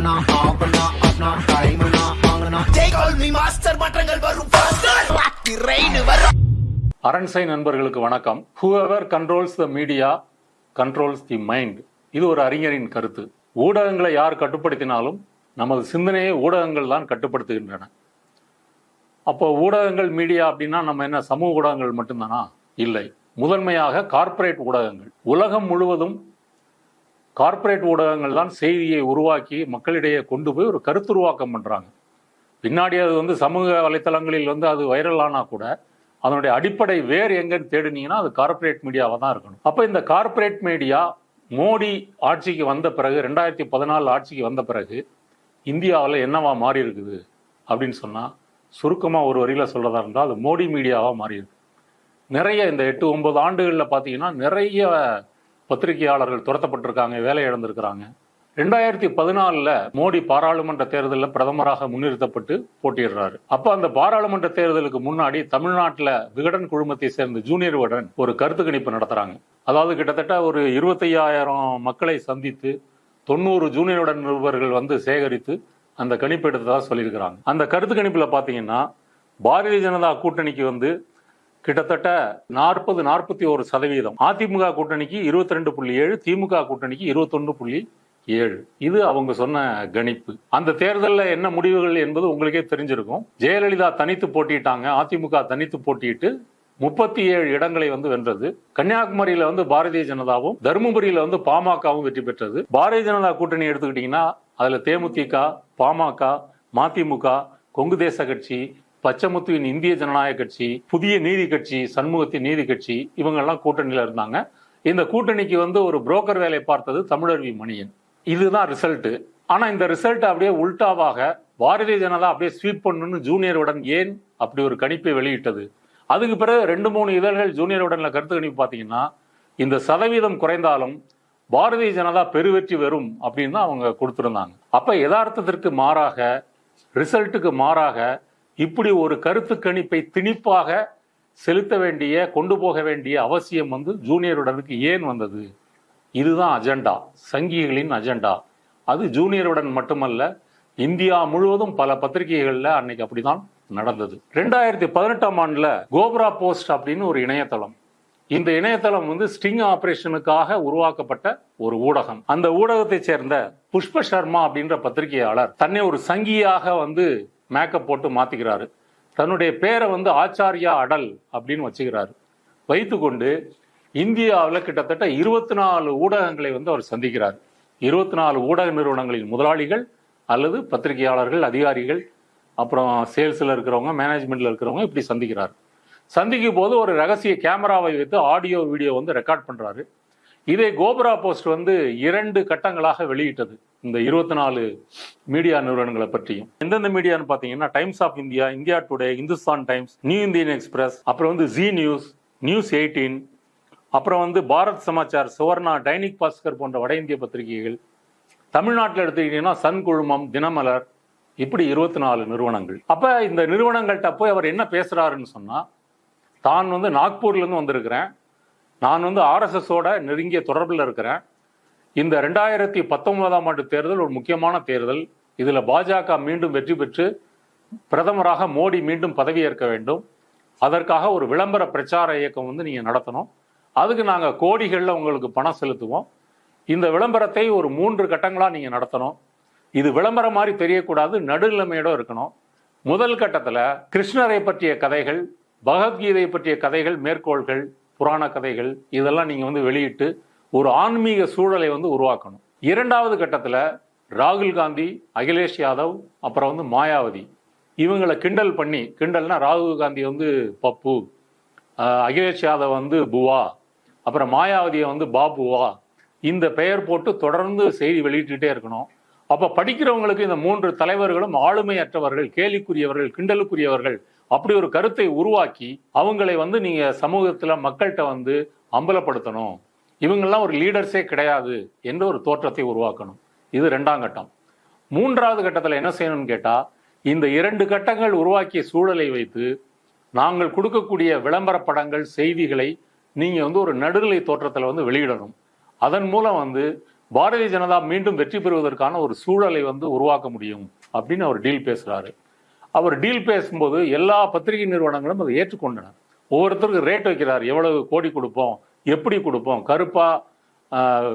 ஆனா ஆவனா ஆனா ஆங்கனா மாற்றங்கள் வரும் வரும் அரண்சை நண்பர்களுக்கு வணக்கம் whoever controls the media controls the mind இது ஒரு அறிஞரின் கருத்து ஊடகங்களை யார் கட்டுப்படுத்தினாலும் நமது சிந்தனையை ஊடகங்கள் தான் கட்டுப்படுத்துகின்றன அப்போ ஊடகங்கள் மீடியா அப்படின்னா நம்ம என்ன சமூக ஊடகங்கள் மட்டும்தானா இல்லை முதன்மையாக கார்ப்பரேட் ஊடகங்கள் உலகம் முழுவதும் கார்ப்பரேட் ஊடகங்கள் தான் செய்தியை உருவாக்கி மக்களிடையே கொண்டு போய் ஒரு கருத்துருவாக்கம் பண்ணுறாங்க பின்னாடி அது வந்து சமூக வலைத்தளங்களில் வந்து அது வைரலானா கூட அதனுடைய அடிப்படை வேர் எங்கன்னு தேடினீங்கன்னா அது கார்ப்பரேட் மீடியாவாக தான் இருக்கணும். அப்போ இந்த கார்ப்பரேட் மீடியா மோடி ஆட்சிக்கு வந்த பிறகு ரெண்டாயிரத்தி பதினாலு ஆட்சிக்கு வந்த பிறகு இந்தியாவில் என்னவா மாறி இருக்குது அப்படின்னு சொன்னால் சுருக்கமாக ஒரு வரியில் சொல்கிறதா இருந்தால் அது மோடி மீடியாவாக மாறி இருக்கு நிறைய இந்த எட்டு ஒன்பது ஆண்டுகளில் பார்த்தீங்கன்னா நிறைய பத்திரிகையாளர்கள் துரத்தப்பட்டிருக்காங்க வேலை இழந்திருக்கிறாங்க. ரெண்டாயிரத்தி பதினாலில் மோடி பாராளுமன்ற தேர்தலில் பிரதமராக முன்னிறுத்தப்பட்டு போட்டியிடுறாரு. அப்போ அந்த பாராளுமன்ற தேர்தலுக்கு முன்னாடி தமிழ்நாட்டில் விகடன் குழுமத்தை சேர்ந்த ஜூனியர் விகடன் ஒரு கருத்து கணிப்பு நடத்துறாங்க. அதாவது கிட்டத்தட்ட ஒரு இருபத்தையாயிரம் மக்களை சந்தித்து தொண்ணூறு ஜூனியர் விகடன் நிருபர்கள் வந்து சேகரித்து அந்த கணிப்பு எடுத்ததாக சொல்லியிருக்கிறாங்க. அந்த கருத்து கணிப்பில் பார்த்தீங்கன்னா பாரதிய ஜனதா கூட்டணிக்கு வந்து கிட்டத்தட்ட நாற்பது நாற்பத்தி ஒரு சதவீதம். அதிமுக கூட்டணிக்கு இருபத்தி ரெண்டு புள்ளி ஏழு திமுக கூட்டணிக்கு இருபத்தொன்று புள்ளி ஏழு. இது அவங்க சொன்ன கணிப்பு. அந்த தேர்தலில் என்ன முடிவுகள் என்பது உங்களுக்கே தெரிஞ்சிருக்கும். ஜெயலலிதா தனித்து போட்டிட்டாங்க. அதிமுக தனித்து போட்டியிட்டு முப்பத்தி ஏழு இடங்களை வந்து வென்றது. கன்னியாகுமரியில வந்து பாரதிய ஜனதாவும் தருமபுரியில வந்து பாமகவும் வெற்றி பெற்றது. பாரதிய ஜனதா கூட்டணி எடுத்துக்கிட்டீங்கன்னா அதுல தேமுதிக பாமக மதிமுக கொங்கு தேச கட்சி பச்சமுத்துவின் இந்திய ஜனநாயக கட்சி புதிய நீதி கட்சி சண்முகத்தின் நீதி கட்சி இவங்கெல்லாம் கூட்டணியில் இருந்தாங்க. இந்த கூட்டணிக்கு வந்து ஒரு புரோக்கர் வேலை பார்த்தது தமிழர்வி மணியன். இதுதான் ரிசல்ட்டு ஆனால் இந்த ரிசல்ட் அப்படியே உல்டாவாக பாரதிய ஜனதா அப்படியே ஸ்வீப் பண்ணணும்னு ஜூனியருடன் ஏன் அப்படி ஒரு கணிப்பை வெளியிட்டது? அதுக்கு பிறகு ரெண்டு மூணு இதழ்கள் ஜூனியருடன்ல கருத்து கணிப்பு பார்த்தீங்கன்னா இந்த சதவீதம் குறைந்தாலும் பாரதிய ஜனதா பெருவெற்றி வரும் அப்படின்னு தான் அவங்க கொடுத்துருந்தாங்க. அப்போ யதார்த்தத்திற்கு மாறாக ரிசல்ட்டுக்கு மாறாக இப்படி ஒரு கருத்து கணிப்பை திணிப்பாக செலுத்த வேண்டிய கொண்டு போக வேண்டிய அவசியம் வந்து ஜூனியருடனுக்கு ஏன் வந்தது? இதுதான் அஜெண்டா. சங்கிகளின் அஜெண்டா. அது ஜூனியருடன் மட்டுமல்ல இந்தியா முழுவதும் பல பத்திரிகைகளில் அன்னைக்கு அப்படிதான் நடந்தது. ரெண்டாயிரத்தி பதினெட்டாம் ஆண்டுல கோப்ரா போஸ்ட் அப்படின்னு ஒரு இணையதளம். இந்த இணையதளம் வந்து ஸ்டிங் ஆபரேஷனுக்காக உருவாக்கப்பட்ட ஒரு ஊடகம். அந்த ஊடகத்தை சேர்ந்த புஷ்ப சர்மா அப்படின்ற பத்திரிகையாளர் தன்னை ஒரு சங்கியாக வந்து மேக்கப் போட்டு மாற்றிக்கிறாரு தன்னுடைய பேரை வந்து ஆச்சாரியா அடல் அப்படின்னு வச்சுக்கிறாரு. வைத்துக்கொண்டு இந்தியாவில் கிட்டத்தட்ட இருபத்தி நாலு ஊடகங்களை வந்து அவர் சந்திக்கிறார். இருபத்தி நாலு ஊடக நிறுவனங்களின் முதலாளிகள் அல்லது பத்திரிகையாளர்கள் அதிகாரிகள் அப்புறம் சேல்ஸில் இருக்கிறவங்க மேனேஜ்மெண்ட்டில் இருக்கிறவங்க இப்படி சந்திக்கிறார். சந்திக்கும் போது ஒரு ரகசிய கேமராவை வைத்து ஆடியோ வீடியோ வந்து ரெக்கார்ட் பண்ணுறாரு இதை கோபுரா போஸ்ட் வந்து இரண்டு கட்டங்களாக வெளியிட்டது. இந்த இருபத்தி நாலு மீடியா நிறுவனங்களை பற்றியும். எந்தெந்த மீடியான்னு பார்த்தீங்கன்னா Times of India India today Hindustan Times New Indian Express அப்புறம் வந்து ஜி நியூஸ் நியூஸ் எயிட்டீன் அப்புறம் வந்து பாரத் சமாச்சார் சுவர்ணா டைனிக் பாஸ்கர் போன்ற வட இந்திய பத்திரிகைகள். தமிழ்நாட்டில் எடுத்துக்கிட்டீங்கன்னா சன் குழுமம் தினமலர் இப்படி இருபத்தி நாலு நிறுவனங்கள். அப்ப இந்த நிறுவனங்கள்கிட்ட போய் அவர் என்ன பேசுறாருன்னு சொன்னா தான் வந்து நாக்பூர்ல இருந்து வந்திருக்கிறேன். நான் வந்து ஆர்எஸ்எஸோட நெருங்கிய தொடர்பில் இருக்கிறேன். இந்த ரெண்டாயிரத்தி பத்தொன்பதாம் ஆண்டு தேர்தல் ஒரு முக்கியமான தேர்தல். இதில் பாஜக மீண்டும் வெற்றி பெற்று பிரதமராக மோடி மீண்டும் பதவியேற்க வேண்டும். அதற்காக ஒரு விளம்பர பிரச்சார இயக்கம் வந்து நீங்கள் நடத்தணும். அதுக்கு நாங்கள் கோடிகளில் உங்களுக்கு பணம் செலுத்துவோம். இந்த விளம்பரத்தை ஒரு மூன்று கட்டங்களாக நீங்கள் நடத்தணும். இது விளம்பரம் மாதிரி தெரியக்கூடாது நடுநிலைமையோடு இருக்கணும். முதல் கட்டத்தில் கிருஷ்ணரை பற்றிய கதைகள் பகவத்கீதை பற்றிய கதைகள் மேற்கோள்கள் புராண கதைகள் இதெல்லாம் நீங்கள் வந்து வெளியிட்டு ஒரு ஆன்மீக சூழலை வந்து உருவாக்கணும். இரண்டாவது கட்டத்தில் ராகுல் காந்தி அகிலேஷ் யாதவ் அப்புறம் வந்து மாயாவதி. இவங்களை கிண்டல் பண்ணி கிண்டல்னா ராகுல் காந்தி வந்து பப்பு அகிலேஷ் யாதவ் வந்து புவா அப்புறம் மாயாவதியை வந்து பாபுவா. இந்த பெயர் போட்டு தொடர்ந்து செய்தி வெளியிட்டுட்டே இருக்கணும். அப்போ படிக்கிறவங்களுக்கு இந்த மூன்று தலைவர்களும் ஆளுமையற்றவர்கள் கேலிக்குரியவர்கள் கிண்டலுக்குரியவர்கள் அப்படி ஒரு கருத்தை உருவாக்கி அவங்களை வந்து நீங்க சமூகத்துல மக்கள்கிட்ட வந்து அம்பலப்படுத்தணும். இவங்கெல்லாம் ஒரு லீடர்ஸே கிடையாது என்ற ஒரு தோற்றத்தை உருவாக்கணும். இது ரெண்டாம் கட்டம். மூன்றாவது கட்டத்தில் என்ன செய்யணும்னு கேட்டால் இந்த இரண்டு கட்டங்கள் உருவாக்கிய சூழலை வைத்து நாங்கள் கொடுக்கக்கூடிய விளம்பர படங்கள் செய்திகளை நீங்கள் வந்து ஒரு நடுநிலை தோற்றத்தில் வந்து வெளியிடணும். அதன் மூலம் வந்து பாரதிய ஜனதா மீண்டும் வெற்றி பெறுவதற்கான ஒரு சூழலை வந்து உருவாக்க முடியும் அப்படின்னு அவர் டீல் பேசுகிறாரு அவர் டீல் பேசும்போது எல்லா பத்திரிகை நிறுவனங்களும் அதை ஏற்றுக்கொண்டனர். ஒவ்வொருத்தருக்கும் ரேட் வைக்கிறார். எவ்வளவு கோடி கொடுப்போம்? எப்படி கொடுப்போம்? கருப்பா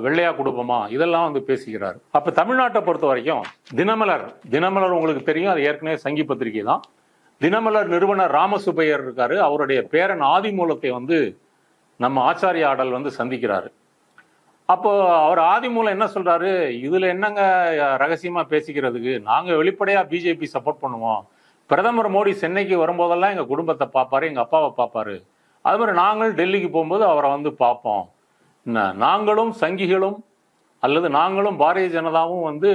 வெள்ளையா கொடுப்போமா? இதெல்லாம் வந்து பேசுகிறார். அப்ப தமிழ்நாட்டை பொறுத்த வரைக்கும் தினமலர் தினமலர் உங்களுக்கு தெரியும். அது ஏற்கனவே சங்கி பத்திரிகை தான். தினமலர் நிறுவனர் ராமசுப்பையர் இருக்காரு. அவருடைய பேரன் ஆதிமூலத்தை வந்து நம்ம ஆச்சாரிய ஆடல் வந்து சந்திக்கிறாரு. அப்போ அவர் ஆதிமூலம் என்ன சொல்றாரு? இதுல என்னங்க ரகசியமா பேசிக்கிறதுக்கு? நாங்க வெளிப்படையா பிஜேபி சப்போர்ட் பண்ணுவோம். பிரதமர் மோடி சென்னைக்கு வரும்போதெல்லாம் எங்கள் குடும்பத்தை பார்ப்பாரு எங்கள் அப்பாவை பார்ப்பாரு அது மாதிரி நாங்கள் டெல்லிக்கு போகும்போது அவரை வந்து பார்ப்போம் நாங்களும் சங்கிகளும் அல்லது நாங்களும் பாரதிய ஜனதாவும் வந்து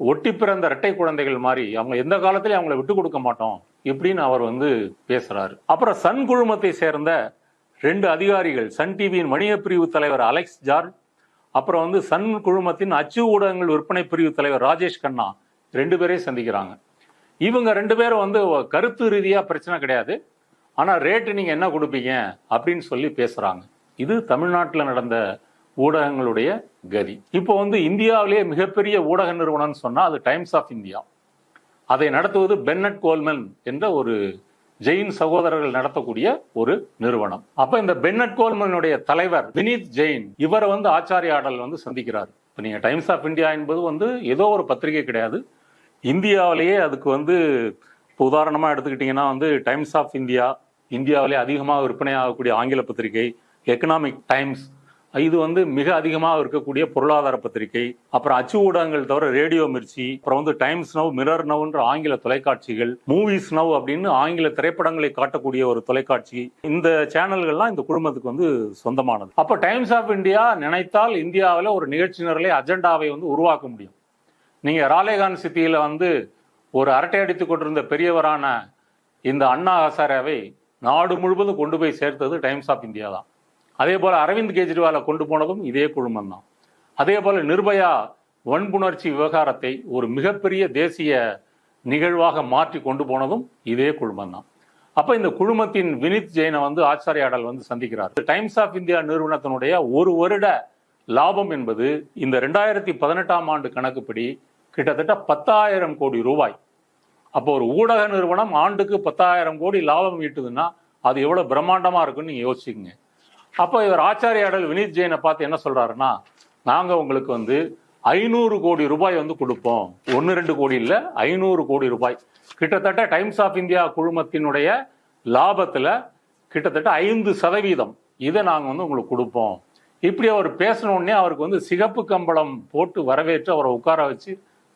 ஒட்டி பிறந்த இரட்டை குழந்தைகள் மாதிரி அவங்க எந்த காலத்திலையும் அவங்கள விட்டு கொடுக்க மாட்டோம் இப்படின்னு அவர் வந்து பேசுறாரு. அப்புறம் சன் குழுமத்தை சேர்ந்த ரெண்டு அதிகாரிகள் சன் டிவியின் வணிக பிரிவு தலைவர் அலெக்ஸ் ஜார் அப்புறம் வந்து சன் குழுமத்தின் அச்சு ஊடகங்கள் விற்பனை பிரிவு தலைவர் ராஜேஷ் கண்ணா ரெண்டு பேரையும் சந்திக்கிறாங்க. இவங்க ரெண்டு பேரும் வந்து கருத்து ரீதியாக பிரச்சனை கிடையாது. ஆனால் ரேட்டு நீங்கள் என்ன கொடுப்பீங்க அப்படின்னு சொல்லி பேசுகிறாங்க இது தமிழ்நாட்டில் நடந்த ஊடகங்களுடைய கதி. இப்போ வந்து இந்தியாவிலேயே மிகப்பெரிய ஊடக நிறுவனம்னு சொன்னால் அது டைம்ஸ் ஆஃப் இந்தியா. அதை நடத்துவது பென்னட் கோல்மென் என்ற ஒரு ஜெயின் சகோதரர்கள் நடத்தக்கூடிய ஒரு நிறுவனம். அப்ப இந்த பென்னட் கோல்மனுடைய தலைவர் வினீத் ஜெயின் இவரை வந்து ஆச்சாரியாடல் வந்து சந்திக்கிறார். இப்போ நீங்கள் டைம்ஸ் ஆஃப் இந்தியா என்பது வந்து ஏதோ ஒரு பத்திரிகை கிடையாது. இந்தியாவிலேயே அதுக்கு வந்து இப்போ உதாரணமாக எடுத்துக்கிட்டிங்கன்னா வந்து டைம்ஸ் ஆஃப் இந்தியா இந்தியாவிலே அதிகமாக விற்பனை ஆகக்கூடிய ஆங்கில பத்திரிகை எக்கனாமிக் டைம்ஸ் இது வந்து மிக அதிகமாக இருக்கக்கூடிய பொருளாதார பத்திரிகை அப்புறம் அச்சு ஊடகங்கள் தவிர ரேடியோ மிர்ச்சி அப்புறம் வந்து டைம்ஸ் நவ் மிரர் நவ்ன்ற ஆங்கில தொலைக்காட்சிகள் மூவிஸ் நவ் அப்படின்னு ஆங்கில திரைப்படங்களை காட்டக்கூடிய ஒரு தொலைக்காட்சி இந்த சேனல்கள்லாம் இந்த குடும்பத்துக்கு வந்து சொந்தமானது. அப்போ டைம்ஸ் ஆஃப் இந்தியா நினைத்தால் இந்தியாவில் ஒரு நிகழ்ச்சி நிரலை அஜெண்டாவை வந்து உருவாக்க முடியும். நீங்க ராலேகான் சிட்டியில வந்து ஒரு அரட்டை அடித்துக் கொண்டிருந்த பெரியவரான இந்த அண்ணா ஹசாரேவை நாடு முழுவதும் கொண்டு போய் சேர்த்தது டைம்ஸ் ஆஃப் இந்தியா தான். அதே போல அரவிந்த் கெஜ்ரிவாலை கொண்டு போனதும் இதே குழுமம் தான். அதே போல நிர்பயா வன்புணர்ச்சி விவகாரத்தை ஒரு மிகப்பெரிய தேசிய நிகழ்வாக மாற்றி கொண்டு போனதும் இதே குழுமம் தான். அப்ப இந்த குழுமத்தின் வினித் ஜெயினை வந்து ஆச்சாரியாடல் வந்து சந்திக்கிறார். டைம்ஸ் ஆஃப் இந்தியா நிறுவனத்தினுடைய ஒரு வருட லாபம் என்பது இந்த ரெண்டாயிரத்தி பதினெட்டாம் ஆண்டு கணக்குப்படி கிட்டத்தட்ட பத்தாயிரம் கோடி ரூபாய். அப்போ ஒரு ஊடக நிறுவனம் ஆண்டுக்கு பத்தாயிரம் கோடி லாபம் ஈட்டுதுன்னா அது எவ்வளவு பிரம்மாண்டமா இருக்குன்னு நீங்க யோசிச்சுங்க அப்போ இவர் ஆச்சாரியாடல் வினீத் ஜெயினை பார்த்து என்ன சொல்றாருன்னா நாங்க உங்களுக்கு வந்து ஐநூறு கோடி ரூபாய் வந்து கொடுப்போம். ஒன்னு ரெண்டு கோடி இல்ல ஐநூறு கோடி ரூபாய். கிட்டத்தட்ட டைம்ஸ் ஆஃப் இந்தியா குழுமத்தினுடைய லாபத்துல கிட்டத்தட்ட ஐந்து சதவீதம் இதை நாங்க வந்து உங்களுக்கு கொடுப்போம். இப்படி அவர் பேசின உடனே அவருக்கு வந்து சிகப்பு கம்பளம் போட்டு வரவேற்று அவரை உட்கார வச்சு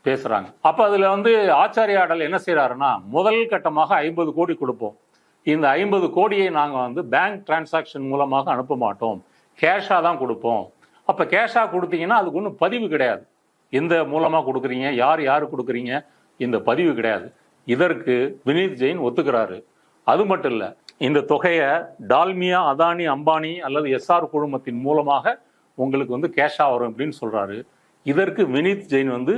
பேசுறாங்க. அப்ப அதுல வந்து ஆச்சாரியாடல் என்ன செய்யறாருன்னா முதல் கட்டமாக ஐம்பது கோடி கொடுப்போம். இந்த ஐம்பது கோடியை நாங்க வந்து பேங்க் டிரான்சாக்ஷன் மூலமாக அனுப்ப மாட்டோம். கேஷா தான் கொடுப்போம். அப்ப கேஷா கொடுத்தீங்கன்னா அதுக்கு ஒன்றும் பதிவு கிடையாது. எந்த மூலமா கொடுக்குறீங்க யார் யாரு கொடுக்குறீங்க இந்த பதிவு கிடையாது. இதற்கு வினீத் ஜெயின் ஒத்துக்கிறாரு. அது மட்டும் இல்ல இந்த தொகையை டால்மியா அதானி அம்பானி அல்லது எஸ்ஆர் குழுமத்தின் மூலமாக உங்களுக்கு வந்து கேஷா வரும் அப்படின்னு சொல்றாரு. இதற்கு வினீத் ஜெயின் வந்து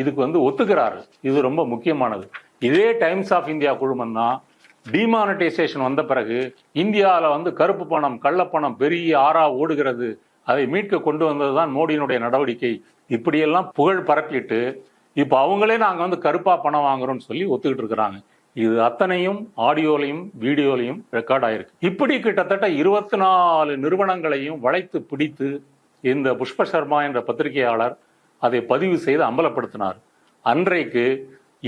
இதுக்கு வந்து ஒத்துக்கிறாரு. இது ரொம்ப முக்கியமானது. இதே டைம்ஸ் ஆஃப் இந்தியா குழுமம் தான் டிமானடைசேஷன் வந்த பிறகு இந்தியாவில் வந்து கருப்பு பணம் கள்ளப்பணம் பெரிய ஆறா ஓடுகிறது. அதை மீட்க கொண்டு வந்தது தான் மோடியினுடைய நடவடிக்கை. இப்படியெல்லாம் புகழ் பரப்பிட்டு இப்போ அவங்களே நாங்கள் வந்து கருப்பாக பணம் வாங்குறோம்னு சொல்லி ஒத்துக்கிட்டு இருக்கிறாங்க. இது அத்தனையும் ஆடியோலையும் வீடியோலையும் ரெக்கார்ட் ஆயிருக்கு. இப்படி கிட்டத்தட்ட இருபத்தி நாலு நிறுவனங்களையும் வளைத்து பிடித்து இந்த புஷ்ப சர்மா என்ற பத்திரிகையாளர் அதை பதிவு செய்து அம்பலப்படுத்தினார். அன்றைக்கு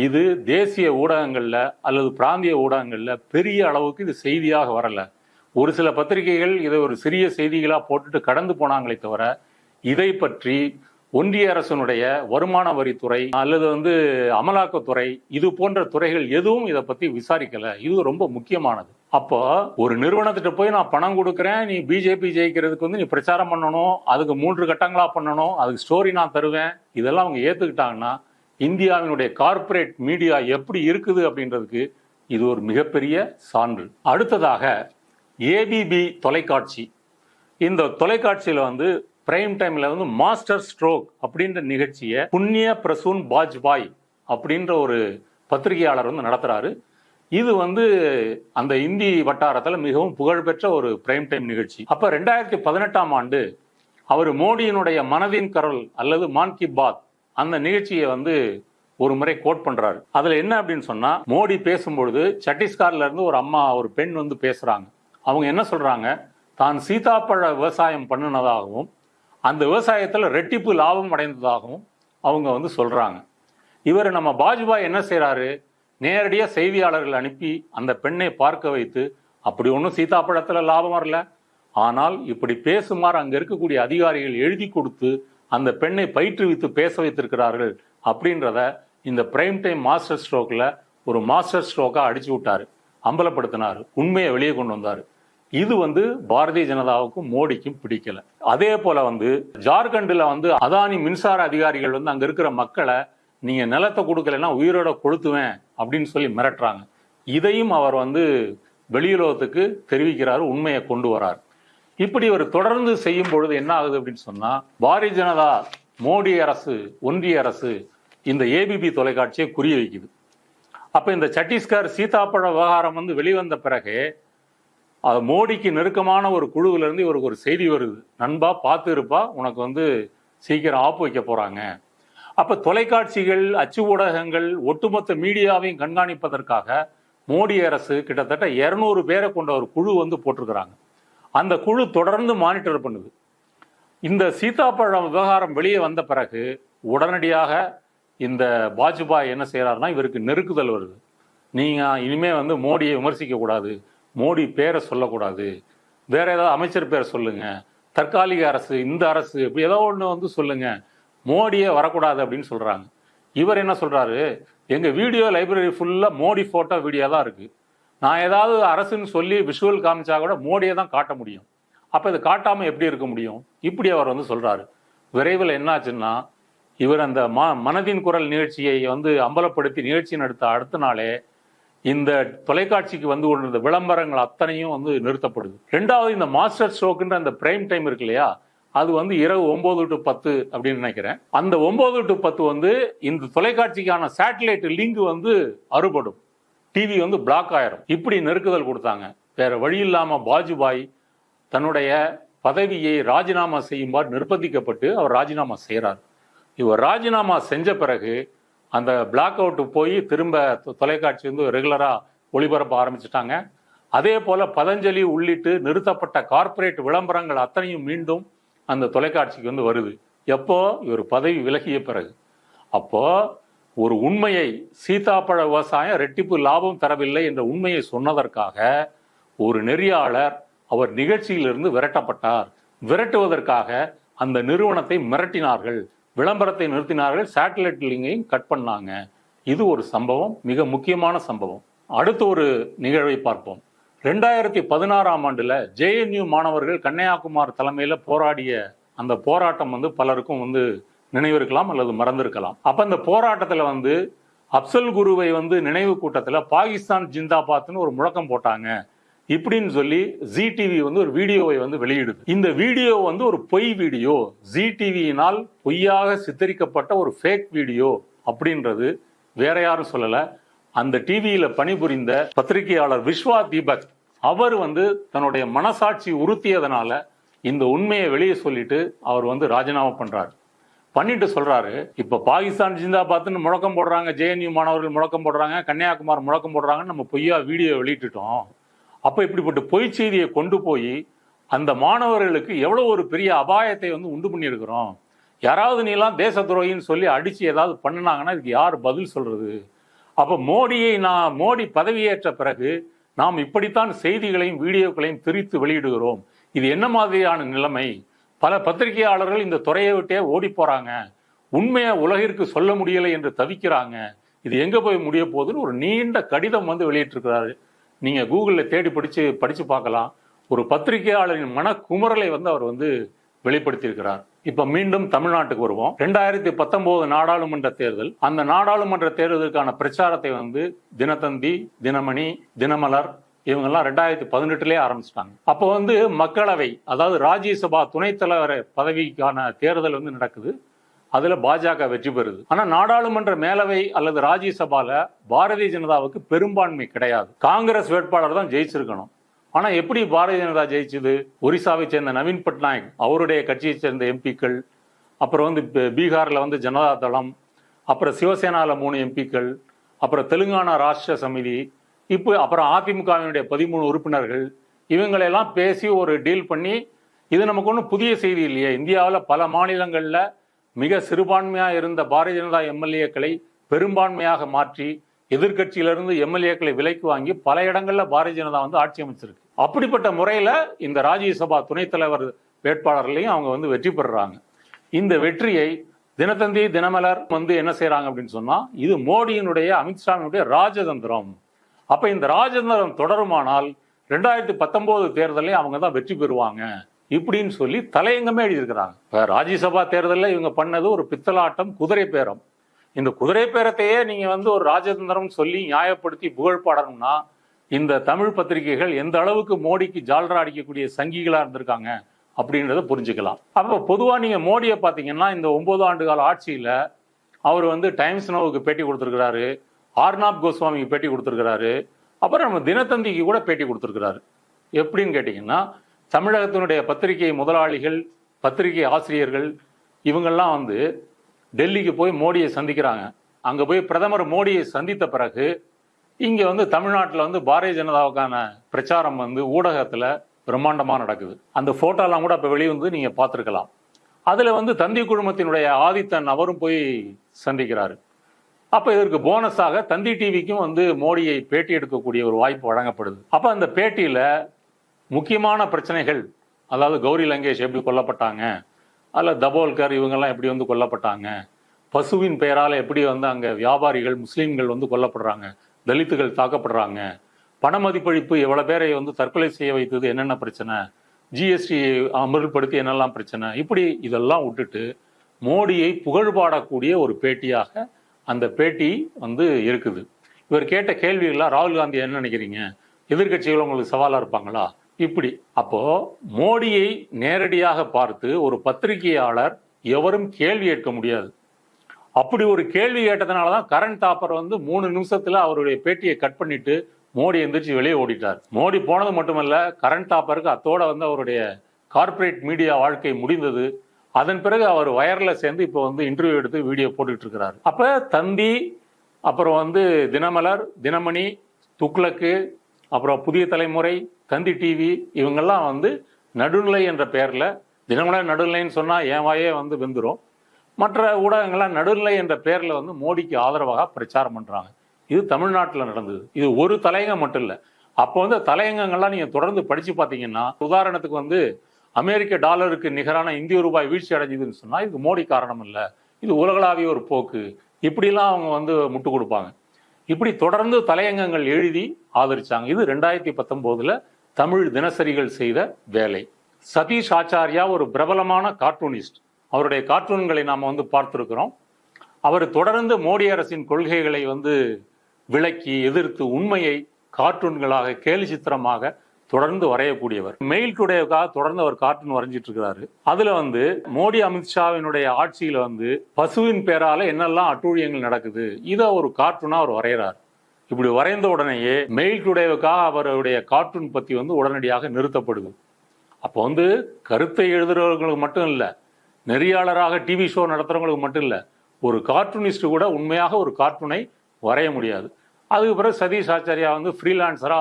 இது தேசிய ஊடகங்களில் அல்லது பிராந்திய ஊடகங்களில் பெரிய அளவுக்கு இது செய்தியாக வரலை. ஒரு சில பத்திரிகைகள் இதை ஒரு சிறிய செய்திகளாக போட்டுட்டு கடந்து போனாங்களே தவிர இதை பற்றி ஒன்றிய அரசனுடைய வருமான வரித்துறை அல்லது வந்து அமலாக்கத்துறை இது போன்ற துறைகள் எதுவும் இதை பற்றி விசாரிக்கலை. இது ரொம்ப முக்கியமானது. அப்போ ஒரு நிறுவனத்திட்ட போய் நான் பணம் கொடுக்குறேன் நீ பிஜேபி ஜெயிக்கிறதுக்கு வந்து நீ பிரச்சாரம் பண்ணணும் அதுக்கு மூன்று கட்டங்களாக பண்ணணும் அதுக்கு ஸ்டோரி நான் தருவேன். இதெல்லாம் அவங்க ஏற்றுக்கிட்டாங்கன்னா இந்தியாவினுடைய கார்ப்பரேட் மீடியா எப்படி இருக்குது அப்படின்றதுக்கு இது ஒரு மிகப்பெரிய சான்று. அடுத்ததாக ஏபிபி தொலைக்காட்சி. இந்த தொலைக்காட்சியில் வந்து பிரைம் டைமில் வந்து மாஸ்டர் ஸ்ட்ரோக் அப்படின்ற நிகழ்ச்சியை புண்ணிய பிரசூன் பாஜ்பாய் அப்படின்ற ஒரு பத்திரிகையாளர் வந்து நடத்துகிறாரு இது வந்து அந்த இந்தி வட்டாரத்தில் மிகவும் புகழ்பெற்ற ஒரு பிரைம் டைம் நிகழ்ச்சி. அப்ப ரெண்டாயிரத்தி பதினெட்டாம் ஆண்டு அவர் மோடியினுடைய மனதின் கரல் அல்லது மான் கி பாத் அந்த நிகழ்ச்சியை வந்து ஒரு முறை கோட் பண்றாரு. அதுல என்ன அப்படின்னு சொன்னா மோடி பேசும்பொழுது சத்தீஸ்கர்ல இருந்து ஒரு அம்மா ஒரு பெண் வந்து பேசுறாங்க. அவங்க என்ன சொல்றாங்க? தான் சீதாப்பழ விவசாயம் பண்ணினதாகவும் அந்த விவசாயத்துல ரெட்டிப்பு லாபம் அடைந்ததாகவும் அவங்க வந்து சொல்றாங்க. இவர் நம்ம பாஜ்பாய் என்ன செய்யறாரு நேரடியாக செய்தியாளர்கள் அனுப்பி அந்த பெண்ணை பார்க்க வைத்து அப்படி ஒன்றும் சீதாப்பழத்துல லாபம் வரல. ஆனால் இப்படி பேசுமாறு அங்கே இருக்கக்கூடிய அதிகாரிகள் எழுதி கொடுத்து அந்த பெண்ணை பயிற்றுவித்து பேச வைத்திருக்கிறார்கள் அப்படின்றத இந்த பிரைம் டைம் மாஸ்டர் ஸ்ட்ரோக்கில் ஒரு மாஸ்டர் ஸ்ட்ரோக்காக அடிச்சு விட்டார். அம்பலப்படுத்தினார். உண்மையை வெளியே கொண்டு வந்தார். இது வந்து பாரதிய ஜனதாவுக்கும் மோடிக்கும் பிடிக்கல. அதே போல வந்து ஜார்க்கண்டில் வந்து அதானி மின்சார அதிகாரிகள் வந்து அங்க இருக்கிற மக்களை நீங்கள் நிலத்தை கொடுக்கலன்னா உயிரோட கொளுத்துவேன் அப்படின்னு சொல்லி மிரட்டுறாங்க. இதையும் அவர் வந்து வெளியுலகத்துக்கு தெரிவிக்கிறார் உண்மையை கொண்டு வரார். இப்படி ஒரு தொடர்ந்து செய்யும் பொழுது என்ன ஆகுது அப்படின்னு சொன்னால் பாரதிய ஜனதா மோடி அரசு ஒன்றிய அரசு இந்த ஏபிபி தொலைக்காட்சியை குறி வைக்குது. அப்போ இந்த சத்தீஸ்கர் சீதாப்பழ விவகாரம் வந்து வெளிவந்த பிறகு அது மோடிக்கு நெருக்கமான ஒரு குழுவிலேருந்து இவருக்கு ஒரு செய்தி வருது. நண்பா பார்த்து இருப்பா உனக்கு வந்து சீக்கிரம் ஆப்பு வைக்க போகிறாங்க அப்ப தொலைக்காட்சிகள் அச்சு ஊடகங்கள் ஒட்டுமொத்த மீடியாவையும் கண்காணிப்பதற்காக மோடி அரசு கிட்டத்தட்ட இருநூறு பேரை கொண்ட ஒரு குழு வந்து போட்டிருக்கிறாங்க. அந்த குழு தொடர்ந்து மானிட்டர் பண்ணுது. இந்த சீதாப்பழம் விவகாரம் வெளியே வந்த பிறகு உடனடியாக இந்த வாஜ்பாய் என்ன செய்கிறாருன்னா இவருக்கு நெருக்குதல் வருது. நீங்கள் இனிமே வந்து மோடியை விமர்சிக்கக்கூடாது மோடி பேரை சொல்லக்கூடாது. வேற ஏதாவது அமைச்சர் பேரை சொல்லுங்க. தற்காலிக அரசு இந்த அரசு இப்படி ஏதோ ஒன்று வந்து சொல்லுங்கள் மோடியே வரக்கூடாது அப்படின்னு சொல்றாங்க. இவர் என்ன சொல்றாரு? எங்க வீடியோ லைப்ரரி ஃபுல்லா மோடி போட்டோ வீடியோ தான் இருக்கு. நான் ஏதாவது அரசுன்னு சொல்லி விஷுவல் காமிச்சா கூட மோடியை தான் காட்ட முடியும். அப்போ இது காட்டாமல் எப்படி இருக்க முடியும்? இப்படி அவர் வந்து சொல்கிறாரு விரைவில் என்னாச்சுன்னா இவர் அந்த ம மனதின் குரல் நிகழ்ச்சியை வந்து அம்பலப்படுத்தி நிகழ்ச்சி நடத்த அடுத்த நாளே இந்த தொலைக்காட்சிக்கு வந்து கொண்டிருந்த விளம்பரங்கள் அத்தனையும் வந்து நிறுத்தப்படுது. ரெண்டாவது இந்த மாஸ்டர் ஷோக்குன்ற அந்த பிரைம் டைம் இருக்கு இல்லையா? அது வந்து இரவு ஒன்பது டு பத்து அப்படின்னு நினைக்கிறேன். அந்த ஒன்பது டு பத்து வந்து இந்த தொலைக்காட்சிக்கான சேட்டலைட் லிங்க் வந்து அறுபடும். டிவி வந்து பிளாக் ஆயிரும். இப்படி நெருக்குதல் கொடுத்தாங்க. வேற வழி இல்லாம பாஜுபாய் தன்னுடைய பதவியை ராஜினாமா செய்யுமாறு நிர்பந்திக்கப்பட்டு அவர் ராஜினாமா செய்கிறார் இவர் ராஜினாமா செஞ்ச பிறகு அந்த பிளாக் அவுட் போய் திரும்ப தொ- தொலைக்காட்சி வந்து ரெகுலராக ஒளிபரப்ப ஆரம்பிச்சிட்டாங்க. அதே போல பதஞ்சலி உள்ளிட்டு நிறுத்தப்பட்ட கார்ப்பரேட் விளம்பரங்கள் அத்தனையும் மீண்டும் அந்த தொலைக்காட்சிக்கு வந்து வருது. எப்போ? இவர் பதவி விலகிய பிறகு. அப்போ ஒரு உண்மையை சீதாப்பழ விவசாயம் ரெட்டிப்பு லாபம் தரவில்லை என்ற உண்மையை சொன்னதற்காக ஒரு நெறியாளர் அவர் நிகழ்ச்சியிலிருந்து விரட்டப்பட்டார். விரட்டுவதற்காக அந்த நிறுவனத்தை மிரட்டினார்கள். விளம்பரத்தை நிறுத்தினார்கள். சேட்டலைட் லிங்கையும் கட் பண்ணாங்க. இது ஒரு சம்பவம் மிக முக்கியமான சம்பவம். அடுத்த ஒரு நிகழ்வை பார்ப்போம். ரெண்டாயிரத்தி பதினாறாம் ஆண்டுல ஜேஎன்யூ மாணவர்கள் கன்னியாகுமார் தலைமையில போராடிய அந்த போராட்டம் வந்து பலருக்கும் வந்து நினைவிருக்கலாம் அல்லது மறந்திருக்கலாம். அப்ப அந்த போராட்டத்துல வந்து அப்சல் குருவை வந்து நினைவு கூட்டத்தில் பாகிஸ்தான் ஜிந்தாபாத்னு ஒரு முழக்கம் போட்டாங்க. இப்படின்னு சொல்லி ஜி டிவி வந்து ஒரு வீடியோவை வந்து வெளியிடுது. இந்த வீடியோ வந்து ஒரு பொய் வீடியோ. ஜி டிவியினால் பொய்யாக சித்தரிக்கப்பட்ட ஒரு ஃபேக் வீடியோ அப்படின்றது வேற யாரும் சொல்லலை. அந்த டிவியில் பணிபுரிந்த பத்திரிகையாளர் விஸ்வா தீபக் அவர் வந்து தன்னுடைய மனசாட்சி உறுத்தியதனால இந்த உண்மையை வெளியே சொல்லிட்டு அவர் வந்து ராஜினாமா பண்றாரு. பண்ணிட்டு சொல்றாரு இப்ப பாகிஸ்தான் ஜிந்தாபாத்னு முழக்கம் போடுறாங்க ஜேஎன்யூ மாணவர்கள் முழக்கம் போடுறாங்க கன்னியாகுமார் முழக்கம் போடுறாங்கன்னு நம்ம பொய்யா வீடியோ வெளியிட்டுட்டோம். அப்ப இப்படிப்பட்ட பொய் செய்தியை கொண்டு போய் அந்த மாணவர்களுக்கு எவ்வளவு ஒரு பெரிய அபாயத்தை வந்து உண்டு பண்ணியிருக்கிறோம். யாராவது நீலாம் தேச துரோகின்னு சொல்லி அடிச்சு ஏதாவது பண்ணினாங்கன்னா இதுக்கு யார் பதில் சொல்றது? அப்ப மோடியை நான் மோடி பதவியேற்ற பிறகு நாம் இப்படித்தான் செய்திகளையும் வீடியோக்களையும் திரித்து வெளியிடுகிறோம். இது என்ன மாதிரியான நிலைமை? பல பத்திரிகையாளர்கள் இந்த துறையை விட்டே ஓடி போறாங்க. உண்மையை உலகிற்கு சொல்ல முடியலை என்று தவிக்கிறாங்க. இது எங்க போய் முடிய போகுதுன்னு ஒரு நீண்ட கடிதம் வந்து வெளியிட்டிருக்கிறாரு. நீங்க கூகுளில் தேடி படிச்சு படிச்சு பார்க்கலாம். ஒரு பத்திரிகையாளரின் குமரலை வந்து அவர் வந்து வெளிப்படுத்தியிருக்கிறார். இப்ப மீண்டும் தமிழ்நாட்டுக்கு வருவோம். ரெண்டாயிரத்தி பத்தொன்பது நாடாளுமன்ற தேர்தல். அந்த நாடாளுமன்ற தேர்தலுக்கான பிரச்சாரத்தை வந்து தினத்தந்தி தினமணி தினமலர் இவங்கெல்லாம் ரெண்டாயிரத்தி பதினெட்டுலேயே ஆரம்பிச்சிட்டாங்க. அப்போ வந்து மக்களவை அதாவது ராஜ்யசபா துணைத் தலைவர் பதவிக்கான தேர்தல் வந்து நடக்குது. அதுல பாஜக வெற்றி பெறுது. ஆனா நாடாளுமன்ற மேலவை அல்லது ராஜ்யசபால பாரதிய ஜனதாவுக்கு பெரும்பான்மை கிடையாது. காங்கிரஸ் வேட்பாளர் தான் ஜெயிச்சிருக்கணும். ஆனா எப்படி பாரதிய ஜனதா ஜெயிச்சது? ஒரிசாவை சேர்ந்த நவீன் பட்நாயக் அவருடைய கட்சியை சேர்ந்த எம்பிக்கள் அப்புறம் வந்து பீகாரில் பீகார்ல வந்து ஜனதா தளம் அப்புறம் சிவசேனால மூணு எம்பிக்கள் அப்புறம் தெலுங்கானா ராஷ்டிர சமிதி இப்போ அப்புறம் அதிமுகவினுடைய பதிமூணு உறுப்பினர்கள் இவங்களெல்லாம் பேசி ஒரு டீல் பண்ணி இது நமக்கு ஒன்றும் புதிய செய்தி இல்லையே. இந்தியாவில் பல மாநிலங்களில் மிக சிறுபான்மையாக இருந்த பாரதிய ஜனதா எம்எல்ஏக்களை பெரும்பான்மையாக மாற்றி எதிர்க்கட்சியிலிருந்து எம்எல்ஏக்களை விலைக்கு வாங்கி பல இடங்களில் பாரதிய ஜனதா வந்து ஆட்சி அமைச்சிருக்கு. அப்படிப்பட்ட முறையில் இந்த ராஜ்யசபா துணைத் தலைவர் வேட்பாளர்லையும் அவங்க வந்து வெற்றி பெறுறாங்க. இந்த வெற்றியை தினத்தந்தி தினமலர் வந்து என்ன செய்கிறாங்க அப்படின்னு சொன்னால் இது மோடியினுடைய அமித்ஷாவினுடைய ராஜதந்திரம். அப்போ இந்த ராஜதந்திரம் தொடருமானால் ரெண்டாயிரத்தி பத்தொம்போது தேர்தலையும் அவங்க தான் வெற்றி பெறுவாங்க இப்படின்னு சொல்லி தலையங்கமே எழுதியிருக்கிறாங்க. இப்போ ராஜ்யசபா தேர்தலில் இவங்க பண்ணது ஒரு பித்தலாட்டம் குதிரை பேரம் இந்த குதிரை பேரத்தையே நீங்க வந்து ஒரு ராஜதந்திரம் சொல்லி நியாயப்படுத்தி புகழ் பாடணும்னா இந்த தமிழ் பத்திரிகைகள் எந்த அளவுக்கு மோடிக்கு ஜால்ரா அடிக்கக்கூடிய சங்கிகளா இருந்திருக்காங்க அப்படின்றத புரிஞ்சுக்கலாம். அப்போ பொதுவாக நீங்க மோடியை பார்த்தீங்கன்னா இந்த ஒன்பது ஆண்டு கால ஆட்சியில அவர் வந்து டைம்ஸ் நோவுக்கு பேட்டி கொடுத்துருக்கிறாரு ஆர்னாப் கோஸ்வாமிக்கு பேட்டி கொடுத்துருக்கிறாரு அப்புறம் நம்ம தினத்தந்திக்கு கூட பேட்டி கொடுத்துருக்கிறாரு. எப்படின்னு கேட்டிங்கன்னா தமிழகத்தினுடைய பத்திரிகை முதலாளிகள் பத்திரிகை ஆசிரியர்கள் இவங்கெல்லாம் வந்து டெல்லிக்கு போய் மோடியை சந்திக்கிறாங்க. அங்க போய் பிரதமர் மோடியை சந்தித்த பிறகு இங்க வந்து தமிழ்நாட்டில் வந்து பாரதிய ஜனதாவுக்கான பிரச்சாரம் வந்து ஊடகத்துல பிரம்மாண்டமாக நடக்குது. அந்த போட்டோலாம் கூட இப்ப வெளிவந்து நீங்க பார்த்துருக்கலாம். அதுல வந்து தந்தி குழுமத்தினுடைய ஆதித்தன் அவரும் போய் சந்திக்கிறாரு. அப்போ இதற்கு போனஸாக தந்தி டிவிக்கும் வந்து மோடியை பேட்டி எடுக்கக்கூடிய ஒரு வாய்ப்பு வழங்கப்படுது. அப்போ அந்த பேட்டியில முக்கியமான பிரச்சனைகள் அதாவது கௌரி லங்கேஷ் எப்படி கொல்லப்பட்டாங்க அதில் தபோல்கர் இவங்கெல்லாம் எப்படி வந்து கொல்லப்பட்டாங்க? பசுவின் பெயரால் எப்படி வந்து அங்கே வியாபாரிகள் முஸ்லீம்கள் வந்து கொல்லப்படுறாங்க? தலித்துகள் தாக்கப்படுறாங்க? பண மதிப்பழிப்பு எவ்வளோ பேரை வந்து தற்கொலை செய்ய வைத்தது? என்னென்ன பிரச்சனை? ஜிஎஸ்டி அமல்படுத்தி என்னெல்லாம் பிரச்சனை? இப்படி இதெல்லாம் விட்டுட்டு மோடியை புகழ்பாடக்கூடிய ஒரு பேட்டியாக அந்த பேட்டி வந்து இருக்குது. இவர் கேட்ட கேள்விகளாக ராகுல் காந்தி என்ன நினைக்கிறீங்க? எதிர்க்கட்சிகள் உங்களுக்கு சவாலாக இருப்பாங்களா? இப்படி. அப்போ மோடியை நேரடியாக பார்த்து ஒரு பத்திரிகையாளர் எவரும் கேள்வி கேட்க முடியாது. அப்படி ஒரு கேள்வி கேட்டதுனால தான் கரண் தாப்பர் வந்து மூணு நிமிஷத்தில் அவருடைய பேட்டியை கட் பண்ணிட்டு மோடி எந்திரிச்சு வெளியே ஓடிட்டார். மோடி போனது மட்டுமல்ல கரண் தாப்பருக்கு அத்தோட வந்து அவருடைய கார்ப்பரேட் மீடியா வாழ்க்கை முடிந்தது. அதன் பிறகு அவர் வயர்ல சேர்ந்து இப்போ வந்து இன்டர்வியூ எடுத்து வீடியோ போட்டுட்டு இருக்கிறார். அப்போ தந்தி அப்புறம் வந்து தினமலர் தினமணி துக்ளக்கு அப்புறம் புதிய தலைமுறை தந்தி டிவி இவங்கெல்லாம் வந்து நடுநிலை என்ற பெயரில் தினமலர் நடுநிலைன்னு சொன்னால் என் வாயே வந்து வெந்துடும் மற்ற ஊடகங்கள்லாம் நடுநிலை என்ற பெயரில் வந்து மோடிக்கு ஆதரவாக பிரச்சாரம் பண்ணுறாங்க இது தமிழ்நாட்டில் நடந்தது. இது ஒரு தலையங்கம் மட்டும் இல்லை. அப்போ வந்து தலையங்கங்கள்லாம் நீங்கள் தொடர்ந்து படித்து பார்த்தீங்கன்னா உதாரணத்துக்கு வந்து அமெரிக்க டாலருக்கு நிகரான இந்திய ரூபாய் வீழ்ச்சி அடைஞ்சுதுன்னு சொன்னால் இதுக்கு மோடி காரணம் இல்லை. இது உலகளாவிய ஒரு போக்கு. இப்படிலாம் அவங்க வந்து முட்டு கொடுப்பாங்க. இப்படி தொடர்ந்து தலையங்கங்கள் எழுதி ஆதரிச்சாங்க. இது ரெண்டாயிரத்தி பத்தொன்பதுல தமிழ் தினசரிகள் செய்த வேலை. சதீஷ் ஆச்சாரியா ஒரு பிரபலமான கார்ட்டூனிஸ்ட். அவருடைய கார்ட்டூன்களை நாம் வந்து பார்த்துருக்கிறோம். அவர் தொடர்ந்து மோடி அரசின் கொள்கைகளை வந்து விளக்கி எதிர்த்து உண்மையை கார்ட்டூன்களாக கேலி சித்திரமாக தொடர்ந்து வரையக்கூடியவர். மெயில் டுடேவுக்காக தொடர்ந்து அவர் கார்ட்டூன் வரைஞ்சிட்டு இருக்கிறாரு அதுல வந்து மோடி அமித்ஷாவினுடைய ஆட்சியில வந்து பசுவின் பேரால என்னெல்லாம் அட்டூழியங்கள் நடக்குது இதை ஒரு கார்ட்டூனா அவர் வரைகிறார். இப்படி வரைந்த உடனேயே மெயில் டுடேவுக்காக அவருடைய கார்ட்டூன் பத்தி வந்து உடனடியாக நிறுத்தப்படுது. அப்போ வந்து கருத்தை எழுதுறவர்களுக்கு மட்டும் இல்லை நெறியாளராக டிவி ஷோ நடத்துறவங்களுக்கு மட்டும் இல்லை ஒரு கார்ட்டூனிஸ்ட் கூட உண்மையாக ஒரு கார்ட்டூனை வரைய முடியாது. அதுக்கு பிறகு சதீஷ் ஆச்சாரியா வந்து ஃப்ரீலான்சரா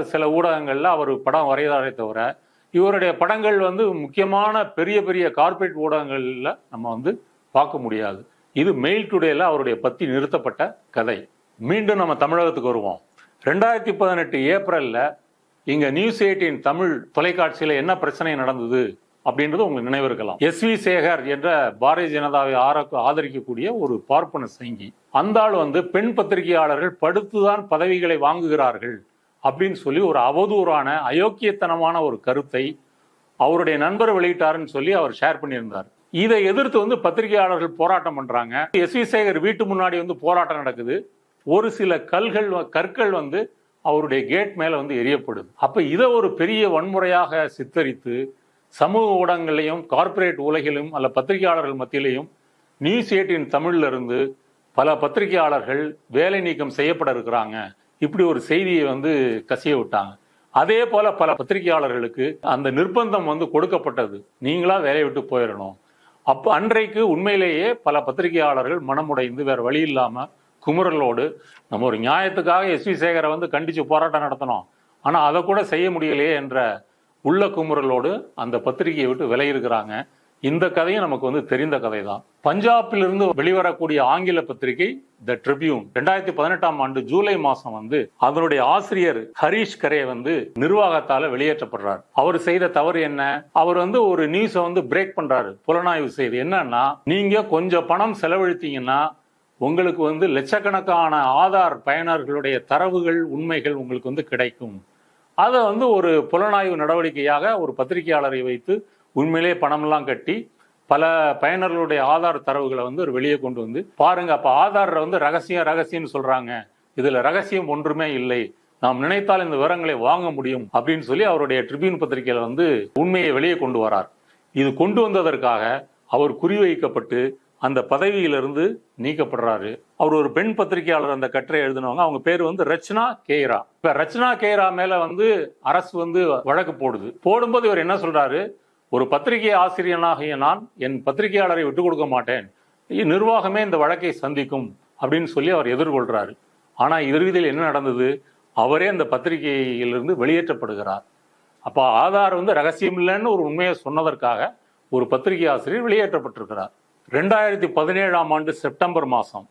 சில ஊடகங்களில் அவர் படம் வரைகிறாரே தவிர இவருடைய படங்கள் வந்து முக்கியமான பெரிய பெரிய கார்ப்பரேட் ஊடகங்களில் நம்ம வந்து பார்க்க முடியாது. இது மெயில் டுடேல அவருடைய பத்தி நிறுத்தப்பட்ட கதை. மீண்டும் நம்ம தமிழகத்துக்கு வருவோம். ரெண்டாயிரத்தி பதினெட்டு ஏப்ரலில் இங்கே நியூஸ் எயிட்டின் தமிழ் தொலைக்காட்சியில் என்ன பிரச்சனை நடந்தது அப்படின்றது உங்களுக்கு நினைவு இருக்கலாம். எஸ் வி சேகர் என்ற பாரதிய ஜனதாவை ஆர- ஆதரிக்கக்கூடிய ஒரு பார்ப்பன சங்கி. அந்த ஆள் வந்து பெண் பத்திரிகையாளர்கள் படுத்துதான் பதவிகளை வாங்குகிறார்கள். அப்படின்னு சொல்லி ஒரு அவதூறான அயோக்கியத்தனமான ஒரு கருத்தை அவருடைய நண்பர் வெளியிட்டாருன்னு சொல்லி அவர் ஷேர் பண்ணியிருந்தார். இதை எதிர்த்து வந்து பத்திரிகையாளர்கள் போராட்டம் பண்றாங்க. எஸ் வி சேகர் வீட்டு முன்னாடி வந்து போராட்டம் நடக்குது. ஒரு சில கல்கள் வ- கற்கள் வந்து அவருடைய கேட் மேல வந்து எரியப்படுது. அப்ப இதை ஒரு பெரிய வன்முறையாக சித்தரித்து சமூக ஊடகங்களையும் கார்ப்பரேட் உலகிலும் அல்ல பத்திரிகையாளர்கள் மத்தியிலையும் நியூஸ் எயிட்டின் தமிழ்ல இருந்து பல பத்திரிகையாளர்கள் வேலை நீக்கம் செய்யப்பட இருக்கிறாங்க. இப்படி ஒரு செய்தியை வந்து கசிய விட்டாங்க. அதே போல பல பத்திரிகையாளர்களுக்கு அந்த நிர்பந்தம் வந்து கொடுக்கப்பட்டது. நீங்களா வேலையை விட்டு போயிடணும். அப்போ அன்றைக்கு உண்மையிலேயே பல பத்திரிகையாளர்கள் மனமுடைந்து வேற வழி இல்லாம குமுறலோடு நம்ம ஒரு நியாயத்துக்காக எஸ் வி சேகரை வந்து கண்டிச்சு போராட்டம் நடத்தணும். ஆனால் அதை கூட செய்ய முடியலையே என்ற உள்ள குமுறலோடு அந்த பத்திரிகையை விட்டு விலகியிருக்கிறாங்க இந்த கதையும் நமக்கு வந்து தெரிந்த கதை தான் பஞ்சாபிலிருந்து வெளிவரக்கூடிய ஆங்கில பத்திரிகை த ட்ரிபியூன் ரெண்டாயிரத்தி பதினெட்டாம் ஆண்டு ஜூலை மாசம் வந்து அதனுடைய ஆசிரியர் ஹரீஷ் கரே வந்து நிர்வாகத்தால வெளியேற்றப்படுறார். அவர் செய்த தவறு என்ன? அவர் வந்து ஒரு நியூஸை வந்து பிரேக் பண்றாரு. புலனாய்வு செய்து. என்னன்னா நீங்க கொஞ்சம் பணம் செலவழித்தீங்கன்னா உங்களுக்கு வந்து லட்சக்கணக்கான ஆதார் பயனர்களுடைய தரவுகள் உண்மைகள் உங்களுக்கு வந்து கிடைக்கும். அதை வந்து ஒரு புலனாய்வு நடவடிக்கையாக ஒரு பத்திரிகையாளரை வைத்து உண்மையிலே பணமெல்லாம் கட்டி பல பயனர்களுடைய ஆதார் தரவுகளை வந்து ஒரு வெளியே கொண்டு வந்து பாருங்க அப்ப ஆதாரில் வந்து ரகசியம் ரகசியம்னு சொல்றாங்க. இதுல ரகசியம் ஒன்றுமே இல்லை. நாம் நினைத்தால் இந்த விவரங்களை வாங்க முடியும். அப்படின்னு சொல்லி அவருடைய ட்ரிபியூன் பத்திரிகையில வந்து உண்மையை வெளியே கொண்டு வரார். இது கொண்டு வந்ததற்காக அவர் குறிவைக்கப்பட்டு அந்த பதவியிலிருந்து நீக்கப்படுறாரு. அவர் ஒரு பெண் பத்திரிகையாளர் அந்த கட்டுரை எழுதினவங்க. அவங்க பேர் வந்து ரச்சனா கேரா இப்ப ரச்சனா கேரா மேல வந்து அரசு வந்து வழக்கு போடுது. போடும்போது இவர் என்ன சொல்றாரு? ஒரு பத்திரிகை ஆசிரியனாகிய நான் என் பத்திரிகையாளரை விட்டுக் கொடுக்க மாட்டேன் நிர்வாகமே இந்த வழக்கை சந்திக்கும் அப்படின்னு சொல்லி அவர் எதிர்கொள்கிறாரு ஆனால் இறுதியில் என்ன நடந்தது? அவரே அந்த பத்திரிகையிலிருந்து வெளியேற்றப்படுகிறார். அப்போ ஆதார் வந்து ரகசியம் இல்லைன்னு ஒரு உண்மையை சொன்னதற்காக ஒரு பத்திரிகை ஆசிரியர் வெளியேற்றப்பட்டிருக்கிறார். ரெண்டாயிரத்தி பதினேழாம் ஆண்டு செப்டம்பர் மாதம்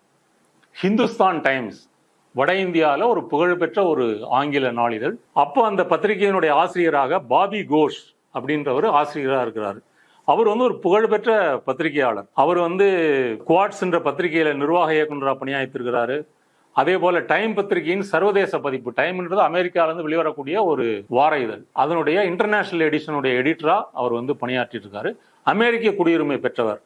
ஹிந்துஸ்தான் டைம்ஸ் வட இந்தியாவில் ஒரு புகழ்பெற்ற ஒரு ஆங்கில நாளிதழ். அப்போ அந்த பத்திரிகையினுடைய ஆசிரியராக பாபி கோஷ் அப்படின்றவர் ஆசிரியராக இருக்கிறார். அவர் வந்து ஒரு புகழ்பெற்ற பத்திரிகையாளர். அவர் வந்து குவாட்ஸ் என்ற பத்திரிகையில நிர்வாக இயக்குநராக பணியாற்றிருக்கிறாரு. அதே போல டைம் பத்திரிகையின் சர்வதேச பதிப்பு டைம்ன்றது அமெரிக்காவிலிருந்து வெளிவரக்கூடிய ஒரு வார இதழ். அதனுடைய இன்டர்நேஷனல் எடிஷனுடைய எடிட்டரா அவர் வந்து பணியாற்றிட்டு இருக்காரு அமெரிக்க குடியுரிமை பெற்றவர்.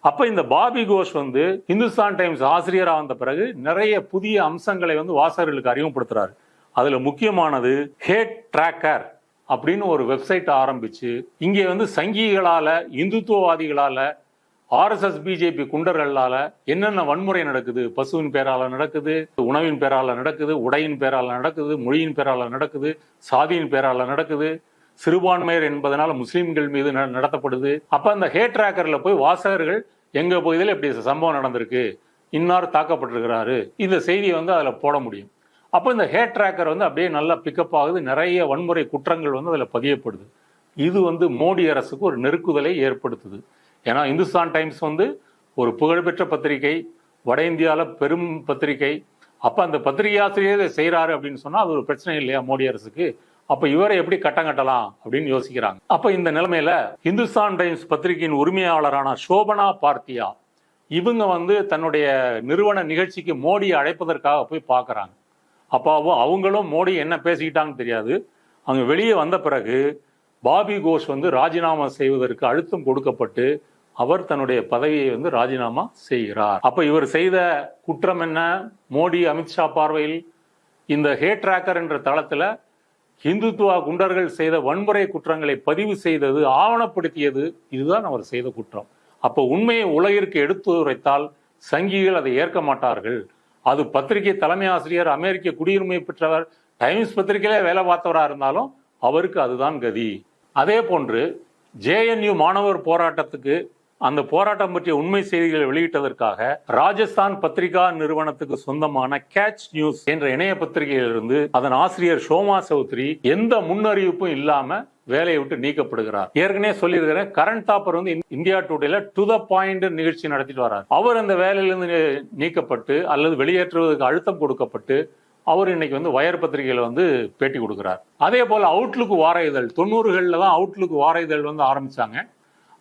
அப்ப இந்த பாபி கோஷ் வந்து இந்துஸ்தான் டைம்ஸ் ஆசிரியராக வந்த பிறகு நிறைய புதிய அம்சங்களை வந்து வாசகர்களுக்கு அறிமுகப்படுத்துறாரு. அதுல முக்கியமானது ஹேட் ட்ராக்கர். அப்படின்னு ஒரு வெப்சைட் ஆரம்பிச்சு இங்கே வந்து சங்கிகளால் இந்துத்துவவாதிகளால் ஆர்எஸ்எஸ் பிஜேபி குண்டர்களால் என்னென்ன வன்முறை நடக்குது பசுவின் பேரால் நடக்குது உணவின் பேரால் நடக்குது உடையின் பேரால் நடக்குது மொழியின் பேரால் நடக்குது சாதியின் பேரால் நடக்குது சிறுபான்மையர் என்பதனால் முஸ்லீம்கள் மீது நடத்தப்படுது. அப்போ அந்த ஹேட் ட்ராக்கரில் போய் வாசகர்கள் எங்கள் பகுதியில் இப்படி சம்பவம் நடந்திருக்கு இன்னார் தாக்கப்பட்டிருக்கிறாரு இந்த செய்தியை வந்து அதில் போட முடியும். அப்போ இந்த ஹேட் ட்ராக்கர் வந்து அப்படியே நல்லா பிக்கப் ஆகுது. நிறைய வன்முறை குற்றங்கள் வந்து அதில் பதியப்படுது. இது வந்து மோடி அரசுக்கு ஒரு நெருக்குதலை ஏற்படுத்துது. ஏன்னா இந்துஸ்தான் டைம்ஸ் வந்து ஒரு புகழ்பெற்ற பத்திரிகை வட இந்தியாவில் பெரும் பத்திரிகை. அப்போ அந்த பத்திரிகை செய்கிறாரு அப்படின்னு சொன்னால் அது ஒரு பிரச்சனை இல்லையா மோடி அரசுக்கு? அப்போ இவரை எப்படி கட்டம் கட்டலாம் அப்படின்னு யோசிக்கிறாங்க. அப்போ இந்த நிலைமையில இந்துஸ்தான் டைம்ஸ் பத்திரிகையின் உரிமையாளரான சோபனா பார்த்தியா இவங்க வந்து தன்னுடைய நிறுவன நிகழ்ச்சிக்கு மோடியை அழைப்பதற்காக போய் பார்க்குறாங்க. அப்பாவோ அவங்களும் மோடி என்ன பேசிக்கிட்டாங்கன்னு தெரியாது. அங்கே வெளியே வந்த பிறகு பாபி கோஷ் வந்து ராஜினாமா செய்வதற்கு அழுத்தம் கொடுக்கப்பட்டு அவர் தன்னுடைய பதவியை வந்து ராஜினாமா செய்கிறார். அப்போ இவர் செய்த குற்றம் என்ன? மோடி அமித்ஷா பார்வையில் இந்த ஹே ட்ராக்கர் என்ற தளத்தில் இந்துத்துவா குண்டர்கள் செய்த வன்முறை குற்றங்களை பதிவு செய்தது ஆவணப்படுத்தியது இதுதான் அவர் செய்த குற்றம். அப்போ உண்மையை உலகிற்கு எடுத்து உரைத்தால் சங்கிகள் அதை ஏற்க மாட்டார்கள். அது பத்திரிகை தலைமை ஆசிரியர் அமெரிக்க குடியுரிமை பெற்றவர் டைம்ஸ் பத்திரிகையிலே வேலை பார்த்தவரா இருந்தாலும் அவருக்கு அதுதான் கதி. அதே போன்று ஜேஎன்யூ மாணவர் போராட்டத்துக்கு அந்த போராட்டம் பற்றிய உண்மை செய்திகளை வெளியிட்டதற்காக ராஜஸ்தான் பத்திரிகா நிறுவனத்துக்கு சொந்தமான கேட்ச் நியூஸ் என்ற இணைய பத்திரிகையிலிருந்து அதன் ஆசிரியர் ஷோமா சௌத்ரி எந்த முன்னறிவிப்பும் இல்லாம வேலையை விட்டு நீக்கப்படுகிறார். ஏற்கனவே சொல்லியிருக்கிறேன் கரண்ட் தாப்பர் வந்து இந்~ இந்தியா டுடேல டு த பாயிண்ட் நிகழ்ச்சி நடத்திட்டு வரார். அவர் அந்த வேலையிலிருந்து நீக்கப்பட்டு அல்லது வெளியேற்றுவதற்கு அழுத்தம் கொடுக்கப்பட்டு அவர் இன்னைக்கு வந்து வயர் பத்திரிகையில வந்து பேட்டி கொடுக்கிறார். அதே போல அவுட்லுக்கு வார இதழ் தொண்ணூறுகளில் தான் அவுட்லுக்கு வார இதழ் வந்து ஆரம்பிச்சாங்க.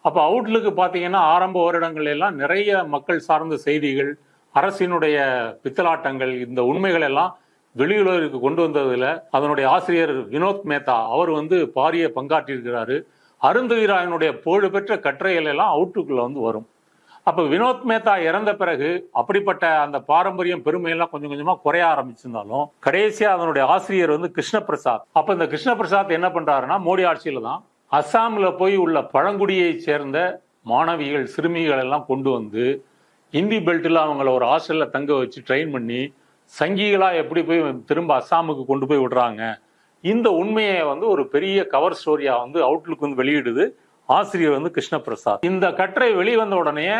அப்போ அவுட்லுக்கு பார்த்தீங்கன்னா ஆரம்ப வருடங்கள் எல்லாம் நிறைய மக்கள் சார்ந்த செய்திகள் அரசினுடைய பித்தலாட்டங்கள் இந்த உண்மைகள் எல்லாம் வெளியுலகிற்கு கொண்டு வந்ததுல அதனுடைய ஆசிரியர் வினோத் மேத்தா அவர் வந்து பாரிய பங்காற்றியிருக்கிறாரு. அருந்தவீராயனுடைய புகழ்பெற்ற கட்டுரைகள் எல்லாம் அவுட்லுக்ல வந்து வரும். அப்ப வினோத் மேத்தா இறந்த பிறகு அப்படிப்பட்ட அந்த பாரம்பரியம் பெருமையெல்லாம் கொஞ்சம் கொஞ்சமா குறைய ஆரம்பிச்சிருந்தாலும் கடைசியா அதனுடைய ஆசிரியர் வந்து கிருஷ்ணபிரசாத். அப்போ அப்ப இந்த கிருஷ்ணபிரசாத் என்ன பண்றாருன்னா மோடி ஆட்சியில தான் அஸ்ஸாம்ல போய் உள்ள பழங்குடியை சேர்ந்த மாணவிகள் சிறுமிகள் எல்லாம் கொண்டு வந்து இந்தி பெல்ட்டில் அவங்கள ஒரு ஹாஸ்டல்ல தங்க வச்சு ட்ரெயின் பண்ணி சங்கிகளாக எப்படி போய் திரும்ப அஸ்ஸாமுக்கு கொண்டு போய் விடுறாங்க? இந்த உண்மையை வந்து ஒரு பெரிய கவர் ஸ்டோரியாக வந்து அவுட்லுக் வந்து வெளியிடுது. ஆசிரியர் வந்து கிருஷ்ணபிரசாத். இந்த கட்டுரை வெளிவந்த உடனே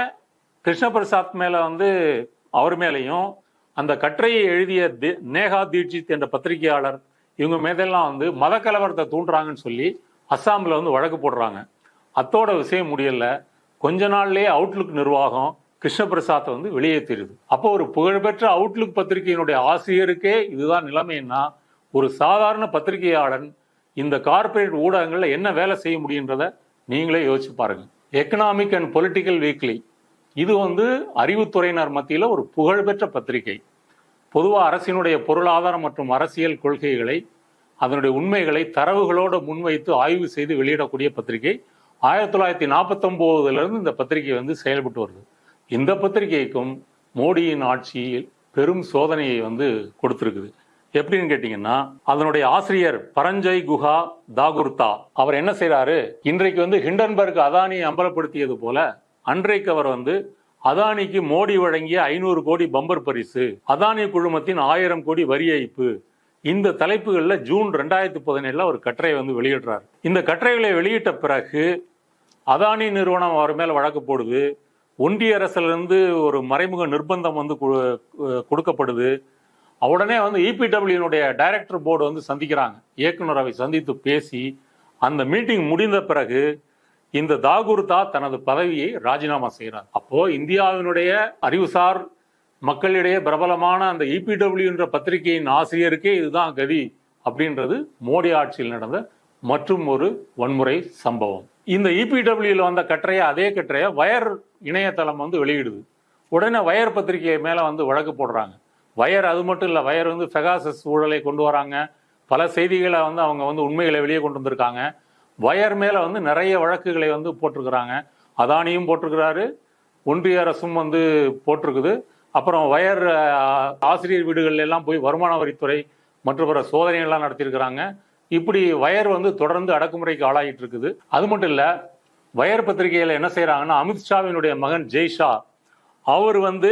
கிருஷ்ணபிரசாத் மேலே வந்து அவர் மேலேயும் அந்த கட்டுரையை எழுதிய தி- தீட்சித் என்ற பத்திரிகையாளர் இவங்க மேதெல்லாம் வந்து மத கலவரத்தை தூண்டுறாங்கன்னு சொல்லி அஸ்ஸாமில் வந்து வழக்கு போடுறாங்க. அத்தோட விஷயம் முடியல. கொஞ்ச நாள்லேயே அவுட்லுக் நிர்வாகம் கிருஷ்ணபிரசாத்தை வந்து வெளியேற்றிருது அப்போ ஒரு புகழ்பெற்ற அவுட்லுக் பத்திரிகையினுடைய ஆசிரியருக்கே இதுதான் நிலைமைன்னா ஒரு சாதாரண பத்திரிகையாளன் இந்த கார்ப்பரேட் ஊடகங்களில் என்ன வேலை செய்ய முடியுன்றத நீங்களே யோசிச்சு பாருங்க. எக்கனாமிக் அண்ட் பொலிட்டிக்கல் வீக்லி இது வந்து அறிவுத்துறையினர் மத்தியில் ஒரு புகழ்பெற்ற பத்திரிகை. பொதுவாக அரசினுடைய பொருளாதாரம் மற்றும் அரசியல் கொள்கைகளை அதனுடைய உண்மைகளை தரவுகளோடு முன்வைத்து ஆய்வு செய்து வெளியிடக்கூடிய பத்திரிகை. ஆயிரத்தி தொள்ளாயிரத்தி நாற்பத்தொம்போதுலேருந்து இந்த பத்திரிகை வந்து செயல்பட்டு வருது. இந்த பத்திரிகைக்கும் மோடியின் ஆட்சியில் பெரும் சோதனையை வந்து கொடுத்துருக்குது. எப்படின்னு கேட்டீங்கன்னா அதனுடைய ஆசிரியர் பரஞ்சய் குஹா தாகுர்தா அவர் என்ன செய்யறாரு இன்றைக்கு வந்து ஹிண்டன்பர்க் அதானியை அம்பலப்படுத்தியது போல அன்றைக்கு அவர் வந்து அதானிக்கு மோடி வழங்கிய ஐநூறு கோடி பம்பர் பரிசு அதானி குழுமத்தின் ஆயிரம் கோடி வரி ஏய்ப்பு இந்த தலைப்புகளில் ஜூன் ரெண்டாயிரத்தி பதினேழுல ஒரு கட்டுரை வந்து வெளியிடுறார். இந்த கட்டுரைகளை வெளியிட்ட பிறகு அதானி நிறுவனம் அவர் மேல் வழக்கு போடுது ஒன்றிய அரசுலேருந்து ஒரு மறைமுக நிர்பந்தம் வந்து கொடுக்கப்படுது. உடனே வந்து இபிடபிள்யூனுடைய டைரக்டர் போர்டு வந்து சந்திக்கிறாங்க. இயக்குநரவை சந்தித்து பேசி அந்த மீட்டிங் முடிந்த பிறகு இந்த தாகூர்தா தனது பதவியை ராஜினாமா செய்கிறார். அப்போ இந்தியாவினுடைய அறிவுசார் மக்களிடையே பிரபலமான அந்த இபிடபிள்யூன்ற பத்திரிகையின் ஆசிரியருக்கே இதுதான் கதி அப்படின்றது மோடி ஆட்சியில் நடந்த மற்றும் ஒரு வன்முறை சம்பவம். இந்த இபிடபிள்யூல வந்த கட்டுரையை அதே கட்டுரையை வயர் இணையதளம் வந்து வெளியிடுது. உடனே வயர் பத்திரிகை மேலே வந்து வழக்கு போடுறாங்க. வயர் அது மட்டும் இல்லை வயர் வந்து ஃபெகாசஸ் ஊழலை கொண்டு வராங்க. பல செய்திகளை வந்து அவங்க வந்து உண்மைகளை வெளியே கொண்டு வந்திருக்காங்க. வயர் மேலே வந்து நிறைய வழக்குகளை வந்து போட்டிருக்கிறாங்க. அதானியும் போட்டிருக்கிறாரு. ஒன்றிய அரசும் வந்து போட்டிருக்குது. அப்புறம் வயர் ஆசிரியர் வீடுகள் எல்லாம் போய் வருமான வரித்துறை மற்றும் பிற சோதனைகள்லாம் நடத்தியிருக்கிறாங்க. இப்படி வயர் வந்து தொடர்ந்து அடக்குமுறைக்கு ஆளாகிட்டு இருக்குது. அது மட்டும் இல்லை வயர் பத்திரிகையில் என்ன செய்கிறாங்கன்னா அமித்ஷாவினுடைய மகன் ஜெய்ஷா அவர் வந்து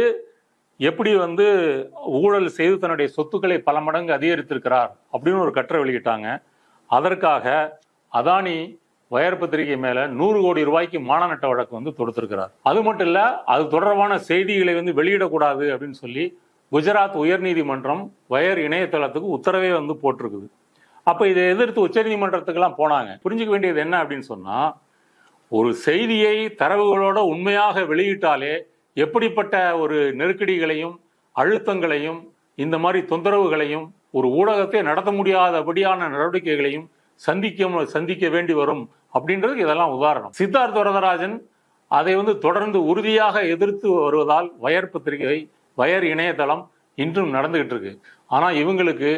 எப்படி வந்து ஊழல் செய்து தன்னுடைய சொத்துக்களை பல மடங்கு அதிகரித்திருக்கிறார் அப்படின்னு ஒரு கட்டுரை வெளியிட்டாங்க. அதற்காக அதானி வயர் பத்திரிகை மேல நூறு கோடி ரூபாய்க்கு மானநட்ட வழக்கு வந்து தொடுத்திருக்கிறார். அது மட்டும் இல்ல அது தொடர்பான செய்திகளை வந்து வெளியிடக்கூடாது அப்படின்னு சொல்லி குஜராத் உயர்நீதிமன்றம் வயர் இணையதளத்துக்கு உத்தரவே வந்து போட்டிருக்குது. அப்ப இதை எதிர்த்து உச்சநீதிமன்றத்துக்கெல்லாம் போனாங்க. புரிஞ்சுக்க வேண்டியது என்ன அப்படின்னு சொன்னா ஒரு செய்தியை தரவுகளோட உண்மையாக வெளியிட்டாலே எப்படிப்பட்ட ஒரு நெருக்கடிகளையும் அழுத்தங்களையும் இந்த மாதிரி தொந்தரவுகளையும் ஒரு ஊடகத்தை நடத்த முடியாதபடியான நடவடிக்கைகளையும் சந்திக்க சந்திக்க வேண்டி வரும் அப்படின்றதுக்கு இதெல்லாம் உதாரணம். சித்தார்த் வரதராஜன் அதை வந்து தொடர்ந்து உறுதியாக எதிர்த்து வருவதால் வயர் பத்திரிகை வயர் இணையதளம் இன்றும் நடந்துகிட்டு இருக்கு. ஆனால் இவங்களுக்கு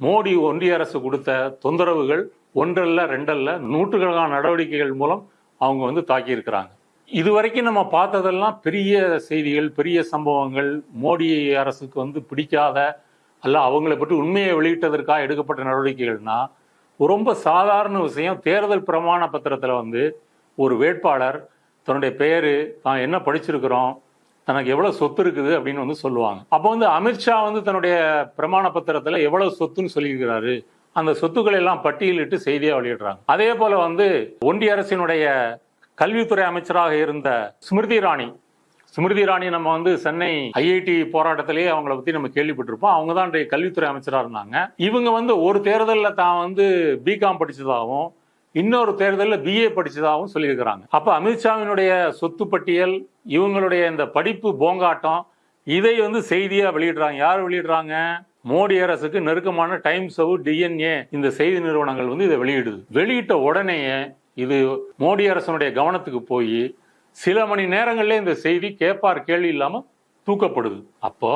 மோடி ஒன்றிய அரசு கொடுத்த தொந்தரவுகள் ஒன்றல்ல ரெண்டல்ல நூற்றுக்கணக்கான நடவடிக்கைகள் மூலம் அவங்க வந்து தாக்கியிருக்கிறாங்க. இது இதுவரைக்கும் நம்ம பார்த்ததெல்லாம் பெரிய செய்திகள் பெரிய சம்பவங்கள் மோடி அரசுக்கு வந்து பிடிக்காத அல்ல அவங்களை பற்றி உண்மையை வெளியிட்டதற்காக எடுக்கப்பட்ட நடவடிக்கைகள்னா ரொம்ப சாதாரண விஷயம் தேர்தல் பிரமாண பத்திரத்தில் வந்து ஒரு வேட்பாளர் தன்னுடைய பெயர் தான் என்ன படிச்சிருக்கிறோம் தனக்கு எவ்வளோ சொத்து இருக்குது அப்படின்னு வந்து சொல்லுவாங்க. அப்போ வந்து அமித்ஷா வந்து தன்னுடைய பிரமாண பத்திரத்தில் எவ்வளோ சொத்துன்னு சொல்லியிருக்கிறாரு அந்த சொத்துக்களை எல்லாம் பட்டியலிட்டு செய்தியாக வெளியிடுறாங்க. அதே போல வந்து ஒன்றிய அரசினுடைய கல்வித்துறை அமைச்சராக இருந்த ஸ்மிருதி இராணி ஸ்மிருதி இராணி நம்ம வந்து சென்னை ஐஐடி போராட்டத்திலேயே அவங்கள பத்தி நம்ம கேள்விப்பட்டிருப்போம். அவங்க தான் இன்றைய கல்வித்துறை அமைச்சராக இருந்தாங்க. இவங்க வந்து ஒரு தேர்தலில் தான் வந்து பிகாம் படிச்சதாகவும் இன்னொரு தேர்தலில் பிஏ படிச்சதாகவும் சொல்லியிருக்கிறாங்க. அப்போ அமித்ஷாவினுடைய சொத்து பட்டியல் இவங்களுடைய இந்த படிப்பு போங்காட்டம் இதை வந்து செய்தியாக வெளியிடுறாங்க. யார் வெளியிடுறாங்க? மோடி அரசுக்கு நெருக்கமான டைம்ஸ் டிஎன்ஏ இந்த செய்தி நிறுவனங்கள் வந்து இதை வெளியிடுது. வெளியிட்ட உடனேயே இது மோடி அரசனுடைய கவனத்துக்கு போய் சில மணி நேரங்களில் இந்த செய்தி கேட்பார் கேள்வி இல்லாம தூக்கப்படுது. அப்போ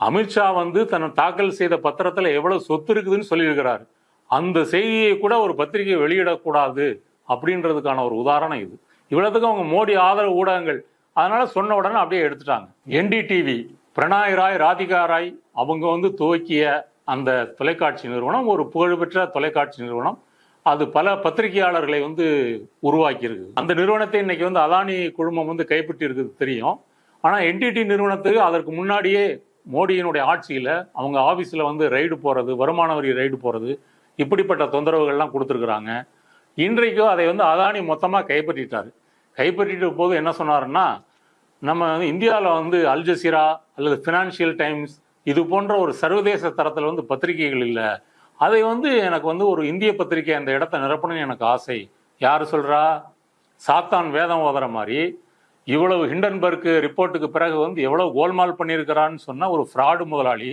அமித்ஷா வந்து தன் தாக்கல் செய்த பத்திரத்துல எவ்வளவு சொத்து இருக்குதுன்னு சொல்லியிருக்கிறார். அந்த செய்தியை கூட ஒரு பத்திரிகை வெளியிடக்கூடாது அப்படின்றதுக்கான ஒரு உதாரணம் இது. இவ்வளவுக்கும் அவங்க மோடி ஆதரவு ஊடகங்கள். அதனால சொன்ன உடனே அப்படியே எடுத்துட்டாங்க. என்டிடிவி பிரணாய் ராய் ராதிகா ராய் அவங்க வந்து துவக்கிய அந்த தொலைக்காட்சி நிறுவனம் ஒரு புகழ்பெற்ற தொலைக்காட்சி நிறுவனம். அது பல பத்திரிகையாளர்களை வந்து உருவாக்கியிருக்கு. அந்த நிறுவனத்தை இன்னைக்கு வந்து அதானி குழுமம் வந்து கைப்பற்றி இருக்குது தெரியும். ஆனால் என்டிடி நிறுவனத்துக்கு அதற்கு முன்னாடியே மோடியினுடைய ஆட்சியில் அவங்க ஆஃபீஸில் வந்து ரைடு போகிறது வருமான வரி ரைடு போகிறது இப்படிப்பட்ட தொந்தரவுகள்லாம் கொடுத்துருக்குறாங்க. இன்றைக்கும் அதை வந்து அதானி மொத்தமாக கைப்பற்றிட்டார். கைப்பற்றிட்டு போது என்ன சொன்னாருன்னா நம்ம வந்து இந்தியாவில் வந்து அல்ஜசீரா அல்லது ஃபினான்ஷியல் டைம்ஸ் இது போன்ற ஒரு சர்வதேச தரத்தில் வந்து பத்திரிகைகள் இல்லை. அதை வந்து எனக்கு வந்து ஒரு இந்திய பத்திரிகை அந்த இடத்த நிரப்பணும்னு எனக்கு ஆசை. யார் சொல்கிறா சாத்தான் வேதம் ஓதுற மாதிரி. இவ்வளவு ஹிண்டன்பர்க் ரிப்போர்ட்டுக்கு பிறகு வந்து எவ்வளவு கோல்மால் பண்ணியிருக்கிறான்னு சொன்னால் ஒரு ஃப்ராடு முதலாளி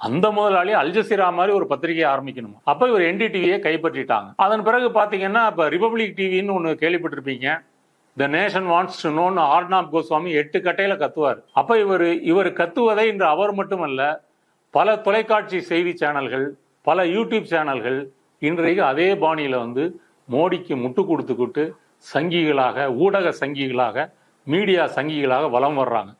அந்த முதலாளி அல்ஜசீரா மாதிரி ஒரு பத்திரிகையை ஆரம்பிக்கணும்? அப்போ இவர் என்டிடிவியை கைப்பற்றிட்டாங்க. அதன் பிறகு பார்த்தீங்கன்னா இப்போ ரிபப்ளிக் டிவின்னு ஒன்று கேள்விப்பட்டிருப்பீங்க. The nation wants to know Arnab Goswami எட்டு கட்டையில கத்துவார். அப்ப இவர் இவர் கத்துவதை இன்று அவர் மட்டுமல்ல பல தொலைக்காட்சி செய்தி சேனல்கள் பல யூடியூப் சேனல்கள் இன்றைக்கு அதே பாணியில வந்து மோடிக்கு முட்டு கொடுத்துக்கிட்டு சங்கிகளாக ஊடக சங்கிகளாக மீடியா சங்கிகளாக வலம் வர்றாங்க.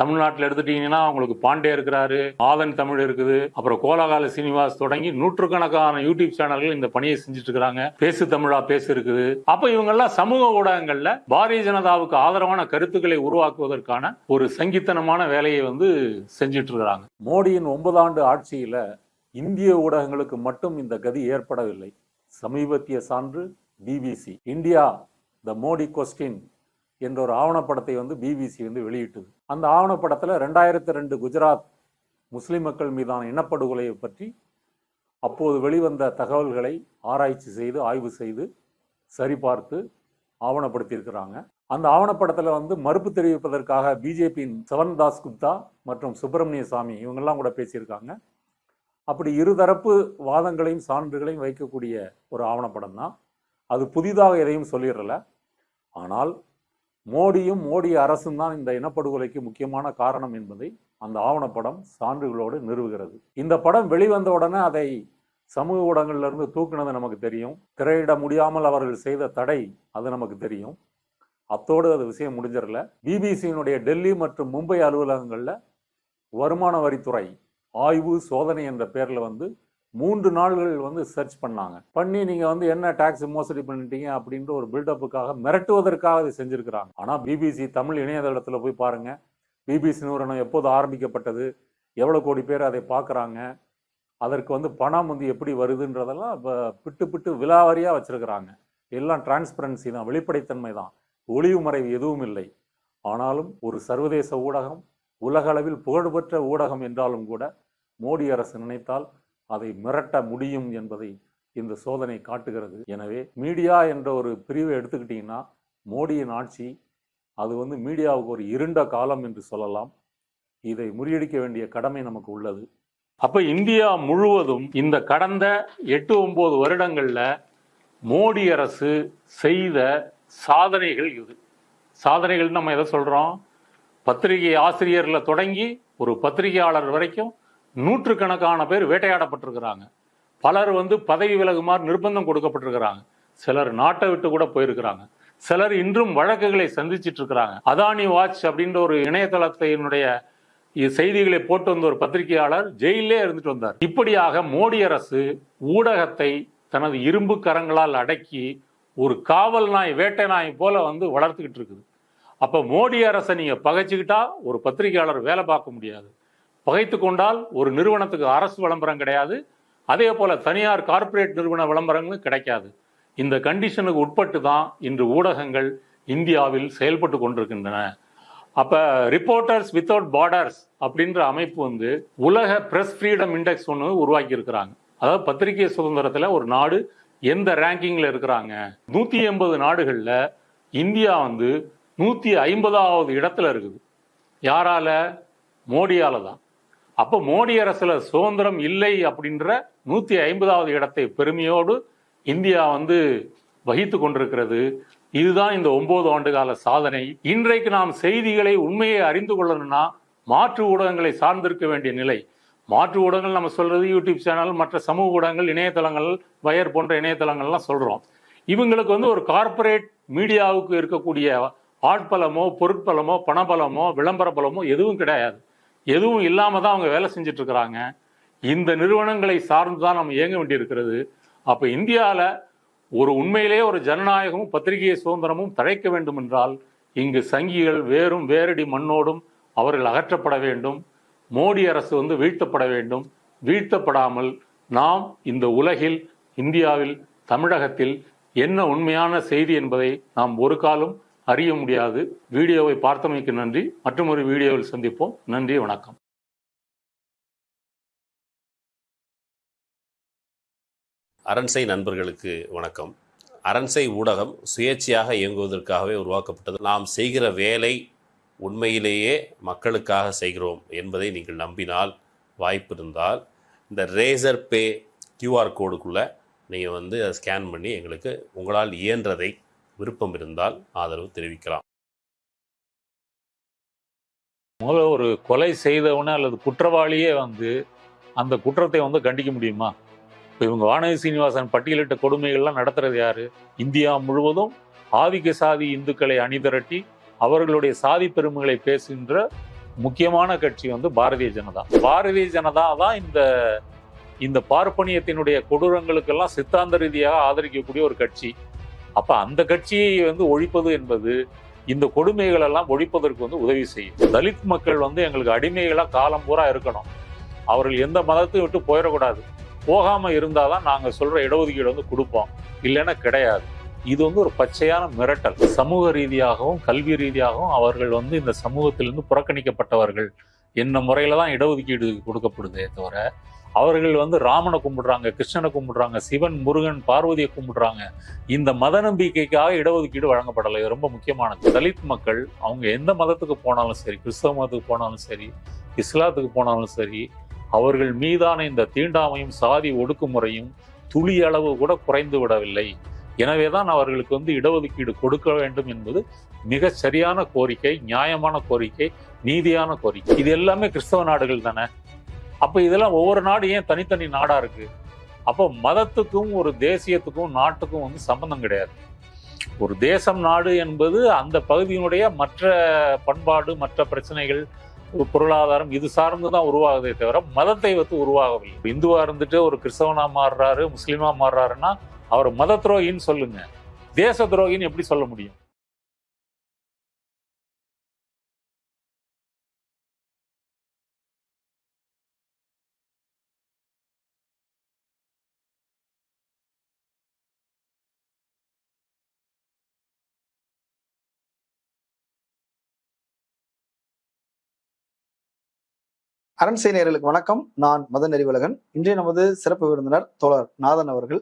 தமிழ்நாட்டில் எடுத்துட்டீங்கன்னா அவங்களுக்கு பாண்டே இருக்கிறாரு ஆதன் தமிழ் இருக்குது அப்புறம் கோலாகால சீனிவாஸ் தொடங்கி நூற்றுக்கணக்கான யூடியூப் சேனல்கள் இந்த பணியை செஞ்சுட்டு இருக்கிறாங்க பேசு தமிழா பேசு இருக்குது. அப்ப இவங்கெல்லாம் சமூக ஊடகங்கள்ல பாரதிய ஜனதாவுக்கு ஆதரவான கருத்துக்களை உருவாக்குவதற்கான ஒரு சங்கித்தனமான வேலையை வந்து செஞ்சுட்டு இருக்கிறாங்க மோடியின் ஒன்பது ஆண்டு ஆட்சியில இந்திய ஊடகங்களுக்கு மட்டும் இந்த கதி ஏற்படவில்லை. சமீபத்திய சான்று BBC India the Modi question என்ற ஒரு ஆவணப்படத்தை வந்து பிபிசி வந்து வெளியிட்டது. அந்த ஆவணப்படத்தில் ரெண்டாயிரத்தி ரெண்டு குஜராத் முஸ்லிம் மக்கள் மீதான இனப்படுகொலையை பற்றி அப்போது வெளிவந்த தகவல்களை ஆராய்ச்சி செய்து ஆய்வு செய்து சரிபார்த்து ஆவணப்படுத்தியிருக்கிறாங்க. அந்த ஆவணப்படத்தில் வந்து மறுப்பு தெரிவிப்பதற்காக பிஜேபியின் சவன் தாஸ் குப்தா மற்றும் சுப்பிரமணிய சாமி இவங்கெல்லாம் கூட பேசியிருக்காங்க. அப்படி இருதரப்பு வாதங்களையும் சான்றுகளையும் வைக்கக்கூடிய ஒரு ஆவணப்படம் தான் அது புதிதாக எதையும் சொல்லிடல. ஆனால் மோடியும் மோடி அரசும் தான் இந்த இனப்படுகொலைக்கு முக்கியமான காரணம் என்பதை அந்த ஆவணப்படம் சான்றுகளோடு நிறுவுகிறது. இந்த படம் வெளிவந்த உடனே அதை சமூக ஊடகங்கள்ல இருந்து தூக்குனது நமக்கு தெரியும். திரையிட முடியாமல் அவர்கள் செய்த தடை அது நமக்கு தெரியும். அத்தோடு அது விஷயம் முடிஞ்சிடல. பிபிசியினுடைய டெல்லி மற்றும் மும்பை அலுவலகங்களில் வருமான வரித்துறை ஆய்வு சோதனை என்ற பேரில் வந்து மூன்று நாள்கள் வந்து சர்ச் பண்ணாங்க. பண்ணி நீங்க வந்து என்ன டாக்ஸ் மோசடி பண்ணிட்டீங்க அப்படின்ற ஒரு பில்டப்புக்காக மிரட்டுவதற்காக அதை செஞ்சிருக்கிறாங்க. ஆனா பிபிசி தமிழ் இணையதளத்தில் போய் பாருங்க. பிபிசி நிறுவனம் எப்போது ஆரம்பிக்கப்பட்டது? எவ்வளோ கோடி பேர் அதை பார்க்குறாங்க? அதற்கு வந்து பணம் வந்து எப்படி வருதுன்றதெல்லாம் இப்போ பிட்டு பிட்டு விலாவரியாக வச்சுருக்கிறாங்க. எல்லாம் டிரான்ஸ்பரன்சி தான் வெளிப்படைத்தன்மை தான். ஒளிவு மறைவு எதுவும் இல்லை. ஆனாலும் ஒரு சர்வதேச ஊடகம் உலகளவில் புகழ்பெற்ற ஊடகம் என்றாலும் கூட மோடி அரசு நினைத்தால் அதை மிரட்ட முடியும் என்பதை இந்த சோதனை காட்டுகிறது. எனவே மீடியா என்ற ஒரு பிரிவை எடுத்துக்கிட்டிங்கன்னா மோடியின் ஆட்சி அது வந்து மீடியாவுக்கு ஒரு இருண்ட காலம் என்று சொல்லலாம். இதை முறியடிக்க வேண்டிய கடமை நமக்கு உள்ளது. அப்போ இந்தியா முழுவதும் இந்த கடந்த எட்டு ஒம்பது வருடங்களில் மோடி அரசு செய்த சாதனைகள் இது. சாதனைகள் நம்ம எதை சொல்கிறோம் பத்திரிகை ஆசிரியரில் தொடங்கி ஒரு பத்திரிகையாளர் வரைக்கும் நூற்றுக்கணக்கான பேர் வேட்டையாடப்பட்டிருக்கிறாங்க. பலர் வந்து பதவி விலகுமாறு நிர்பந்தம் கொடுக்கப்பட்டிருக்கிறாங்க. சிலர் நாட்டை விட்டு கூட போயிருக்கிறாங்க. சிலர் இன்றும் வழக்குகளை சந்திச்சிட்டு இருக்கிறாங்க அதானி வாட்ச் அப்படின்ற ஒரு இணையதளத்தினுடைய செய்திகளை போட்டு வந்த ஒரு பத்திரிகையாளர் ஜெயிலே இருந்துட்டு வந்தார். இப்படியாக மோடி அரசு ஊடகத்தை தனது இரும்பு கரங்களால் அடக்கி ஒரு காவல் நாய் வேட்டை நாய் போல வந்து வளர்த்துக்கிட்டு இருக்குது. அப்போ மோடி அரசை நீங்கள் பகைச்சிக்கிட்டா ஒரு பத்திரிகையாளர் வேலை பார்க்க முடியாது. பகைத்து கொண்டால் ஒரு நிறுவனத்துக்கு அரசு விளம்பரம் கிடையாது. அதே போல தனியார் கார்ப்பரேட் நிறுவன விளம்பரங்களும் கிடைக்காது. இந்த கண்டிஷனுக்கு உட்பட்டு தான் இன்று ஊடகங்கள் இந்தியாவில் செயல்பட்டு கொண்டிருக்கின்றன. அப்ப ரிப்போர்ட்டர்ஸ் வித்தவுட் பார்டர்ஸ் அப்படின்ற அமைப்பு வந்து உலக பிரஸ் ஃப்ரீடம் இண்டெக்ஸ் ஒன்று உருவாக்கி இருக்கிறாங்க அதாவது பத்திரிகை சுதந்திரத்தில் ஒரு நாடு எந்த ரேங்கிங்ல இருக்கிறாங்க? நூத்தி எண்பது நாடுகளில் இந்தியா வந்து நூத்தி ஐம்பதாவது இடத்துல இருக்குது. யாரால? மோடியால தான் அப்ப மோடி அரசுல சுதந்திரம் இல்லை அப்படின்ற நூத்தி ஐம்பதாவது இடத்தை பெருமையோடு இந்தியா வந்து வகித்து கொண்டிருக்கிறது. இதுதான் இந்த ஒன்பது ஆண்டு கால சாதனை. இன்றைக்கு நாம் செய்திகளை உண்மையை அறிந்து கொள்ளணும்னா மாற்று ஊடகங்களை சார்ந்திருக்க வேண்டிய நிலை. மாற்று ஊடகங்கள் நம்ம சொல்றது யூடியூப் சேனல் மற்ற சமூக ஊடகங்கள் இணையதளங்கள் வயர் போன்ற இணையதளங்கள்லாம் சொல்றோம். இவங்களுக்கு வந்து ஒரு கார்ப்பரேட் மீடியாவுக்கு இருக்கக்கூடிய ஆட்பலமோ பொருட்பலமோ பணபலமோ விளம்பர பலமோ எதுவும் கிடையாது. எதுவும் இல்லாமல் தான் அவங்க வேலை செஞ்சிட்ருக்கிறாங்க. இந்த நிறுவனங்களை சார்ந்து தான் நம்ம இயங்க வேண்டியிருக்கிறது. அப்போ இந்தியாவில் ஒரு உண்மையிலேயே ஒரு ஜனநாயகமும் பத்திரிகை சுதந்திரமும் தழைக்க வேண்டும் என்றால் இங்கு சங்கிகள் வேறும் வேரடி மண்ணோடும் அவர்கள் அகற்றப்பட வேண்டும். மோடி அரசு வந்து வீழ்த்தப்பட வேண்டும். வீழ்த்தப்படாமல் நாம் இந்த உலகில் இந்தியாவில் தமிழகத்தில் என்ன உண்மையான செய்தி என்பதை நாம் ஒரு காலம் அறிய முடியாது. வீடியோவை பார்த்தமைக்கு நன்றி. மற்றும் வீடியோவில் சந்திப்போம். நன்றி வணக்கம். அரண்சை நண்பர்களுக்கு வணக்கம். அரண்சை ஊடகம் சுயேட்சையாக இயங்குவதற்காகவே உருவாக்கப்பட்டது. நாம் செய்கிற வேலை உண்மையிலேயே மக்களுக்காக செய்கிறோம் என்பதை நீங்கள் நம்பினால் வாய்ப்பு இருந்தால் இந்த ரேசர் பே கியூஆர் கோடுக்குள்ளே நீங்கள் வந்து அதை ஸ்கேன் பண்ணி எங்களுக்கு உங்களால் இயன்றதை விருப்பம் இருந்தால் ஆதரவு தெரிவிக்கலாம். முதல்ல ஒரு கொலை செய்தவன அல்லது குற்றவாளியே வந்து அந்த குற்றத்தை வந்து கண்டிக்க முடியுமா? இப்போ இவங்க வானதி சீனிவாசன் பட்டியலிட்ட கொடுமைகள்லாம் நடத்துறது யாரு? இந்தியா முழுவதும் ஆதிக்க சாதி இந்துக்களை அணிதிரட்டி அவர்களுடைய சாதி பெருமைகளை பேசுகின்ற முக்கியமான கட்சி வந்து பாரதிய ஜனதா. பாரதிய ஜனதா தான் இந்த இந்த பார்ப்பனியத்தினுடைய கொடூரங்களுக்கெல்லாம் சித்தாந்த ரீதியாக ஆதரிக்கக்கூடிய ஒரு கட்சி. அப்ப அந்த கட்சியை வந்து ஒழிப்பது என்பது இந்த கொடுமைகள் எல்லாம் ஒழிப்பதற்கு வந்து உதவி செய்யும். தலித் மக்கள் வந்து எங்களுக்கு அடிமைகளா காலம் பூரா இருக்கணும். அவர்கள் எந்த மதத்தையும் விட்டு போயிடக்கூடாது. போகாம இருந்தாதான் நாங்க சொல்ற இடஒதுக்கீடு வந்து கொடுப்போம். இல்லைன்னா கிடையாது. இது வந்து ஒரு பச்சையான மிரட்டல். சமூக ரீதியாகவும் கல்வி ரீதியாகவும் அவர்கள் வந்து இந்த சமூகத்திலிருந்து புறக்கணிக்கப்பட்டவர்கள். என்ன முறையில தான் இடஒதுக்கீடு கொடுக்கப்படுதே தவிர அவர்கள் வந்து ராமனை கும்பிடுறாங்க கிருஷ்ணனை கும்பிடுறாங்க சிவன் முருகன் பார்வதியை கும்பிடுறாங்க. இந்த மத நம்பிக்கைக்காக இடஒதுக்கீடு வழங்கப்படலை. இது ரொம்ப முக்கியமானது. தலித் மக்கள் அவங்க எந்த மதத்துக்கு போனாலும் சரி கிறிஸ்தவ மதத்துக்கு போனாலும் சரி இஸ்லாத்துக்கு போனாலும் சரி அவர்கள் மீதான இந்த தீண்டாமையும் சாதி ஒடுக்குமுறையும் துளி அளவு கூட குறைந்து விடவில்லை. எனவேதான் அவர்களுக்கு வந்து இடஒதுக்கீடு கொடுக்க வேண்டும் என்பது மிக சரியான கோரிக்கை நியாயமான கோரிக்கை நீதியான கோரிக்கை. இது எல்லாமே கிறிஸ்தவ நாடுகள் தானே? அப்ப இதெல்லாம் ஒவ்வொரு நாடு ஏன் தனித்தனி நாடா இருக்கு? அப்போ மதத்துக்கும் ஒரு தேசியத்துக்கும் நாட்டுக்கும் வந்து சம்பந்தம் கிடையாது. ஒரு தேசம் நாடு என்பது அந்த பகுதியினுடைய மற்ற பண்பாடு மற்ற பிரச்சனைகள் ஒரு பொருளாதாரம் இது சார்ந்து தான் உருவாகுதே தவிர மதத்தை வந்து உருவாகவில்லை. இந்துவாக இருந்துட்டு ஒரு கிறிஸ்தவனாக மாறுறாரு முஸ்லீமாக மாறுறாருன்னா அவர் மத துரோகின்னு சொல்லுங்க. தேச துரோகின்னு எப்படி சொல்ல முடியும்? அரண்சை நேயர்களுக்கு வணக்கம். நான் மதன் அறிவழகன் இன்றைய நமது சிறப்பு விருந்தினர் தோழர் நாதன் அவர்கள்.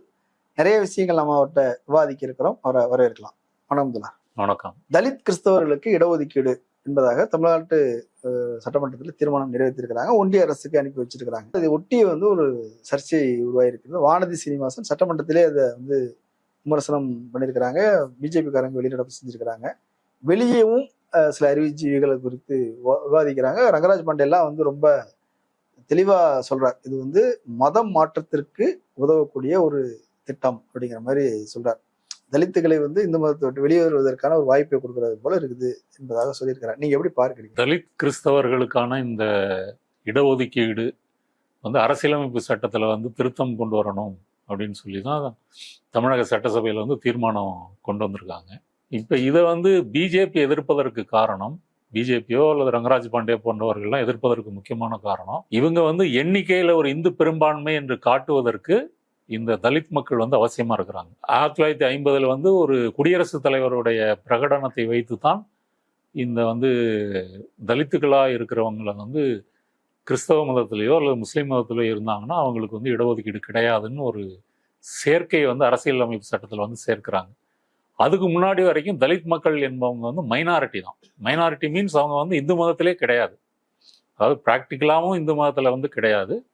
நிறைய விஷயங்கள் நம்ம அவர்கிட்ட விவாதிக்க இருக்கிறோம். அவரை வரவேற்கலாம். வணக்கம் தோழர். வணக்கம். தலித் கிறிஸ்தவர்களுக்கு இடஒதுக்கீடு என்பதாக தமிழ்நாட்டு சட்டமன்றத்தில் தீர்மானம் நிறைவேற்றிருக்கிறாங்க ஒன்றிய அரசுக்கு அனுப்பி வச்சிருக்கிறாங்க. இதை ஒட்டி வந்து ஒரு சர்ச்சை உருவாயிருக்கிறது வானதி சீனிவாசன் சட்டமன்றத்திலே அதை வந்து விமர்சனம் பண்ணியிருக்கிறாங்க. பிஜேபிக்காரங்க வெளிநடப்பு செஞ்சிருக்கிறாங்க வெளியேவும் சில அறிவுஜீவிகளை குறித்து விவாதிக்கிறாங்க. ரங்கராஜ் பாண்டேலாம் வந்து ரொம்ப தெளிவாக சொல்கிறார் இது வந்து மதம் மாற்றத்திற்கு உதவக்கூடிய ஒரு திட்டம் அப்படிங்கிற மாதிரி சொல்கிறார் தலித்துகளை வந்து இந்து மதத்தை விட்டு வெளியேறுவதற்கான ஒரு வாய்ப்பை கொடுக்கறது போல இருக்குது என்பதாக சொல்லியிருக்கிறார். நீங்கள் எப்படி பார்க்குறீங்க? தலித் கிறிஸ்தவர்களுக்கான இந்த இடஒதுக்கீடு வந்து அரசியலமைப்பு சட்டத்தில் வந்து திருத்தம் கொண்டு வரணும் அப்படின்னு சொல்லி தான் தமிழக சட்டசபையில் வந்து தீர்மானம் கொண்டு வந்திருக்காங்க. இப்போ இதை வந்து பிஜேபி எதிர்ப்பதற்கு காரணம் பிஜேபியோ அல்லது ரங்கராஜ் பாண்டே போன்றவர்கள்லாம் எதிர்ப்பதற்கு முக்கியமான காரணம் இவங்க வந்து எண்ணிக்கையில் ஒரு இந்து பெரும்பான்மை என்று காட்டுவதற்கு இந்த தலித் மக்கள் வந்து அவசியமாக இருக்கிறாங்க. ஆயிரத்தி தொள்ளாயிரத்தி ஐம்பதில் வந்து ஒரு குடியரசுத் தலைவருடைய பிரகடனத்தை வைத்து தான் இந்த வந்து தலித்துக்களாக இருக்கிறவங்களை வந்து கிறிஸ்தவ மதத்திலேயோ அல்லது முஸ்லீம் மதத்திலேயோ இருந்தாங்கன்னா அவங்களுக்கு வந்து இடஒதுக்கீடு கிடையாதுன்னு ஒரு சேர்க்கையை வந்து அரசியலமைப்பு சட்டத்தில் வந்து சேர்க்கிறாங்க. அதுக்கு முன்னாடி வரைக்கும் தலித் மக்கள் என்பவங்க வந்து மைனாரிட்டி தான். மைனாரிட்டி மீன்ஸ் அவங்க வந்து இந்து மதத்திலே கிடையாது. அதாவது ப்ராக்டிக்கலாகவும் இந்து மதத்தில் வந்து கிடையாது.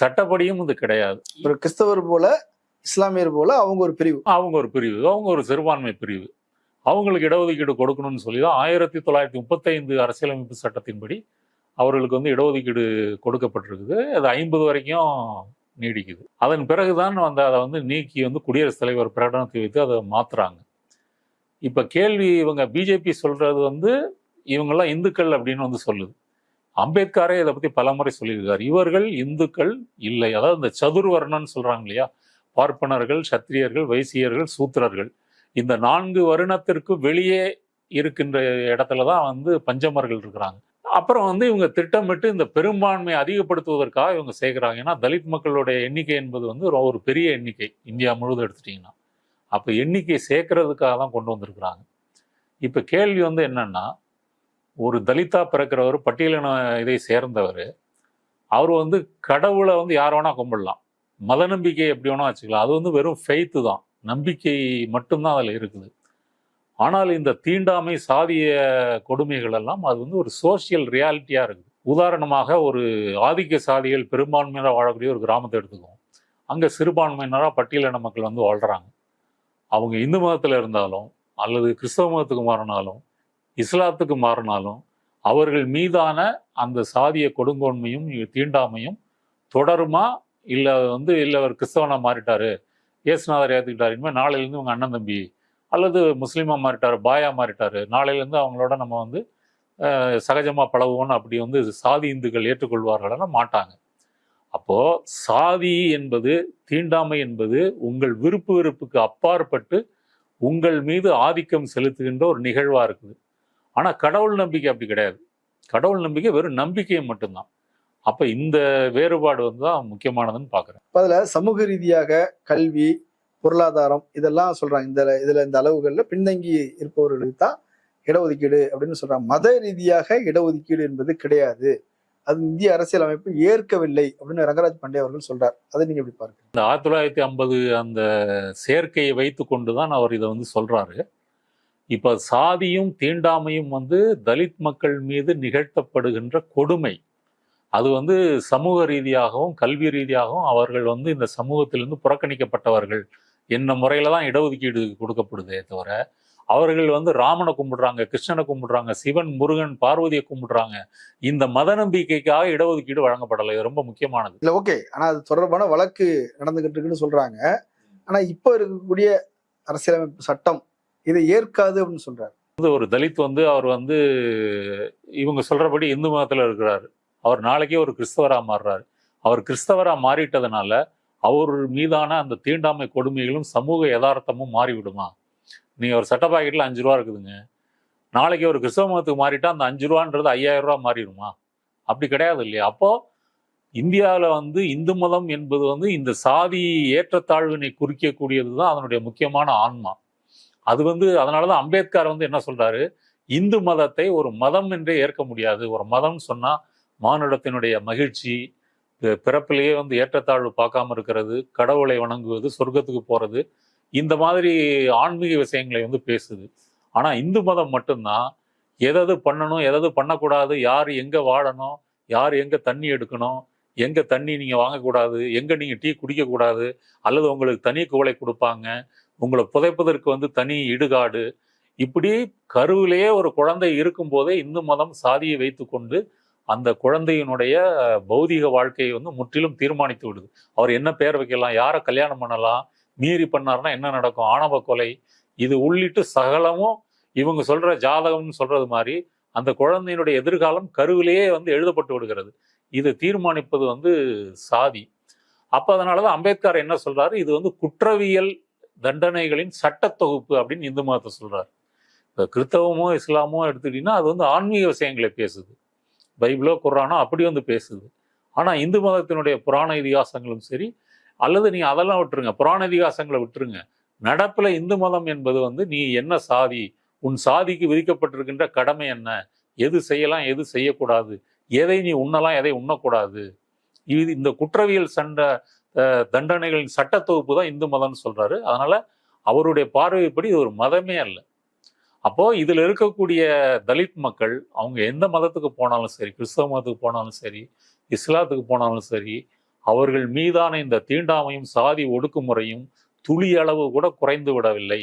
சட்டப்படியும் இது கிடையாது. ஒரு கிறிஸ்தவர் போல இஸ்லாமியர் போல அவங்க ஒரு பிரிவு. அவங்க ஒரு பிரிவு. அவங்க ஒரு சிறுபான்மை பிரிவு. அவங்களுக்கு இடஒதுக்கீடு கொடுக்கணும்னு சொல்லி தான் ஆயிரத்தி தொள்ளாயிரத்தி முப்பத்தைந்து அரசியலமைப்பு சட்டத்தின்படி அவர்களுக்கு வந்து இடஒதுக்கீடு கொடுக்கப்பட்டிருக்குது. அது ஐம்பது வரைக்கும் நீடிக்குது. அதன் பிறகுதான் வந்து அதை வந்து நீக்கி வந்து குடியரசுத் தலைவர் பிரகடனத்தை வைத்து அதை மாத்துறாங்க. இப்போ கேள்வி இவங்க பிஜேபி சொல்கிறது வந்து இவங்கெல்லாம் இந்துக்கள் அப்படின்னு வந்து சொல்லுது. அம்பேத்கரே இதை பற்றி பலமுறை சொல்லியிருக்கார். இவர்கள் இந்துக்கள் இல்லை. அதாவது இந்த சதுர்வர்ணன்னு சொல்கிறாங்க இல்லையா? பார்ப்பனர்கள் சத்திரியர்கள் வைசியர்கள் சூத்திரர்கள். இந்த நான்கு வருணத்திற்கு வெளியே இருக்கின்ற இடத்துல தான் வந்து பஞ்சமர்கள் இருக்கிறாங்க. அப்புறம் வந்து இவங்க திட்டமிட்டு இந்த பெரும்பான்மையை அதிகப்படுத்துவதற்காக இவங்க சேர்க்குறாங்க. ஏன்னா தலித் மக்களுடைய எண்ணிக்கை என்பது வந்து ஒரு பெரிய எண்ணிக்கை. இந்தியா முழுவதும் எடுத்துட்டிங்கன்னா. அப்போ எண்ணிக்கை சேர்க்கறதுக்காக தான் கொண்டு வந்திருக்கிறாங்க. இப்போ கேள்வி வந்து என்னென்னா ஒரு தலித்தா பிறக்கிறவர் பட்டியலின இதை சேர்ந்தவர் அவர் வந்து கடவுளை வந்து யார் வேணால் கும்பிடலாம். மத நம்பிக்கை எப்படி வேணால் வச்சுக்கலாம். அது வந்து வெறும் ஃபெய்த்து தான். நம்பிக்கை மட்டும்தான் அதில் இருக்குது. ஆனால் இந்த தீண்டாமை சாதிய கொடுமைகள் எல்லாம் அது வந்து ஒரு சோஷியல் ரியாலிட்டியாக இருக்குது. உதாரணமாக ஒரு ஆதிக்க சாதிகள் பெரும்பான்மையினர் வாழக்கூடிய ஒரு கிராமத்தை எடுத்துக்குவோம் அங்கே சிறுபான்மையினராக பட்டியலின மக்கள் வந்து வாழ்கிறாங்க அவங்க இந்து மதத்தில் இருந்தாலும் அல்லது கிறிஸ்தவ மதத்துக்கு மாறினாலும் இஸ்லாத்துக்கு மாறினாலும் அவர்கள் மீதான அந்த சாதிய கொடுங்கோன்மையும் தீண்டாமையும் தொடருமா? இல்லை வந்து இல்லை அவர் கிறிஸ்தவனாக மாறிட்டாரு இயேசுநாதர் ஏற்றுக்கிட்டாரு இனிமேல் நாளையிலேருந்து உங்கள் அண்ணன் தம்பி அல்லது முஸ்லீமாக மாறிட்டார் பாயா மாறிட்டாரு நாளையிலேருந்து அவங்களோட நம்ம வந்து சகஜமாக பழகுவோன்னு அப்படி வந்து சாதி இந்துக்கள் ஏற்றுக்கொள்வார்கள்னா மாட்டாங்க. அப்போ சாதி என்பது தீண்டாமை என்பது உங்கள் விருப்பு வெறுப்புக்கு அப்பாற்பட்டு உங்கள் மீது ஆதிக்கம் செலுத்துகின்ற ஒரு நிகழ்வாக இருக்குது. ஆனால் கடவுள் நம்பிக்கை அப்படி கிடையாது. கடவுள் நம்பிக்கை வெறும் நம்பிக்கை மட்டும்தான். அப்போ இந்த வேறுபாடு வந்து தான் முக்கியமானதுன்னு பார்க்குறேன் அதில் சமூக ரீதியாக கல்வி பொருளாதாரம் இதெல்லாம் சொல்கிறாங்க இந்த இதில் இந்த அளவுகளில் பின்தங்கி இருப்பவர்களுக்கு தான் இடஒதுக்கீடு அப்படின்னு சொல்கிறாங்க மத ரீதியாக இடஒதுக்கீடு என்பது கிடையாது. அது இந்திய அரசியல் அமைப்பு ஏற்கவில்லை அப்படின்னு ரங்கராஜ் பாண்டே அவர்கள் சொல்றார். அதை நீங்க எப்படி பாருங்க இந்த ஆயிரத்தி தொள்ளாயிரத்தி ஐம்பது அந்த சேர்க்கையை வைத்து கொண்டு தான் அவர் இதை வந்து சொல்றாரு. இப்ப சாதியும் தீண்டாமையும் வந்து தலித் மக்கள் மீது நிகழ்த்தப்படுகின்ற கொடுமை அது வந்து சமூக ரீதியாகவும் கல்வி ரீதியாகவும் அவர்கள் வந்து இந்த சமூகத்திலிருந்து புறக்கணிக்கப்பட்டவர்கள். என்ன முறையில தான் இடஒதுக்கீடு கொடுக்கப்படுதே தவிர அவர்கள் வந்து ராமனை கும்பிடுறாங்க கிருஷ்ணனை கும்பிடுறாங்க சிவன் முருகன் பார்வதியை கும்பிடுறாங்க. இந்த மத நம்பிக்கைக்காக இடஒதுக்கீடு வழங்கப்படலை. இது ரொம்ப முக்கியமானது. இல்ல ஓகே. ஆனா அது தொடர்பான வழக்கு நடந்துகிட்டு இருக்குன்னு சொல்றாங்க. ஆனா இப்ப இருக்கக்கூடிய அரசியலமைப்பு சட்டம் இதை ஏற்காது அப்படின்னு சொல்றாரு. வந்து ஒரு தலித் வந்து அவர் வந்து இவங்க சொல்றபடி இந்து மதத்துல இருக்கிறாரு. அவர் நாளைக்கே ஒரு கிறிஸ்தவரா மாறுறாரு. அவர் கிறிஸ்தவரா மாறிட்டதுனால அவர் மீதான அந்த தீண்டாமை கொடுமைகளும் சமூக யதார்த்தமும் மாறிவிடுமா? நீங்க ஒரு சட்ட பாக்கெட்ல அஞ்சு ரூபா இருக்குதுங்க. நாளைக்கு ஒரு கிறிஸ்தவ மதத்துக்கு மாறிட்டா அந்த அஞ்சு ரூபான்றது ஐயாயிரம் ரூபா மாறிடுமா? அப்படி கிடையாது இல்லையா? அப்போ இந்தியாவில் வந்து இந்து மதம் என்பது வந்து இந்த சாதி ஏற்றத்தாழ்வினை குறிக்கக்கூடியது தான் அதனுடைய முக்கியமான ஆன்மா. அது வந்து அதனாலதான் அம்பேத்கர் வந்து என்ன சொல்றாரு? இந்து மதத்தை ஒரு மதம் என்றே ஏற்க முடியாது. ஒரு மதம்னு சொன்னா மானுடத்தினுடைய மகிழ்ச்சி பிறப்பிலேயே வந்து ஏற்றத்தாழ்வு பார்க்காம இருக்கிறது கடவுளை வணங்குவது சொர்க்கத்துக்கு போறது இந்த மாதிரி ஆன்மீக விஷயங்களை வந்து பேசுது. ஆனால் இந்து மதம் மட்டும்தான் எதது பண்ணணும் எதது பண்ணக்கூடாது யார் எங்கே வாழணும் யார் எங்கே தண்ணி எடுக்கணும் எங்கே தண்ணி நீங்கள் வாங்கக்கூடாது எங்கே நீங்கள் டீ குடிக்கக்கூடாது அல்லது உங்களுக்கு தனி குவளை கொடுப்பாங்க உங்களை புதைப்பதற்கு வந்து தனி இடுகாடு. இப்படி கருவிலேயே ஒரு குழந்தை இருக்கும் போதே இந்து மதம் சாதியை வைத்துக்கொண்டு அந்த குழந்தையினுடைய பௌதிக வாழ்க்கையை வந்து முற்றிலும் தீர்மானித்து விடுது. அவர் என்ன பேர் வைக்கலாம் யாரை கல்யாணம் பண்ணலாம் மீறி பண்ணாருன்னா என்ன நடக்கும்? ஆணவ கொலை. இது உள்ளிட்டு சகலமும் இவங்க சொல்ற ஜாதகம்னு சொல்றது மாதிரி அந்த குழந்தையினுடைய எதிர்காலம் கருவிலேயே வந்து எழுதப்பட்டு விடுகிறது. இதை தீர்மானிப்பது வந்து சாதி. அப்ப அதனாலதான் அம்பேத்கர் என்ன சொல்றாரு? இது வந்து குற்றவியல் தண்டனைகளின் சட்ட தொகுப்பு அப்படின்னு இந்து மதத்தை சொல்றாரு. இப்போ கிறித்தவமோ இஸ்லாமோ எடுத்துக்கிட்டீங்கன்னா அது வந்து ஆன்மீக விஷயங்களை பேசுது. பைபிளோ குரானோ அப்படி வந்து பேசுது. ஆனா இந்து மதத்தினுடைய புராண இதிகாசங்களும் சரி அல்லது நீ அதெல்லாம் விட்டுருங்க. புராண இதிகாசங்களை விட்டுருங்க. நடப்பில் இந்து மதம் என்பது வந்து நீ என்ன சாதி உன் சாதிக்கு விதிக்கப்பட்டிருக்கின்ற கடமை என்ன? எது செய்யலாம் எது செய்யக்கூடாது? எதை நீ உண்ணலாம் எதை உண்ணக்கூடாது? இது இந்த குற்றவியல் சண்டை தண்டனைகளின் சட்ட தொகுப்பு தான் இந்து மதம்னு சொல்கிறாரு அதனால் அவருடைய பார்வைப்படி இது ஒரு மதமே அல்ல. அப்போது இதில் இருக்கக்கூடிய தலித் மக்கள் அவங்க எந்த மதத்துக்கு போனாலும் சரி கிறிஸ்தவ மதத்துக்கு போனாலும் சரி இஸ்லாத்துக்கு போனாலும் சரி அவர்கள் மீதான இந்த தீண்டாமையும் சாதி ஒடுக்குமுறையும் துளி அளவு கூட குறைந்து விடவில்லை.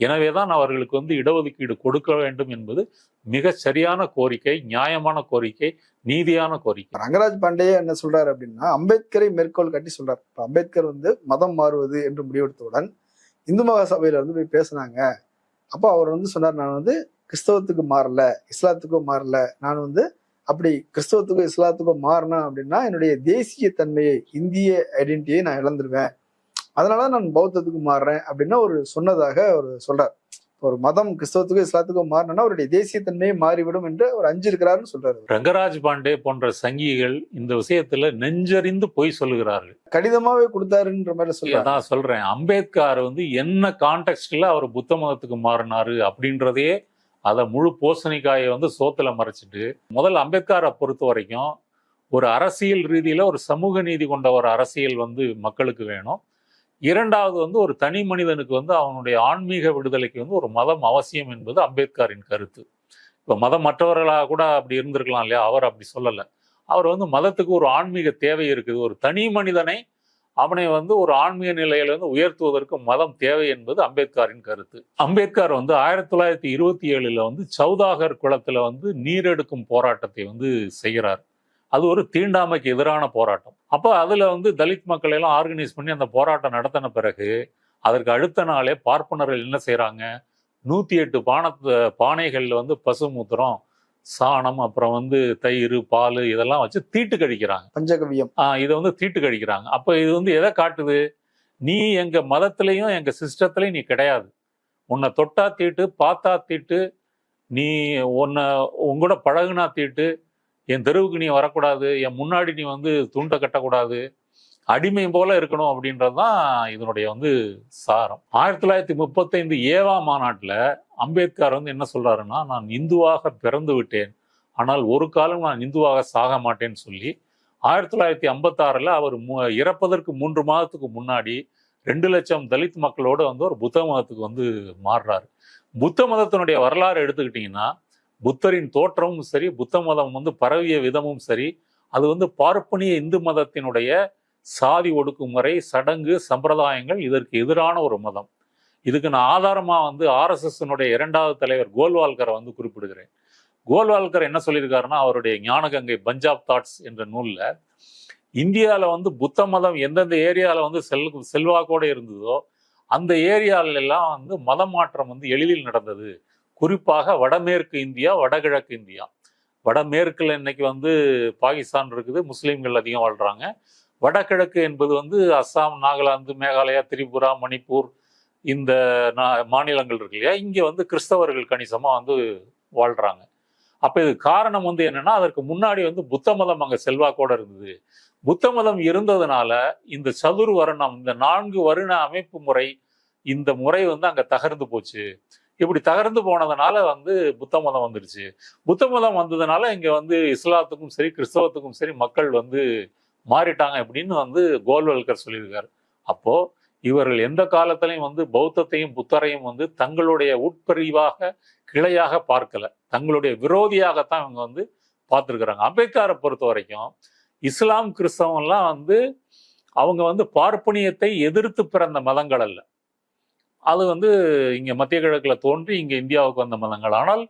எனவேதான் அவர்களுக்கு வந்து இடஒதுக்கீடு கொடுக்க வேண்டும் என்பது மிக சரியான கோரிக்கை நியாயமான கோரிக்கை நீதியான கோரிக்கை. ரங்கராஜ் பாண்டே என்ன சொல்றாரு அப்படின்னா அம்பேத்கரை மேற்கோள் காட்டி சொல்றாரு. இப்போ அம்பேத்கர் வந்து மதம் மாறுவது என்று முடிவெடுத்தவுடன் இந்து மகா சபையில வந்து போய் பேசுனாங்க. அப்போ அவர் வந்து சொன்னார் நான் வந்து கிறிஸ்தவத்துக்கு மாறல இஸ்லாத்துக்கும் மாறல நான் வந்து அப்படி கிறிஸ்தவத்துக்கும் இஸ்லாத்துக்கும் மாறினேன் அப்படின்னா என்னுடைய தேசிய தன்மையை இந்திய ஐடென்டிட்டியை நான் இழந்துருவேன். அதனால நான் பௌத்தத்துக்கு மாறுறேன் அப்படின்னா ஒரு சொன்னதாக அவர் சொல்றார். ஒரு மதம் கிறிஸ்தவத்துக்கும் இஸ்லாத்துக்கும் மாறினா அவருடைய தேசியத்தன்மையே மாறிவிடும் என்று அவர் அஞ்சு இருக்கிறாருன்னு சொல்றாரு ரங்கராஜ் பாண்டே போன்ற சங்கிகள் இந்த விஷயத்துல நெஞ்சறிந்து பொய் சொல்லுகிறார்கள். கடிதமாவே கொடுத்தாருன்ற மாதிரி சொல்றாரு. அதான் சொல்றேன். அம்பேத்கர் வந்து என்ன கான்டெக்ட்ல அவர் புத்த மதத்துக்கு மாறினாரு அப்படின்றதே அதை முழு பூசணிக்காயை வந்து சோத்துல மறைச்சிட்டு முதல் அம்பேத்கரை பொறுத்த வரைக்கும் ஒரு அரசியல் ரீதியில் ஒரு சமூக நீதி கொண்ட ஒரு அரசியல் வந்து மக்களுக்கு வேணும். இரண்டாவது வந்து ஒரு தனி மனிதனுக்கு வந்து அவனுடைய ஆன்மீக விடுதலைக்கு வந்து ஒரு மதம் அவசியம் என்பது அம்பேத்கரின் கருத்து. இப்போ மதம் மற்றவர்களாக கூட அப்படி இருந்திருக்கலாம் இல்லையா? அவர் அப்படி சொல்லலை. அவர் வந்து மதத்துக்கு ஒரு ஆன்மீக தேவை இருக்குது. ஒரு தனி மனிதனை அவனை வந்து ஒரு ஆன்மீக நிலையிலிருந்து வந்து உயர்த்துவதற்கு மதம் தேவை என்பது அம்பேத்கரின் கருத்து. அம்பேத்கர் வந்து ஆயிரத்தி தொள்ளாயிரத்தி இருபத்தி ஏழில் வந்து சௌதாகர் குளத்தில் வந்து நீரெடுக்கும் போராட்டத்தை வந்து செய்கிறார். அது ஒரு தீண்டாமைக்கு எதிரான போராட்டம். அப்போ அதில் வந்து தலித் மக்களை எல்லாம் ஆர்கனைஸ் பண்ணி அந்த போராட்டம் நடத்தின பிறகு அதற்கு அடுத்த நாளே பார்ப்பனர்கள் என்ன செய்கிறாங்க நூற்றி எட்டு பானத்து பானைகளில் வந்து பசுமூத்திரம் சாணம் அப்புறம் வந்து தயிர் பால் இதெல்லாம் வச்சு தீட்டு கழிக்கிறாங்க. பஞ்சகவியம் ஆஹ் இதை வந்து தீட்டு கழிக்கிறாங்க. அப்போ இது வந்து எதை காட்டுது? நீ எங்க மதத்திலையும் எங்க சிஸ்டத்திலையும் நீ கிடையாது. உன்னை தொட்டா தீட்டு பார்த்தா தீட்டு நீ உன்னை உங்கூட பழகுனா தீட்டு என் தெருவுக்கு நீ வரக்கூடாது என் முன்னாடி நீ வந்து துண்டை கட்டக்கூடாது அடிமை போல இருக்கணும் அப்படின்றது தான் இதனுடைய வந்து சாரம். ஆயிரத்தி தொள்ளாயிரத்தி முப்பத்தைந்து ஏவா மாநாட்டில் அம்பேத்கர் வந்து என்ன சொல்றாருன்னா நான் இந்துவாக பிறந்து விட்டேன். ஆனால் ஒரு காலம் நான் இந்துவாக சாக மாட்டேன்னு சொல்லி. ஆயிரத்தி தொள்ளாயிரத்தி ஐம்பத்தாறில் அவர் மு- இறப்பதற்கு மூன்று மாதத்துக்கு முன்னாடி ரெண்டு லட்சம் தலித் மக்களோட வந்து ஒரு புத்த மதத்துக்கு வந்து மாறுறாரு. புத்த மதத்தினுடைய வரலாறு எடுத்துக்கிட்டிங்கன்னா புத்தரின் தோற்றமும் சரி புத்த மதம் வந்து பரவிய விதமும் சரி அது வந்து பார்ப்பனிய இந்து மதத்தினுடைய சாதி ஒடுக்குமுறை சடங்கு சம்பிரதாயங்கள் இதற்கு எதிரான ஒரு மதம். இதுக்கு நான் ஆதாரமா வந்து ஆர்எஸ்எஸ்னுடைய இரண்டாவது தலைவர் கோல்வால்கரை வந்து குறிப்பிடுகிறேன். கோல்வால்கர் என்ன சொல்லியிருக்காருன்னா அவருடைய ஞானகங்கை பஞ்சாப் தாட்ஸ் என்ற நூல்ல இந்தியாவில் வந்து புத்த மதம் எந்தெந்த ஏரியாவில் வந்து செல் செல்வாக்கோடு இருந்ததோ அந்த ஏரியால எல்லாம் வந்து மதம் மாற்றம் வந்து எளிதில் நடந்தது. குறிப்பாக வடமேற்கு இந்தியா வடகிழக்கு இந்தியா. வடமேற்குல இன்னைக்கு வந்து பாகிஸ்தான் இருக்குது முஸ்லீம்கள் அதிகம் வாழ்றாங்க. வடகிழக்கு என்பது வந்து அஸ்ஸாம் நாகாலாந்து மேகாலயா திரிபுரா மணிப்பூர் இந்த நா- மாநிலங்கள் இருக்கு இல்லையா? இங்கே வந்து கிறிஸ்தவர்கள் கணிசமாக வந்து வாழ்கிறாங்க அப்போ இது காரணம் வந்து என்னென்னா அதற்கு முன்னாடி வந்து புத்த மதம் அங்கே செல்வாக்கோட இருந்தது. புத்த மதம் இருந்ததுனால இந்த சதுர் வருணம் இந்த நான்கு வருண அமைப்பு முறை இந்த முறை வந்து அங்கே தகர்ந்து போச்சு. இப்படி தகர்ந்து போனதுனால வந்து புத்த மதம் வந்துருச்சு. புத்த மதம் வந்ததுனால இங்கே வந்து இஸ்லாத்துக்கும் சரி கிறிஸ்தவத்துக்கும் சரி மக்கள் வந்து மாறிட்டாங்க அப்படின்னு வந்து கோல்வல்கர் சொல்லியிருக்காரு. அப்போ இவர்கள் எந்த காலத்திலையும் வந்து பௌத்தத்தையும் புத்தரையும் வந்து தங்களுடைய உட்பிரிவாக கிளையாக பார்க்கல. தங்களுடைய விரோதியாகத்தான் இவங்க வந்து பார்த்துருக்குறாங்க. அம்பேத்கரை பொறுத்த வரைக்கும் இஸ்லாம் கிறிஸ்தவம்லாம் வந்து அவங்க வந்து பார்ப்பனியத்தை எதிர்த்து பிறந்த மதங்கள் அல்ல. அது வந்து இங்கே மத்திய கிழக்கில் தோன்றி இங்கே இந்தியாவுக்கு வந்த மதங்கள். ஆனால்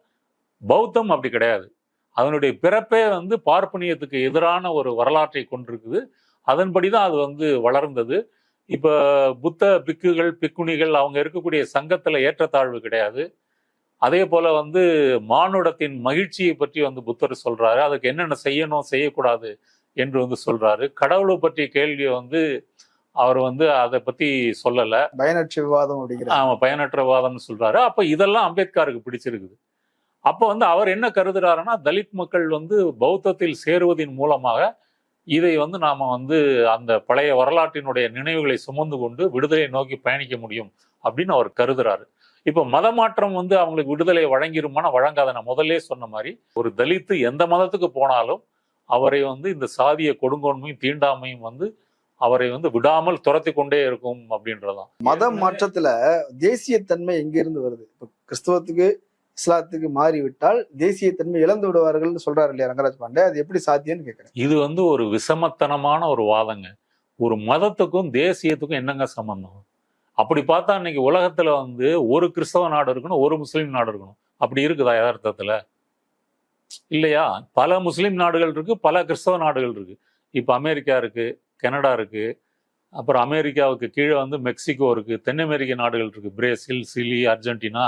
பௌத்தம் அப்படி கிடையாது. அதனுடைய பிறப்பே வந்து பார்ப்பனியத்துக்கு எதிரான ஒரு வரலாற்றை கொண்டிருக்குது. அதன்படி தான் அது வந்து வளர்ந்தது. இப்ப புத்த பிக்குகள் பிக்குணிகள் அவங்க இருக்கக்கூடிய சங்கத்துல ஏற்றத்தாழ்வு கிடையாது. அதே போல வந்து மானுடத்தின் மகிழ்ச்சியை பற்றி வந்து புத்தர் சொல்றாரு. அதுக்கு என்னென்ன செய்யணும் செய்யக்கூடாது என்று வந்து சொல்றாரு. கடவுளை பற்றிய கேள்வியை வந்து அவர் வந்து அதை பத்தி சொல்லல. பயனற்ற விவாதம் அப்படிங்கிற ஆமா பயனற்ற வாதம்னு சொல்றாரு. அப்ப இதெல்லாம் அம்பேத்கருக்கு பிடிச்சிருக்குது. அப்போ வந்து அவர் என்ன கருதுறாருன்னா தலித் மக்கள் வந்து பௌத்தத்தில் சேருவதின் மூலமாக இதை வந்து நாம வந்து அந்த பழைய வரலாற்றினுடைய நினைவுகளை சுமந்து கொண்டு விடுதலையை நோக்கி பயணிக்க முடியும் அப்படின்னு அவர் கருதுறாரு. இப்போ மத மாற்றம் வந்து அவங்களுக்கு விடுதலை வழங்கிருமானா வழங்காத. நான் முதல்ல சொன்ன மாதிரி ஒரு தலித்து எந்த மதத்துக்கு போனாலும் அவரை வந்து இந்த சாதிய கொடுங்கோன்மையும் தீண்டாமையும் வந்து அவரை வந்து விடாமல் துரத்தி கொண்டே இருக்கும் அப்படின்றதான் மத மாற்றத்துல தேசியத்தன்மை எங்க இருந்து வருது? இப்போ கிறிஸ்தவத்துக்கு இஸ்லாத்துக்கு மாறிவிட்டால் தேசியத்தன்மை இழந்து விடுவார்கள்னு சொல்றாரு இல்லையா ரங்கராஜ் பாண்டே. அது எப்படி சாத்தியம்னு கேட்கிறேன் இது வந்து ஒரு விஷமத்தனமான ஒரு வாதங்க. ஒரு மதத்துக்கும் தேசியத்துக்கும் என்னங்க சம்பந்தம்? அப்படி பார்த்தா இன்னைக்கு உலகத்துல வந்து ஒரு கிறிஸ்தவ நாடு இருக்கணும் ஒரு முஸ்லீம் நாடு இருக்கணும். அப்படி இருக்குதா யதார்த்தத்துல? இல்லையா? பல முஸ்லீம் நாடுகள் இருக்கு பல கிறிஸ்தவ நாடுகள் இருக்கு. இப்போ அமெரிக்கா இருக்கு கனடா இருக்கு அப்புறம் அமெரிக்காவுக்கு கீழே வந்து மெக்சிகோ இருக்கு தென் அமெரிக்க நாடுகள் இருக்கு. Brazil Chile Argentina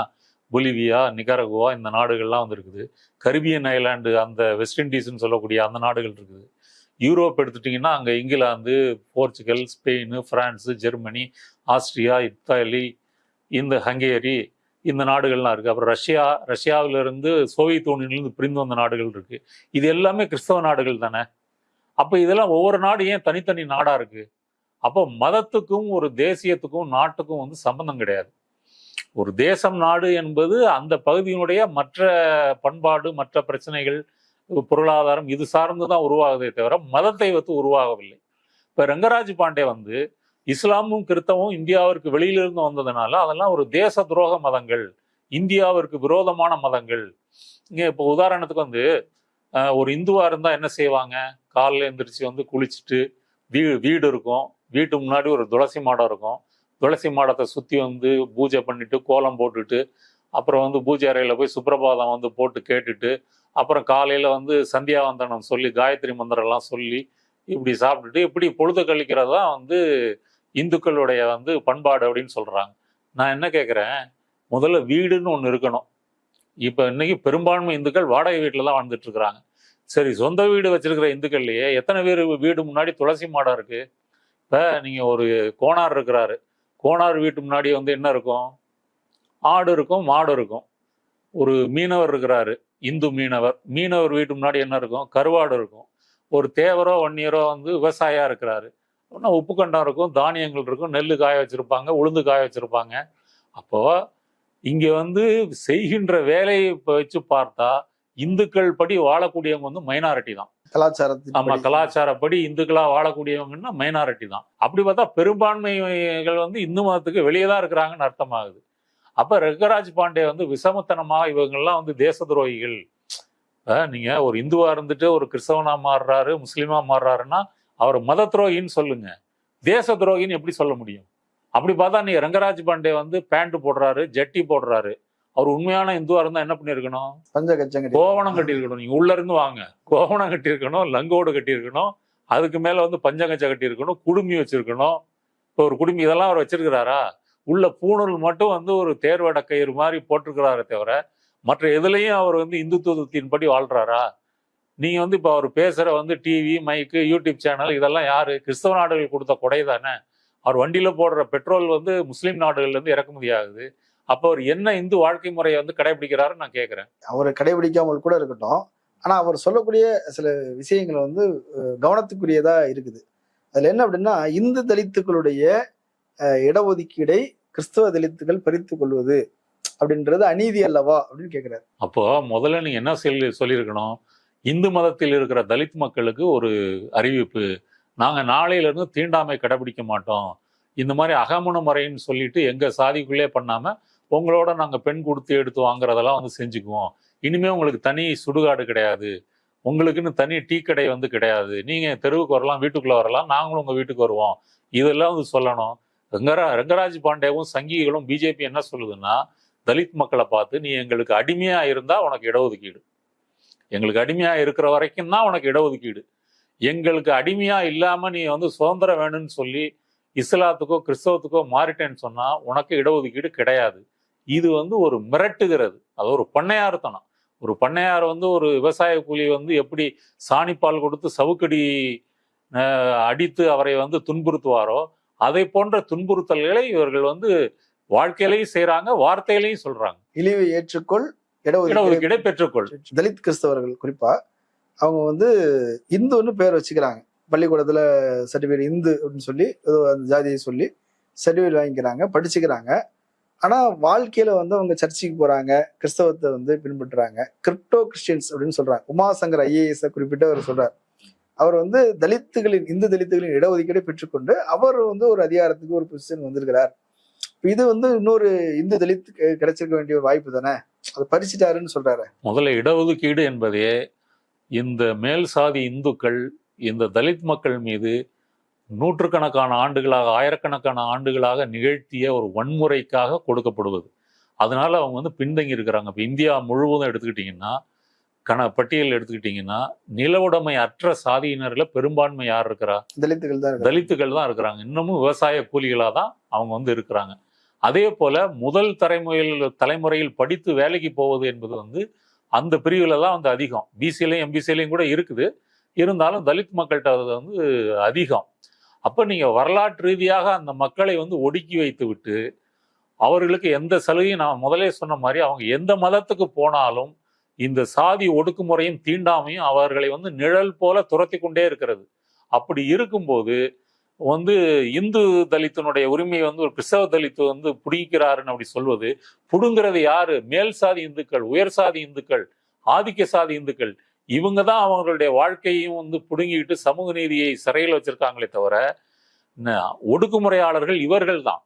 Bolivia Nicaragua இந்த நாடுகள்லாம் வந்து இருக்குது கரிபியன் ஐலாண்டு அந்த வெஸ்ட் இண்டீஸ்னு சொல்லக்கூடிய அந்த நாடுகள் இருக்குது. யூரோப் எடுத்துட்டிங்கன்னா அங்கே England Portugal Spain France Germany Austria Italy இந்த ஹங்கேரி இந்த நாடுகள்லாம் இருக்கு. அப்புறம் ரஷ்யா ரஷ்யாவில இருந்து சோவியத் யூனியன்லேருந்து பிரிந்து வந்த நாடுகள் இருக்கு. இது எல்லாமே கிறிஸ்தவ நாடுகள் தானே? அப்போ இதெல்லாம் ஒவ்வொரு நாடு ஏன் தனித்தனி நாடாக இருக்கு? அப்போ மதத்துக்கும் ஒரு தேசியத்துக்கும் நாட்டுக்கும் வந்து சம்பந்தம் கிடையாது. ஒரு தேசம் நாடு என்பது அந்த பகுதியினுடைய மற்ற பண்பாடு மற்ற பிரச்சனைகள் பொருளாதாரம் இது சார்ந்து தான் உருவாகுதே தவிர மதத்தை வைத்து உருவாகவில்லை. இப்போ ரங்கராஜ் பாண்டே வந்து இஸ்லாமும் கிறிஸ்தவமும் இந்தியாவிற்கு வெளியிலிருந்து வந்ததுனால அதெல்லாம் ஒரு தேச துரோக மதங்கள் இந்தியாவிற்கு விரோதமான மதங்கள். இங்கே இப்போ உதாரணத்துக்கு வந்து ஒரு இந்துவாக இருந்தால் என்ன செய்வாங்க? காலில் எந்திரிச்சு வந்து குளிச்சுட்டு வீ வீடு இருக்கும். வீட்டு முன்னாடி ஒரு துளசி மாடம் இருக்கும். துளசி மாடத்தை சுற்றி வந்து பூஜை பண்ணிட்டு கோலம் போட்டுட்டு அப்புறம் வந்து பூஜை அறையில் போய் சுப்பிரபாதம் வந்து போட்டு கேட்டுட்டு அப்புறம் காலையில் வந்து சந்தியாவந்தனம் சொல்லி காயத்ரி மந்திரம்லாம் சொல்லி இப்படி சாப்பிட்டுட்டு இப்படி பொழுது கழிக்கிறது தான் வந்து இந்துக்களுடைய வந்து பண்பாடு அப்படின்னு சொல்கிறாங்க நான் என்ன கேட்குறேன் முதல்ல வீடுன்னு ஒன்று இருக்கணும். இப்போ இன்றைக்கி பெரும்பான்மை இந்துக்கள் வாடகை வீட்டில் தான் வாழ்ந்துட்டுருக்குறாங்க சரி சொந்த வீடு வச்சுருக்கிற இந்துக்கள்லையே எத்தனை பேர் வீடு முன்னாடி துளசி மாடம் இருக்குது இப்போ நீங்கள் ஒரு கோணார் இருக்கிறாரு. கோணார் வீட்டு முன்னாடி வந்து என்ன இருக்கும்? ஆடு இருக்கும் மாடு இருக்கும். ஒரு மீனவர் இருக்கிறாரு இந்து மீனவர். மீனவர் வீட்டு முன்னாடி என்ன இருக்கும்? கருவாடு இருக்கும். ஒரு தேவரோ வன்னியரோ வந்து விவசாயியா இருக்கிறாரு. அப்படின்னா உப்பு கண்டம் இருக்கும் தானியங்கள் இருக்கும் நெல் காய வச்சுருப்பாங்க உளுந்து காய வச்சுருப்பாங்க. அப்போ இங்கே வந்து செய்கின்ற வேலையை வச்சு பார்த்தா இந்துக்கள் படி வாழக்கூடியவங்க வந்து மைனாரிட்டி தான். கலாச்சாரத்தின் ஆமா படி. கலாச்சாரப்படி இந்துக்களா வாழக்கூடியவங்கன்னா மைனாரிட்டி தான். அப்படி பார்த்தா பெரும்பான்மைகள் வந்து இந்து மதத்துக்கு வெளியே தான் இருக்கிறாங்கன்னு அர்த்தமாகுது. அப்ப ரங்கராஜ் பாண்டே வந்து விசமத்தனமா இவங்கெல்லாம் வந்து தேச துரோகிகள். நீங்க ஒரு இந்துவா இருந்துட்டு ஒரு கிறிஸ்தவனா மாறுறாரு முஸ்லீமா மாறுறாருன்னா அவர் மத துரோகின்னு சொல்லுங்க. தேச துரோகின்னு எப்படி சொல்ல முடியும்? அப்படி பார்த்தா நீங்க ரங்கராஜ் பாண்டே வந்து பேண்ட் போடுறாரு ஜட்டி போடுறாரு. அவர் உண்மையான இந்துவா இருந்தா என்ன பண்ணிருக்கணும் பஞ்ச கச்சங்கடி கோவணம் கட்டியிருக்கணும். நீங்க உள்ள இருந்து வாங்க. கோவணம் கட்டியிருக்கணும் லங்கோடு கட்டியிருக்கணும் அதுக்கு மேல வந்து பஞ்சகச்ச கட்டியிருக்கணும் குடுமி வச்சிருக்கணும். இப்போ ஒரு குடுமி இதெல்லாம் அவர் வச்சிருக்கிறாரா? உள்ள பூணூல் மட்டும் வந்து ஒரு தேர்வட கயிறு மாதிரி போட்டிருக்கிறாரே தவிர மற்ற எதுலையும் அவர் வந்து இந்துத்துவத்தின்படி வாழ்றாரா? நீங்க வந்து இப்போ அவர் பேசுற வந்து டிவி மைக்கு யூடியூப் சேனல் இதெல்லாம் யாரு? கிறிஸ்தவ நாடுகள் கொடுத்த கொடை தானே. அவர் வண்டியில போடுற பெட்ரோல் வந்து முஸ்லீம் நாடுகள்ல இருந்து இறக்குமதி ஆகுது. அப்போ அவர் என்ன இந்து வாழ்க்கை முறையை வந்து கடைபிடிக்கிறாருன்னு நான் கேட்கிறேன் அவர் கடைபிடிக்காமல் கூட இருக்கட்டும். ஆனா அவர் சொல்லக்கூடிய சில விஷயங்கள் வந்து கவனத்துக்குரியதா இருக்குது. அதுல என்ன அப்படின்னா இந்து தலித்துக்களுடைய இடஒதுக்கீடை கிறிஸ்தவ தலித்துகள் பறித்து கொள்வது அப்படின்றது அநீதி அல்லவா அப்படின்னு கேக்குறாரு. அப்போ முதல்ல நீங்க என்ன சொல்லி சொல்லியிருக்கணும்? இந்து மதத்தில் இருக்கிற தலித் மக்களுக்கு ஒரு அறிவிப்பு. நாங்க நாளையில இருந்து தீண்டாமை கடைபிடிக்க மாட்டோம். இந்த மாதிரி அகமண முறைன்னு சொல்லிட்டு எங்க சாதிக்குள்ளே பண்ணாம உங்களோட நாங்கள் பெண் கொடுத்து எடுத்து வாங்குறதெல்லாம் வந்து செஞ்சுக்குவோம். இனிமே உங்களுக்கு தனி சுடுகாடு கிடையாது. உங்களுக்குன்னு தனி டீ கடை வந்து கிடையாது. நீங்கள் தெருவுக்கு வரலாம் வீட்டுக்குள்ளே வரலாம் நாங்களும் உங்கள் வீட்டுக்கு வருவோம். இதெல்லாம் வந்து சொல்லணும். ரங்கரா ரங்கராஜ் பாண்டேவும் சங்கிகளும் பிஜேபி என்ன சொல்லுதுன்னா தலித் மக்களை பார்த்து நீ எங்களுக்கு அடிமையாக இருந்தால் உனக்கு இடஒதுக்கீடு. எங்களுக்கு அடிமையாக இருக்கிற வரைக்கும் தான் உனக்கு இடஒதுக்கீடு. எங்களுக்கு அடிமையாக இல்லாமல் நீ வந்து சுதந்திரம் வேணும்னு சொல்லி இஸ்லாத்துக்கோ கிறிஸ்தவத்துக்கோ மாறிட்டேன்னு சொன்னால் உனக்கு இடஒதுக்கீடு கிடையாது. இது வந்து ஒரு மிரட்டுகிறது. அது ஒரு பண்ணையார்த்தனம். ஒரு பண்ணையார் வந்து ஒரு விவசாய கூலி வந்து எப்படி சாணிப்பால் கொடுத்து சவுக்கடி அடித்து அவரை வந்து துன்புறுத்துவாரோ அதை போன்ற துன்புறுத்தல்களை இவர்கள் வந்து வாழ்க்கையிலையும் செய்றாங்க வார்த்தையிலையும் சொல்றாங்க. இழிவை ஏற்றுக்கொள் இடஒதுக்கீடு இடஒதுக்கீடை பெற்றுக்கொள். தலித் கிறிஸ்தவர்கள் குறிப்பா அவங்க வந்து இந்துன்னு பேர் வச்சுக்கிறாங்க. பள்ளிக்கூடத்துல சர்டிஃபிகேட் இந்து அப்படின்னு சொல்லி ஏதோ அந்த ஜாதியை சொல்லி சர்டிஃபிகேட் வாங்கிக்கிறாங்க படிச்சுக்கிறாங்க. ஆனா வாழ்க்கையில வந்து அவங்க சர்ச்சுக்கு போறாங்க கிறிஸ்தவத்தை வந்து பின்பற்றுறாங்க. கிரிப்டோ கிறிஸ்டியன்ஸ் அப்படின்னு சொல்றாங்க. உமாசங்கர் ஐஏஎஸ் குறிப்பிட்டு அவர் சொல்றார். அவர் வந்து தலித்துகளின் இந்து தலித்துகளின் இடஒதுக்கீடை பெற்றுக்கொண்டு அவர் வந்து ஒரு அதிகாரத்துக்கு ஒரு பொசிஷன் வந்திருக்கிறார். இது வந்து இன்னொரு இந்து தலித் கிடைச்சிருக்க வேண்டிய ஒரு வாய்ப்பு தானே? அதை பறிச்சுட்டாருன்னு சொல்றாரு. முதல்ல இடஒதுக்கீடு என்பதே இந்த மேல் சாதி இந்துக்கள் இந்த தலித் மக்கள் மீது நூற்றுக்கணக்கான ஆண்டுகளாக ஆயிரக்கணக்கான ஆண்டுகளாக நிகழ்த்திய ஒரு வன்முறைக்காக கொடுக்கப்படுவது. அதனால அவங்க வந்து பின்தங்கி இருக்கிறாங்க. இப்போ இந்தியா முழுவதும் எடுத்துக்கிட்டிங்கன்னா கண பட்டியல் எடுத்துக்கிட்டிங்கன்னா நிலவுடைமை அற்ற சாதியினர்ல பெரும்பான்மை யார் இருக்கிறா? தலித்துகள் தான். தலித்துகள் தான் இருக்கிறாங்க. இன்னமும் விவசாய கூலிகளாக தான் அவங்க வந்து இருக்கிறாங்க. அதே போல முதல் தலைமுறையில் தலைமுறையில் படித்து வேலைக்கு போவது என்பது வந்து அந்த பிரிவில் தான் வந்து அதிகம். பிசிலையும் எம்பிசிலையும் கூட இருக்குது. இருந்தாலும் தலித் மக்கள்கிட்ட அது வந்து அதிகம். அப்போ நீங்கள் வரலாற்று ரீதியாக அந்த மக்களை வந்து ஒடுக்கி வைத்து விட்டு அவர்களுக்கு எந்த சலுகையும் நான் முதலே சொன்ன மாதிரி அவங்க எந்த மதத்துக்கு போனாலும் இந்த சாதி ஒடுக்குமுறையும் தீண்டாமையும் அவர்களை வந்து நிழல் போல துரத்தி கொண்டே இருக்கிறது. அப்படி இருக்கும்போது வந்து இந்து தலித்தினுடைய உரிமையை வந்து ஒரு கிறிஸ்தவ தலித்து வந்து பிடிக்கிறாருன்னு அப்படி சொல்வது பிடுங்கிறது யாரு? மேல் சாதி இந்துக்கள் உயர் சாதி இந்துக்கள் ஆதிக்க சாதி இந்துக்கள் இவங்க தான் அவங்களுடைய வாழ்க்கையும் வந்து பிடுங்கிக்கிட்டு சமூக நீதியை சிறையில் வச்சிருக்காங்களே தவிர ஒடுக்குமுறையாளர்கள் இவர்கள் தான்.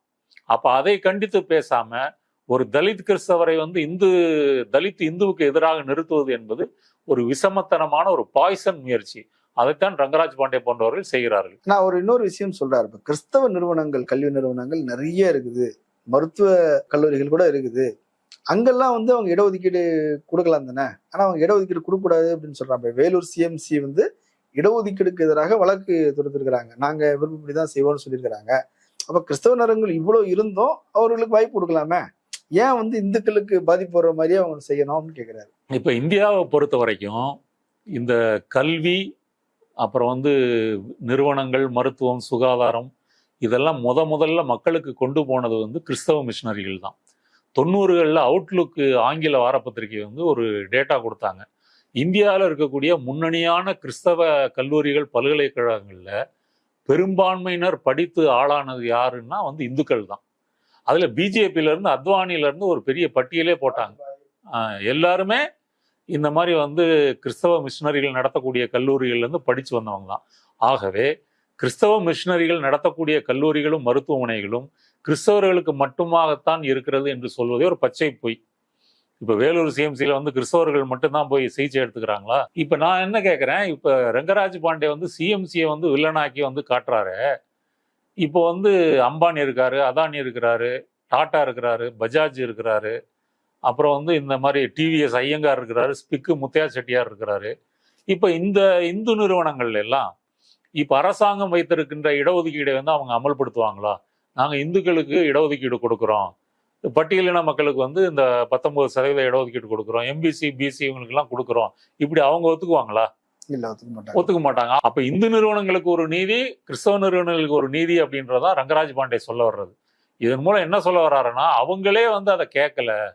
அப்போ அதை கண்டித்து பேசாமல் ஒரு தலித் கிறிஸ்தவரை வந்து இந்து தலித் இந்துவுக்கு எதிராக நிறுத்துவது என்பது ஒரு விஷமத்தனமான ஒரு பாய்சன் முயற்சி. அதைத்தான் ரங்கராஜ் பாண்டே போன்றவர்கள் செய்கிறார்கள். நான் ஒரு இன்னொரு விஷயம் சொல்றாரு இப்போ கிறிஸ்தவ நிறுவனங்கள் கல்வி நிறுவனங்கள் நிறைய இருக்குது. மருத்துவ கல்லூரிகள் கூட இருக்குது. அங்கெல்லாம் வந்து அவங்க இடஒதுக்கீடு கொடுக்கலாம் தானே? ஆனா அவங்க இடஒதுக்கீடு கொடுக்கக்கூடாது அப்படின்னு சொல்றாங்க. வேலூர் சிஎம்சி வந்து இடஒதுக்கீடுக்கு எதிராக வழக்கு தொடுத்திருக்கிறாங்க. நாங்க விருப்பப்படி தான் செய்வோம்னு சொல்லியிருக்கிறாங்க. அப்போ கிறிஸ்தவ நரங்கள் இவ்வளோ இருந்தும் அவர்களுக்கு வாய்ப்பு கொடுக்கலாமே? ஏன் வந்து இந்துக்களுக்கு பாதிப்பு வர்ற மாதிரியே அவங்க செய்யணும்னு கேட்குறாரு இப்ப இந்தியாவை பொறுத்த வரைக்கும் இந்த கல்வி அப்புறம் வந்து நிறுவனங்கள் மருத்துவம் சுகாதாரம் இதெல்லாம் முத முதல்ல மக்களுக்கு கொண்டு போனது வந்து கிறிஸ்தவ மிஷினரிகள் தான். தொண்ணூறுகளில் அவுட்லுக்கு ஆங்கில வாரப்பத்திரிகை வந்து ஒரு டேட்டா கொடுத்தாங்க. இந்தியாவில் இருக்கக்கூடிய முன்னணியான கிறிஸ்தவ கல்லூரிகள் பல்கலைக்கழகங்களில் பெரும்பான்மையினர் படித்து ஆளானது யாருன்னா வந்து இந்துக்கள் தான். அதில் பிஜேபியிலேருந்து அத்வானியிலேருந்து ஒரு பெரிய பட்டியலே போட்டாங்க. ஆஹ் எல்லாருமே இந்த மாதிரி வந்து கிறிஸ்தவ மிஷினரிகள் நடத்தக்கூடிய கல்லூரிகள்லேருந்து இருந்து படிச்சு வந்தவங்க தான். ஆகவே கிறிஸ்தவ மிஷினரிகள் நடத்தக்கூடிய கல்லூரிகளும் மருத்துவமனைகளும் கிறிஸ்தவர்களுக்கு மட்டுமாகத்தான் இருக்கிறது என்று சொல்வதே ஒரு பச்சை பொய். இப்போ வேலூர் சிஎம்சியில் வந்து கிறிஸ்தவர்கள் மட்டும்தான் போய் சிகிச்சை எடுத்துக்கிறாங்களா? இப்போ நான் என்ன கேட்குறேன் இப்போ ரங்கராஜ் பாண்டே வந்து சிஎம்சியை வந்து வில்லனாக்கி வந்து காட்டுறாரு. இப்போ வந்து அம்பானி இருக்காரு அதானி இருக்கிறாரு டாட்டா இருக்கிறாரு பஜாஜ் இருக்கிறாரு. அப்புறம் வந்து இந்த மாதிரி டிவிஎஸ் ஐயங்கார் இருக்கிறாரு ஸ்பிக்கு முத்தையா செட்டியார் இருக்கிறாரு. இப்போ இந்த இந்து நிறுவனங்கள் எல்லாம் இப்போ அரசாங்கம் வைத்திருக்கின்ற இடஒதுக்கீடை வந்து அவங்க அமல்படுத்துவாங்களா? நாங்கள் இந்துக்களுக்கு இடஒதுக்கீடு கொடுக்குறோம். பட்டியலின மக்களுக்கு வந்து இந்த பத்தொன்பது சதவீத இடஒதுக்கீடு கொடுக்குறோம். எம்பிசி பிசி இவங்களுக்கெல்லாம் கொடுக்குறோம். இப்படி அவங்க ஒத்துக்குவாங்களா? இல்ல ஒத்துக்க மாட்டாங்க. ஒத்துக்க மாட்டாங்க. அப்ப இந்து நிறுவனங்களுக்கு ஒரு நீதி கிறிஸ்தவ நிறுவனங்களுக்கு ஒரு நீதி அப்படின்றதான் ரங்கராஜ் பாண்டே சொல்ல வர்றது. இதன் மூலம் என்ன சொல்ல வர்றாருன்னா அவங்களே வந்து அதை கேட்கல.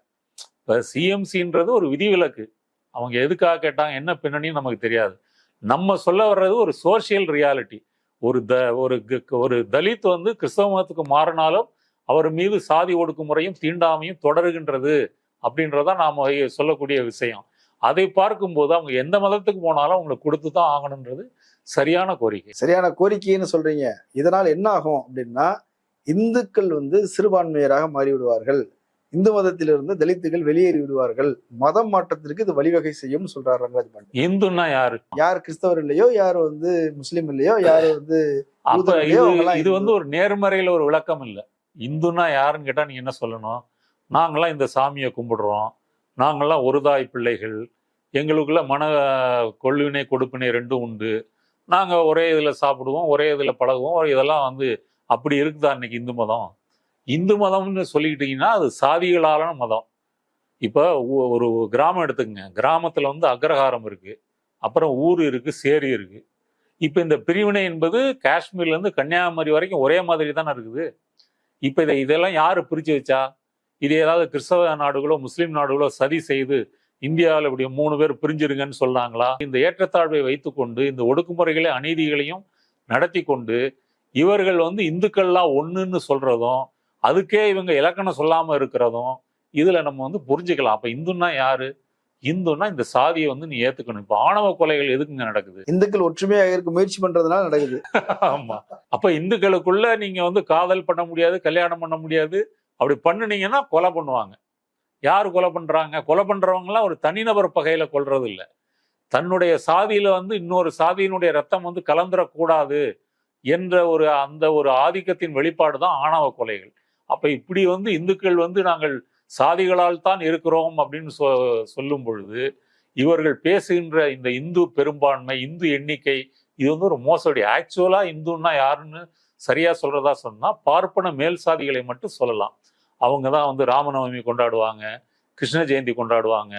இப்ப சிஎம்சின்றது ஒரு விதிவிலக்கு. அவங்க எதுக்காக கேட்டாங்க என்ன பின்னணின்னு நமக்கு தெரியாது. நம்ம சொல்ல வர்றது ஒரு சோஷியல் ரியாலிட்டி ஒரு த ஒரு க- ஒரு தலித் வந்து கிறிஸ்தவ மதத்துக்கு மாறினாலும் அவர் மீது சாதி ஒடுக்குமுறையும் தீண்டாமையும் தொடருகின்றது அப்படின்றதான் நாம் சொல்லக்கூடிய விஷயம். அதை பார்க்கும்போது அவங்க எந்த மதத்துக்கு போனாலும் அவங்களுக்கு கொடுத்து தான் ஆகணுன்றது சரியான கோரிக்கை. சரியான கோரிக்கைன்னு சொல்றீங்க. இதனால் என்ன ஆகும் அப்படின்னா இந்துக்கள் வந்து சிறுபான்மையராக மாறிவிடுவார்கள். இந்து மதத்திலிருந்து தலித்துகள் வெளியேறி விடுவார்கள். மதம் மாற்றத்திற்கு இது வழிவகை செய்யும் சொல்றாரு ரங்கராஜ் பாண்டே. இந்துன்னா யாரு? யார் கிறிஸ்தவர் இல்லையோ யார் வந்து முஸ்லீம் இல்லையோ யார் வந்து இது. வந்து ஒரு நேர்மறையில ஒரு விளக்கம் இல்லை. இந்துன்னா யாருன்னு கேட்டா நீங்க என்ன சொல்லணும்? நாங்கெல்லாம் இந்த சாமியை கும்பிடுறோம். நாங்கெல்லாம் ஒரு தாய் பிள்ளைகள். எங்களுக்குள்ள மன கொள்வினை கொடுப்பினை ரெண்டும் உண்டு. நாங்க ஒரே இதுல சாப்பிடுவோம் ஒரே இதுல பழகுவோம். இதெல்லாம் வந்து அப்படி இருக்குதா இன்னைக்கு இந்து மதம்? இந்து மதம்னு சொல்லிக்கிட்டீங்கன்னா அது சாதிகளாலான மதம். இப்போ ஒரு கிராமம் எடுத்துக்கங்க. கிராமத்தில் வந்து அக்ரஹாரம் இருக்குது அப்புறம் ஊர் இருக்குது சேரி இருக்குது இப்போ இந்த பிரிவினை என்பது காஷ்மீர்லேருந்து கன்னியாகுமரி வரைக்கும் ஒரே மாதிரி தானே இருக்குது. இப்போ இதை இதெல்லாம் யார் பிரித்து வச்சா? இது ஏதாவது கிறிஸ்தவ நாடுகளோ முஸ்லீம் நாடுகளோ சதி செய்து இந்தியாவில் இப்படி மூணு பேர் பிரிஞ்சிருங்கன்னு சொன்னாங்களா இந்த ஏற்றத்தாழ்வை வைத்துக்கொண்டு இந்த ஒடுக்குமுறைகளை அநீதிகளையும் நடத்தி கொண்டு இவர்கள் வந்து இந்துக்கள்லாம் ஒன்றுன்னு சொல்கிறதும் அதுக்கே இவங்க இலக்கணம் சொல்லாம இருக்கிறதும் இதுல நம்ம வந்து புரிஞ்சுக்கலாம். அப்ப இந்துன்னா யாரு? இந்துன்னா இந்த சாதியை வந்து நீ ஏத்துக்கணும். இப்ப ஆணவ கொலைகள் எதுக்குங்க நடக்குது? இந்துக்கள் ஒற்றுமையாக இருக்க முயற்சி பண்றதுனால நடக்குது. ஆமா. அப்ப இந்துக்களுக்குள்ள நீங்க வந்து காதல் பண்ண முடியாது கல்யாணம் பண்ண முடியாது. அப்படி பண்ணுனீங்கன்னா கொலை பண்ணுவாங்க. யார் கொலை பண்றாங்க? கொலை பண்றவங்கலாம் ஒரு தனிநபர் பகையில கொல்றது இல்ல தன்னுடைய சாதியில வந்து இன்னொரு சாதியினுடைய ரத்தம் வந்து கலந்துடக்கூடாது என்ற ஒரு அந்த ஒரு ஆதிக்கத்தின் வெளிப்பாடு தான் ஆணவ கொலைகள். அப்ப இப்படி வந்து இந்துக்கள் வந்து நாங்கள் சாதிகளால் தான் இருக்கிறோம் அப்படின்னு சொ சொல்லும் பொழுது இவர்கள் பேசுகின்ற இந்த இந்து பெரும்பான்மை இந்து எண்ணிக்கை இது வந்து ஒரு மோசடி. ஆக்சுவலா இந்துன்னா யாருன்னு சரியா சொல்றதா சொன்னா பார்ப்பன மேல் சாதிகளை மட்டும் சொல்லலாம். அவங்க தான் வந்து ராமநவமி கொண்டாடுவாங்க கிருஷ்ண ஜெயந்தி கொண்டாடுவாங்க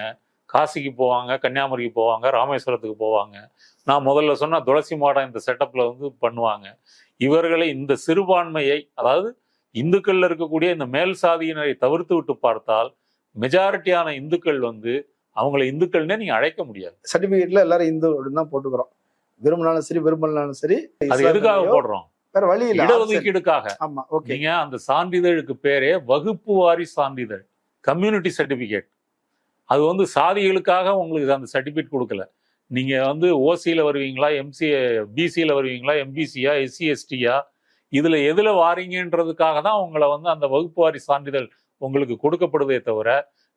காசிக்கு போவாங்க கன்னியாகுமரிக்கு போவாங்க ராமேஸ்வரத்துக்கு போவாங்க. நான் முதல்ல சொன்ன துளசி மாடம் இந்த செட்டப்பில் வந்து பண்ணுவாங்க. இவர்களை இந்த சிறுபான்மையை அதாவது இந்துக்கள்ல இருக்கக்கூடிய இந்த மேல் சாதியினரை தவிர்த்து விட்டு பார்த்தால் மெஜாரிட்டியான இந்துக்கள் வந்து அவங்கள இந்துக்கள்னே நீங்க அழைக்க முடியாது. சர்டிபிகேட்ல எல்லாரும் இந்து அப்படின்னு தான் போட்டுக்கிறோம். விரும்பினாலும் சரி விரும்பலனாலும் சரி அது எதுக்காக போடுறோம்? வேற வழி இல்ல இடஒதுக்கீடுக்காக. ஆமா ஓகே நீங்க அந்த சான்றிதழுக்கு பேரே வகுப்பு வாரி சான்றிதழ் கம்யூனிட்டி சர்டிபிகேட் அது வந்து சாதிகளுக்காக உங்களுக்கு அந்த சர்டிபிகேட் கொடுக்கல. நீங்க வந்து ஓசியில வருவீங்களா எம்சி பிசியில வருவீங்களா எம்பிசியா எஸ்சி எஸ்டியா இதுல எதுல வாரீங்கன்றதுக்காக தான் உங்களை வந்து அந்த வகுப்பு வாரி சான்றிதழ் உங்களுக்கு கொடுக்கப்படுதே தவிர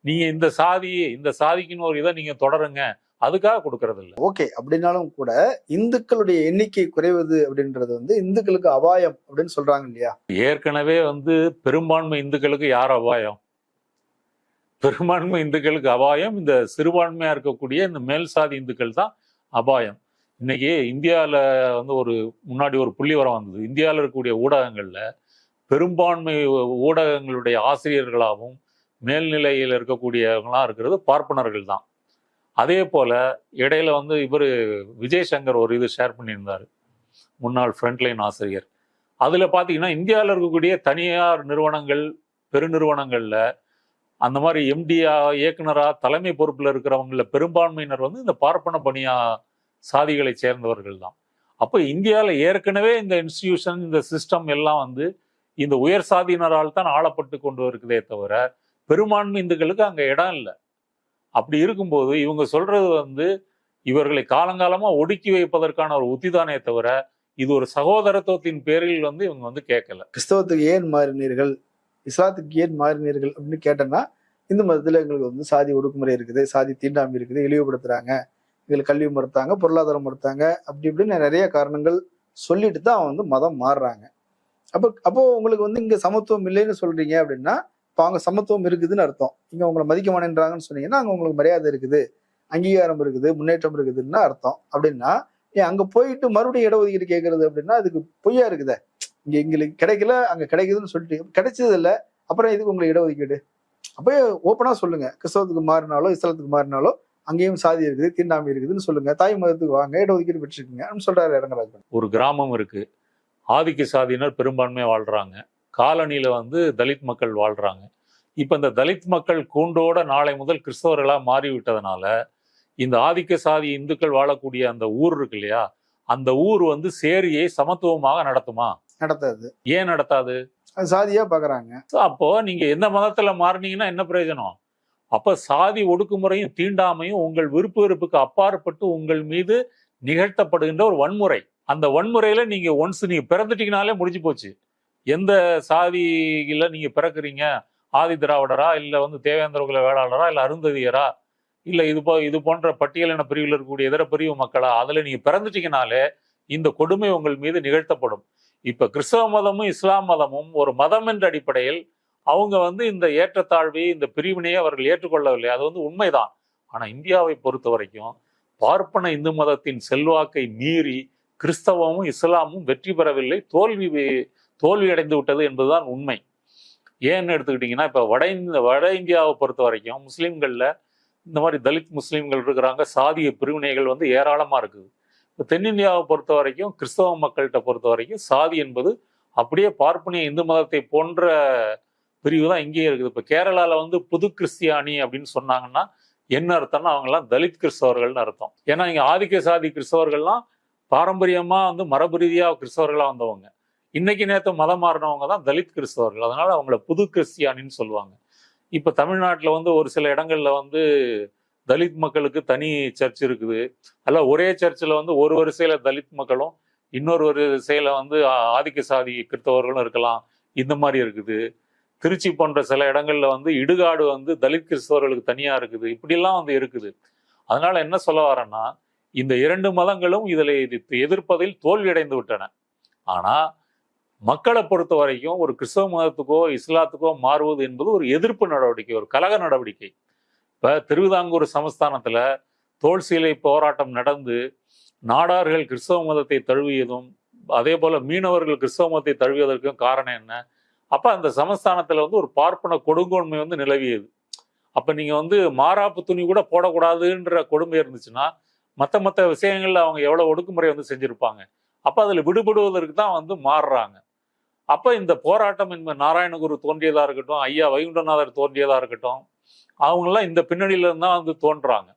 நீங்க இந்த சாதி இந்த சாதிக்குன்னு ஒரு இதை நீங்க தொடருங்க. அதுக்காக கொடுக்கறது இல்ல ஓகே அப்படின்னாலும் கூட இந்துக்களுடைய எண்ணிக்கை குறைவது அப்படின்றது வந்து இந்துக்களுக்கு அபாயம் அப்படின்னு சொல்றாங்க இல்லையா? ஏற்கனவே வந்து பெரும்பான்மை இந்துக்களுக்கு யார் அபாயம்? பெரும்பான்மை இந்துக்களுக்கு அபாயம் இந்த சிறுபான்மையா இருக்கக்கூடிய இந்த மேல் சாதி இந்துக்கள் தான் அபாயம். இன்னைக்கு இந்தியாவில் வந்து ஒரு முன்னாடி ஒரு புள்ளிவரம் வந்தது. இந்தியாவில் இருக்கக்கூடிய ஊடகங்களில் பெரும்பான்மை ஊடகங்களுடைய ஆசிரியர்களாகவும் மேல்நிலையில் இருக்கக்கூடியவங்களாம் இருக்கிறது பார்ப்பனர்கள் தான் அதே போல் இடையில வந்து இவர் விஜய் சங்கர் ஒரு இது ஷேர் பண்ணியிருந்தார். முன்னாள் ஃப்ரண்ட்லைன் ஆசிரியர். அதில் பார்த்தீங்கன்னா இந்தியாவில் இருக்கக்கூடிய தனியார் நிறுவனங்கள் பெருநிறுவனங்களில் அந்த மாதிரி எம்டியா இயக்குனராக தலைமை பொறுப்பில் இருக்கிறவங்கள பெரும்பான்மையினர் வந்து இந்த பார்ப்பன பணியாக சாதிகளை சேர்ந்தவர்கள் தான் அப்போ இந்தியாவில் ஏற்கனவே இந்த இன்ஸ்டிடியூஷன் இந்த சிஸ்டம் எல்லாம் வந்து இந்த உயர் சாதியினரால் தான் ஆளப்பட்டு கொண்டு இருக்குதே தவிர பெரும்பான்மை இந்துக்களுக்கு அங்கே இடம் இல்லை. அப்படி இருக்கும்போது இவங்க சொல்றது வந்து இவர்களை காலங்காலமாக ஒடுக்கி வைப்பதற்கான ஒரு உத்திதானே தவிர இது ஒரு சகோதரத்துவத்தின் பேரில் வந்து இவங்க வந்து கேட்கல. கிறிஸ்தவத்துக்கு ஏன் மாறினீர்கள்? இஸ்லாத்துக்கு ஏன் மாறினீர்கள் அப்படின்னு கேட்டோம்னா இந்து மதத்தில் எங்களுக்கு வந்து சாதி ஒடுக்குமுறை இருக்குது சாதி தீண்டாமை இருக்குது இழிவுபடுத்துறாங்க. இதில் கல்வி மறுத்தாங்க பொருளாதாரம் மறுத்தாங்க அப்படி இப்படின்னு நிறைய காரணங்கள் சொல்லிட்டு தான் அவங்க வந்து மதம் மாறுறாங்க. அப்போ அப்போ உங்களுக்கு வந்து இங்கே சமத்துவம் இல்லைன்னு சொல்றீங்க அப்படின்னா இப்போ அவங்க சமத்துவம் இருக்குதுன்னு அர்த்தம். இங்கே உங்களை மதிக்க மாட்டேன்றாங்கன்னு சொன்னீங்கன்னா அங்கே உங்களுக்கு மரியாதை இருக்குது அங்கீகாரம் இருக்குது முன்னேற்றம் இருக்குதுன்னு அர்த்தம். அப்படின்னா ஏன் அங்கே போயிட்டு மறுபடியும் இடஒதுக்கீடு கேட்கறது அப்படின்னா அதுக்கு பொய்யா இருக்குதே. இங்கே எங்களுக்கு கிடைக்கல அங்கே கிடைக்குதுன்னு சொல்லிட்டு கிடைச்சது இல்லை அப்புறம் இதுக்கு உங்களுக்கு இடஒதுக்கீடு? அப்போ ஓப்பனாக சொல்லுங்க. கிறிஸ்தவத்துக்கு மாறினாலோ இஸ்லாத்துக்கு மாறினாலோ அங்கேயும் சாதி இருக்குது தீண்டாமை இருக்குதுன்னு சொல்லுங்க. தாய் மதத்துக்கு வாங்க இடஒதுக்கீடு பெற்றிருக்கீங்க அப்படின்னு சொல்றாரு இடங்கராஜ் ஒரு கிராமம் இருக்கு. ஆதிக்க சாதியினர் பெரும்பான்மையா வாழ்றாங்க. காலனியில வந்து தலித் மக்கள் வாழ்றாங்க. இப்ப இந்த தலித் மக்கள் கூண்டோட நாளை முதல் கிறிஸ்தவர்களா மாறிவிட்டதுனால இந்த ஆதிக்க சாதி இந்துக்கள் வாழக்கூடிய அந்த ஊர் இருக்கு இல்லையா அந்த ஊர் வந்து சேரியை சமத்துவமாக நடத்துமா? நடத்தாது. ஏன் நடத்தாது? சாதியா பாக்குறாங்க. அப்போ நீங்க எந்த மதத்துல மாறினீங்கன்னா என்ன பிரயோஜனம்? அப்ப சாதி ஒடுக்குமுறையும் தீண்டாமையும் உங்கள் விருப்பு வெறுப்புக்கு அப்பாற்பட்டு உங்கள் மீது நிகழ்த்தப்படுகின்ற ஒரு வன்முறை. அந்த வன்முறையில நீங்க ஒன்ஸ் நீங்க பிறந்துட்டீங்கனாலே முடிஞ்சு போச்சு. எந்த சாதியில நீங்க பிறக்குறீங்க? ஆதி திராவிடரா? இல்ல வந்து தேவேந்திர குல வேளாளரா? இல்ல அருந்ததியரா? இல்ல இது போ இது போன்ற பட்டியலின பிரிவில் இருக்கக்கூடிய இதர பிரிவு மக்களா? அதுல நீங்க பிறந்துட்டீங்கனாலே இந்த கொடுமை உங்கள் மீது நிகழ்த்தப்படும். இப்ப கிறிஸ்தவ மதமும் இஸ்லாம் மதமும் ஒரு மதம் என்ற அடிப்படையில் அவங்க வந்து இந்த ஏற்றத்தாழ்வை இந்த பிரிவினையை அவர்கள் ஏற்றுக்கொள்ளவில்லை. அது வந்து உண்மைதான். ஆனால் இந்தியாவை பொறுத்த வரைக்கும் பார்ப்பன இந்து மதத்தின் செல்வாக்கை மீறி கிறிஸ்தவமும் இஸ்லாமும் வெற்றி பெறவில்லை. தோல்வி தோல்வி அடைந்து விட்டது என்பதுதான் உண்மை. ஏன்னு எடுத்துக்கிட்டிங்கன்னா இப்போ வட இந்த வட இந்தியாவை பொறுத்த வரைக்கும் முஸ்லீம்களில் இந்த மாதிரி தலித் முஸ்லீம்கள் இருக்கிறாங்க. சாதிய பிரிவினைகள் வந்து ஏராளமாக இருக்குது. இப்போ தென்னிந்தியாவை பொறுத்த வரைக்கும் கிறிஸ்தவ மக்கள்கிட்ட பொறுத்த வரைக்கும் சாதி என்பது அப்படியே பார்ப்பனிய இந்து மதத்தை போன்ற பிரிவு தான் இங்கேயே இருக்குது. இப்போ கேரளாவில் வந்து புது கிறிஸ்தியானி அப்படின்னு சொன்னாங்கன்னா என்ன அர்த்தம்னா அவங்கெல்லாம் தலித் கிறிஸ்தவர்கள்னு அர்த்தம். ஏன்னா இங்கே ஆதிக்க சாதி கிறிஸ்தவர்கள்லாம் பாரம்பரியமாக வந்து மரபு ரீதியாக கிறிஸ்தவர்களாக வந்தவங்க. இன்னைக்கு நேற்று மதம் மாறினவங்க தான் தலித் கிறிஸ்தவர்கள். அதனால அவங்கள புது கிறிஸ்தியானின்னு சொல்லுவாங்க. இப்போ தமிழ்நாட்டில் வந்து ஒரு சில இடங்களில் வந்து தலித் மக்களுக்கு தனி சர்ச் இருக்குது. அல்ல ஒரே சர்ச்சில் வந்து ஒரு வரிசையில் தலித் மக்களும் இன்னொரு வரிசையில் வந்து ஆதிக்க சாதி கிறிஸ்தவர்களும் இருக்கலாம். இந்த மாதிரி இருக்குது. திருச்சி போன்ற சில இடங்கள்ல வந்து இடுகாடு வந்து தலித் கிறிஸ்தவர்களுக்கு தனியா இருக்குது. இப்படிலாம் வந்து இருக்குது. அதனால என்ன சொல்ல வரேன்னா இந்த இரண்டு மதங்களும் இதில் எதிர்ப்பதில் தோல்வியடைந்து விட்டன. ஆனால் மக்களை பொறுத்த வரைக்கும் ஒரு கிறிஸ்தவ மதத்துக்கோ இஸ்லாத்துக்கோ மாறுவது என்பது ஒரு எதிர்ப்பு நடவடிக்கை ஒரு கலக நடவடிக்கை. இப்போ திருவிதாங்கூர் சமஸ்தானத்தில் தோல் சீலை போராட்டம் நடந்து நாடார்கள் கிறிஸ்தவ மதத்தை தழுவியதும் அதே போல மீனவர்கள் கிறிஸ்தவ மதத்தை தழுவியதற்கும் காரணம் என்ன? அப்ப அந்த சமஸ்தானத்துல வந்து ஒரு பார்ப்பன கொடுங்கோன்மை வந்து நிலவியது. அப்ப நீங்க வந்து மாறாப்பு துணி கூட போடக்கூடாதுன்ற கொடுமை இருந்துச்சுன்னா மத்த மத்த விஷயங்கள்ல அவங்க எவ்வளவு ஒடுக்குமுறை வந்து செஞ்சுருப்பாங்க. அப்போ அதுல விடுபடுவதற்கு தான் வந்து மாறுறாங்க. அப்ப இந்த போராட்டம் என்பது நாராயணகுரு தோன்றியதா இருக்கட்டும் ஐயா வைகுண்டநாதர் தோன்றியதா இருக்கட்டும் அவங்கெல்லாம் இந்த பின்னணியிலேருந்து தான் வந்து தோன்றாங்க.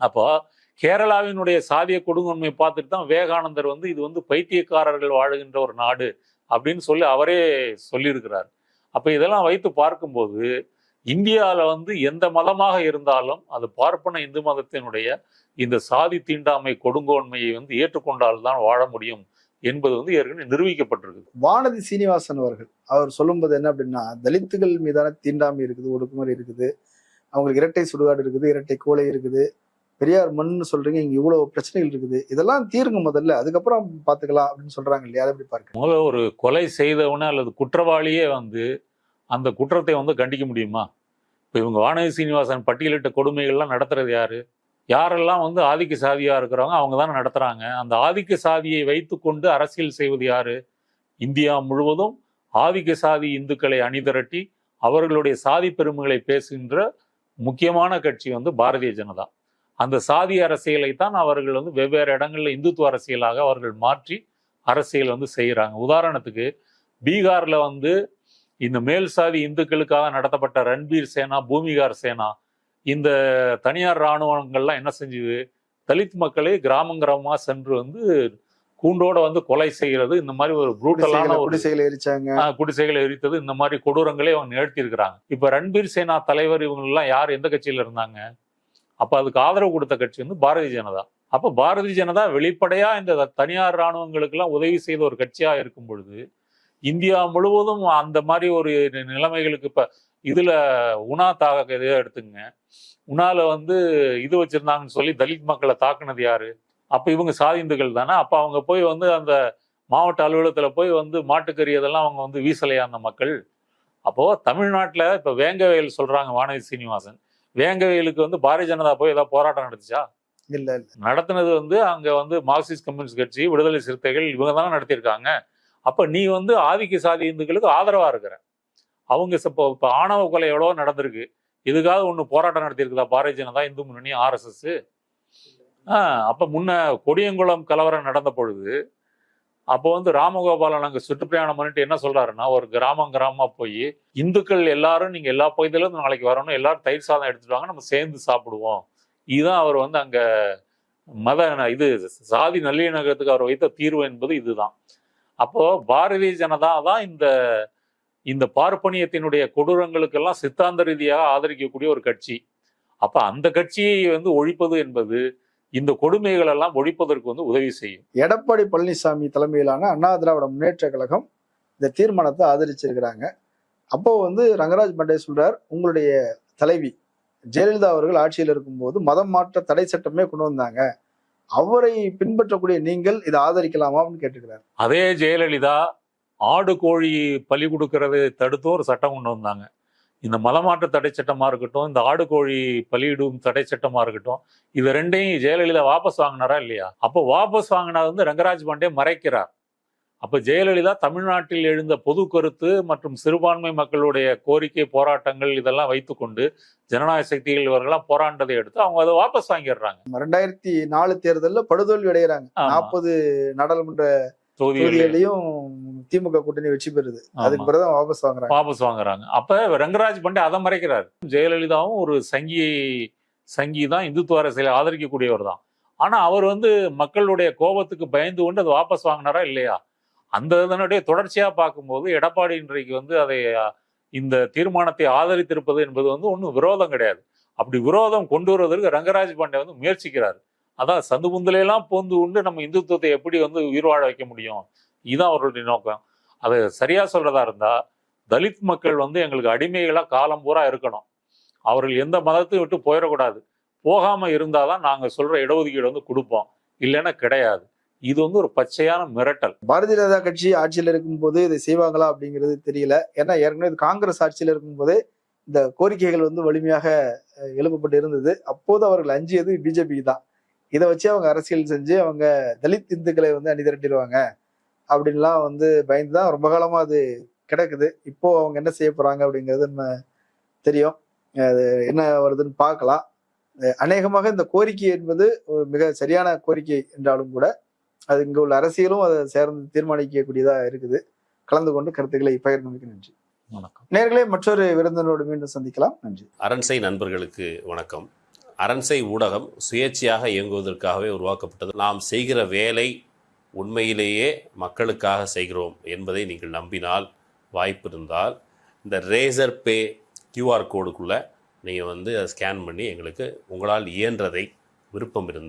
அப்போ கேரளாவினுடைய சாதிய கொடுங்கொன்மை பார்த்துட்டு தான் விவேகானந்தர் வந்து இது வந்து பைத்தியக்காரர்கள் வாழுகின்ற ஒரு நாடு அப்படின்னு சொல்லி அவரே சொல்லியிருக்கிறார். அப்போ இதெல்லாம் வைத்து பார்க்கும்போது இந்தியாவில் வந்து எந்த மதமாக இருந்தாலும் அது பார்ப்பன இந்து மதத்தினுடைய இந்த சாதி தீண்டாமை கொடுங்கோன்மையை வந்து ஏற்றுக்கொண்டால்தான் வாழ முடியும் என்பது வந்து ஏற்கனவே நிரூபிக்கப்பட்டிருக்கு வானதி சீனிவாசன் அவர்கள் அவர் சொல்லும்போது என்ன அப்படின்னா தலித்துகள் மீதான தீண்டாமை இருக்குது ஒடுக்குமுறை இருக்குது. அவங்களுக்கு இரட்டை சுடுகாடு இருக்குது இரட்டை கோலை இருக்குது. பெரியார் மண்ணுன்னு சொல்றீங்க இங்க இவ்வளவு பிரச்சனைகள் இருக்குது. இதெல்லாம் தீருங்க முதல்ல அதுக்கப்புறம் பாத்துக்கலாம் அப்படின்னு சொல்றாங்க இல்லையா? அதை எப்படி பாருங்க? முதல்ல ஒரு கொலை செய்தவன அல்லது குற்றவாளியே வந்து அந்த குற்றத்தை வந்து கண்டிக்க முடியுமா? இப்போ இவங்க வானதி சீனிவாசன் பட்டியலிட்ட கொடுமைகள்லாம் நடத்துறது யாரு? யாரெல்லாம் வந்து ஆதிக்க சாதியாக இருக்கிறவங்க அவங்க தானே நடத்துகிறாங்க அந்த ஆதிக்க சாதியை வைத்துக்கொண்டு அரசியல் செய்வது யாரு? இந்தியா முழுவதும் ஆதிக்க சாதி இந்துக்களை அணிதிரட்டி அவர்களுடைய சாதி பெருமைகளை பேசுகின்ற முக்கியமான கட்சி வந்து பாரதிய ஜனதா. அந்த சாதி அரசியலை தான் அவர்கள் வந்து வெவ்வேறு இடங்கள்ல இந்துத்துவ அரசியலாக அவர்கள் மாற்றி அரசியல் வந்து செய்கிறாங்க உதாரணத்துக்கு பீகார்ல வந்து இந்த மேல் சாதி இந்துக்களுக்காக நடத்தப்பட்ட ரன்பீர் சேனா பூமிகார் சேனா இந்த தனியார் இராணுவங்கள்லாம் என்ன செஞ்சுது? தலித் மக்களை கிராமம் கிராமமா சென்று வந்து கூண்டோட வந்து கொலை செய்கிறது. இந்த மாதிரி ஒரு ப்ரூட்டலான ஒரு குடிசைகளை எரிச்சாங்க. குடிசைகளை எரித்தது. இந்த மாதிரி கொடூரங்களே அவங்க நிகழ்த்தி இருக்கிறாங்க இப்ப ரன்பீர் சேனா தலைவர் இவங்க எல்லாம் யார்? எந்த கட்சியில இருந்தாங்க? அப்போ அதுக்கு ஆதரவு கொடுத்த கட்சி வந்து பாரதிய ஜனதா. அப்போ பாரதிய ஜனதா வெளிப்படையா இந்த தனியார் இராணுவங்களுக்கெல்லாம் உதவி செய்த ஒரு கட்சியா இருக்கும் பொழுது இந்தியா முழுவதும் அந்த மாதிரி ஒரு நிலைமைகளுக்கு இப்ப இதுல உணா தாக இதை எடுத்துங்க உணால வந்து இது வச்சிருந்தாங்கன்னு சொல்லி தலித் மக்களை தாக்குனது யாரு? அப்ப இவங்க சாதிந்துகள் தானே? அப்ப அவங்க போய் வந்து அந்த மாவட்ட அலுவலகத்துல போய் வந்து மாட்டுக்கறி அதெல்லாம் அவங்க வந்து வீசலையா அந்த மக்கள். அப்போ தமிழ்நாட்டுல இப்ப வேங்கவேல் சொல்றாங்க வானதி சீனிவாசன். வேங்கவயலுக்கு வந்து பாரதிய ஜனதா போய் ஏதாவது போராட்டம் நடத்துச்சா இல்ல இல்ல. நடத்தினது வந்து அங்க வந்து மார்க்சிஸ்ட் கம்யூனிஸ்ட் கட்சி விடுதலை சிறுத்தைகள் இவங்க தானே நடத்தியிருக்காங்க. அப்ப நீ வந்து ஆதிக்க சாதி இந்துக்களுக்கு ஆதரவா இருக்கிற. அவங்க இப்போ இப்போ ஆணவ கொலை எவ்வளோ நடந்திருக்கு. இதுக்காக ஒன்று போராட்டம் நடத்தியிருக்குதா பாரதிய ஜனதா இந்து முன்னணி ஆர்எஸ்எஸ் அப்ப முன்ன கொடியங்குளம் கலவரம் நடந்த பொழுது அப்போ வந்து ராமகோபாலன் அங்கே சுற்றுப்பிரயாணம் பண்ணிட்டு என்ன சொல்றாருன்னா ஒரு கிராமம் கிராமமாக போய் இந்துக்கள் எல்லாரும் நீங்கள் எல்லா பகுதியிலும் நாளைக்கு வரணும் எல்லாரும் தயிர் சாதம் எடுத்துட்டு வாங்க நம்ம சேர்ந்து சாப்பிடுவோம். இதுதான் அவர் வந்து அங்கே மத இது சாதி நல்லிணக்கத்துக்கு அவர் வைத்த தீர்வு என்பது இதுதான். அப்போ பாரதிய ஜனதா தான் இந்த இந்த பார்ப்பனியத்தினுடைய கொடூரங்களுக்கெல்லாம் சித்தாந்த ரீதியாக ஆதரிக்கக்கூடிய ஒரு கட்சி. அப்போ அந்த கட்சியை வந்து ஒழிப்பது என்பது இந்த கொடுமைகள் எல்லாம் ஒழிப்பதற்கு வந்து உதவி செய்யும். எடப்பாடி பழனிசாமி தலைமையிலான அண்ணா திராவிட முன்னேற்ற கழகம் இந்த தீர்மானத்தை ஆதரிச்சிருக்கிறாங்க. அப்போ வந்து ரங்கராஜ் பண்டே சொல்றார் உங்களுடைய தலைவி ஜெயலலிதா அவர்கள் ஆட்சியில் இருக்கும்போது மதம் மாற்ற தடை சட்டமே கொண்டு வந்தாங்க. அவரை பின்பற்றக்கூடிய நீங்கள் இதை ஆதரிக்கலாமா? அப்படின்னு கேட்டுக்கிறார். அதே ஜெயலலிதா ஆடு கோழி பலி கொடுக்கறது தடுத்து ஒரு சட்டம் கொண்டு வந்தாங்க. இந்த மதமாற்ற தடை சட்டமா இருக்கட்டும் இந்த ஆடு கோழி பலியிடும் தடை சட்டமா இருக்கட்டும் இது ரெண்டையும் ஜெயலலிதா வாபஸ் வாங்கினாரா இல்லையா? அப்போ வாபஸ் வாங்கினது வந்து ரங்கராஜ் பாண்டே மறைக்கிறார். அப்ப ஜெயலலிதா தமிழ்நாட்டில் எழுந்த பொது கருத்து மற்றும் சிறுபான்மை மக்களுடைய கோரிக்கை போராட்டங்கள் இதெல்லாம் வைத்துக்கொண்டு ஜனநாயக சக்திகள் இவர்கள்லாம் போராண்டதை எடுத்து அவங்க அதை வாபஸ் வாங்கிடுறாங்க. ரெண்டாயிரத்தி நாலு தேர்தல்ல படுதோல்வி அடைகிறாங்க. நாற்பது நாடாளுமன்ற தொகுதிகளையும் திமுக கூட்டணி வெற்றி பெறுது. அதுக்கு. பிறகுதான் வாபஸ் வாங்குறாங்க. வாபஸ் வாங்குறாங்க. அப்ப ரங்கராஜ் பண்டே அதை மறைக்கிறார். ஜெயலலிதாவும் ஒரு சங்கி சங்கி தான் இந்துத்துவ அரசியலை ஆதரிக்கக்கூடியவர் தான். ஆனா அவர் வந்து மக்களுடைய கோபத்துக்கு பயந்து கொண்டு அதை வாபஸ் வாங்கினாரா இல்லையா? அந்த இதனுடைய தொடர்ச்சியா பார்க்கும்போது எடப்பாடி இன்றைக்கு வந்து அதை இந்த தீர்மானத்தை ஆதரித்திருப்பது என்பது வந்து ஒன்றும் விரோதம் கிடையாது. அப்படி விரோதம் கொண்டு வருவதற்கு ரங்கராஜ் பாண்டே வந்து முயற்சிக்கிறார். அதான் சந்து புந்தலையெல்லாம் போந்து கொண்டு நம்ம இந்துத்துவத்தை எப்படி வந்து உயிர் வாழ வைக்க முடியும்? இதுதான் அவர்களுடைய நோக்கம். அது சரியாக சொல்கிறதா இருந்தால் தலித் மக்கள் வந்து எங்களுக்கு அடிமைகளாக காலம் பூரா இருக்கணும். அவர்கள் எந்த மதத்தையும் விட்டு போயிடக்கூடாது. போகாமல் இருந்தால் தான் நாங்கள் சொல்கிற இடஒதுக்கீடு வந்து கொடுப்போம். இல்லைன்னா கிடையாது. இது வந்து ஒரு பச்சையான மிரட்டல். பாரதிய ஜனதா கட்சி ஆட்சியில் இருக்கும்போது இதை செய்வாங்களா அப்படிங்கிறது தெரியல. ஏன்னா ஏற்கனவே இது காங்கிரஸ் ஆட்சியில் இருக்கும்போது இந்த கோரிக்கைகள் வந்து வலிமையாக எழுப்பப்பட்டு இருந்தது. அப்போது அவர்கள் அஞ்சியது பிஜேபி தான். இதை வச்சு அவங்க அரசியல் செஞ்சு அவங்க தலித் இந்துக்களை வந்து அணி திரட்டிடுவாங்க அப்படின்லாம் வந்து பயந்து தான் ரொம்ப காலமா அது கிடக்குது. இப்போ அவங்க என்ன செய்ய போறாங்க அப்படிங்கிறது நம்ம தெரியும். அது என்ன வருதுன்னு பார்க்கலாம். அநேகமாக இந்த கோரிக்கை என்பது ஒரு மிக சரியான கோரிக்கை என்றாலும் கூட அது இங்க உள்ள அரசியலும் அதை சேர்ந்து தீர்மானிக்கக்கூடியதா இருக்குது. கலந்து கொண்டு கருத்துக்களை பகிர்ந்தமைக்கு நன்றி. வணக்கம். நேர்களே மற்றொரு விருந்தினரோடு மீண்டும் சந்திக்கலாம். நன்றி. அரண்சை நண்பர்களுக்கு வணக்கம். அரண்சை ஊடகம் சுயேட்சையாக இயங்குவதற்காகவே உருவாக்கப்பட்டது. நாம் செய்கிற வேலை உண்மையிலேயே மக்களுக்காக செய்கிறோம் என்பதை நீங்கள் நம்பினால் வாய்ப்பு இருந்தால் இந்த ரேசர் பே கியூஆர் கோடுக்குள்ளே நீங்கள் வந்து அதை ஸ்கேன் பண்ணி எங்களுக்கு உங்களால் இயன்றதை விருப்பம் இருந்தால்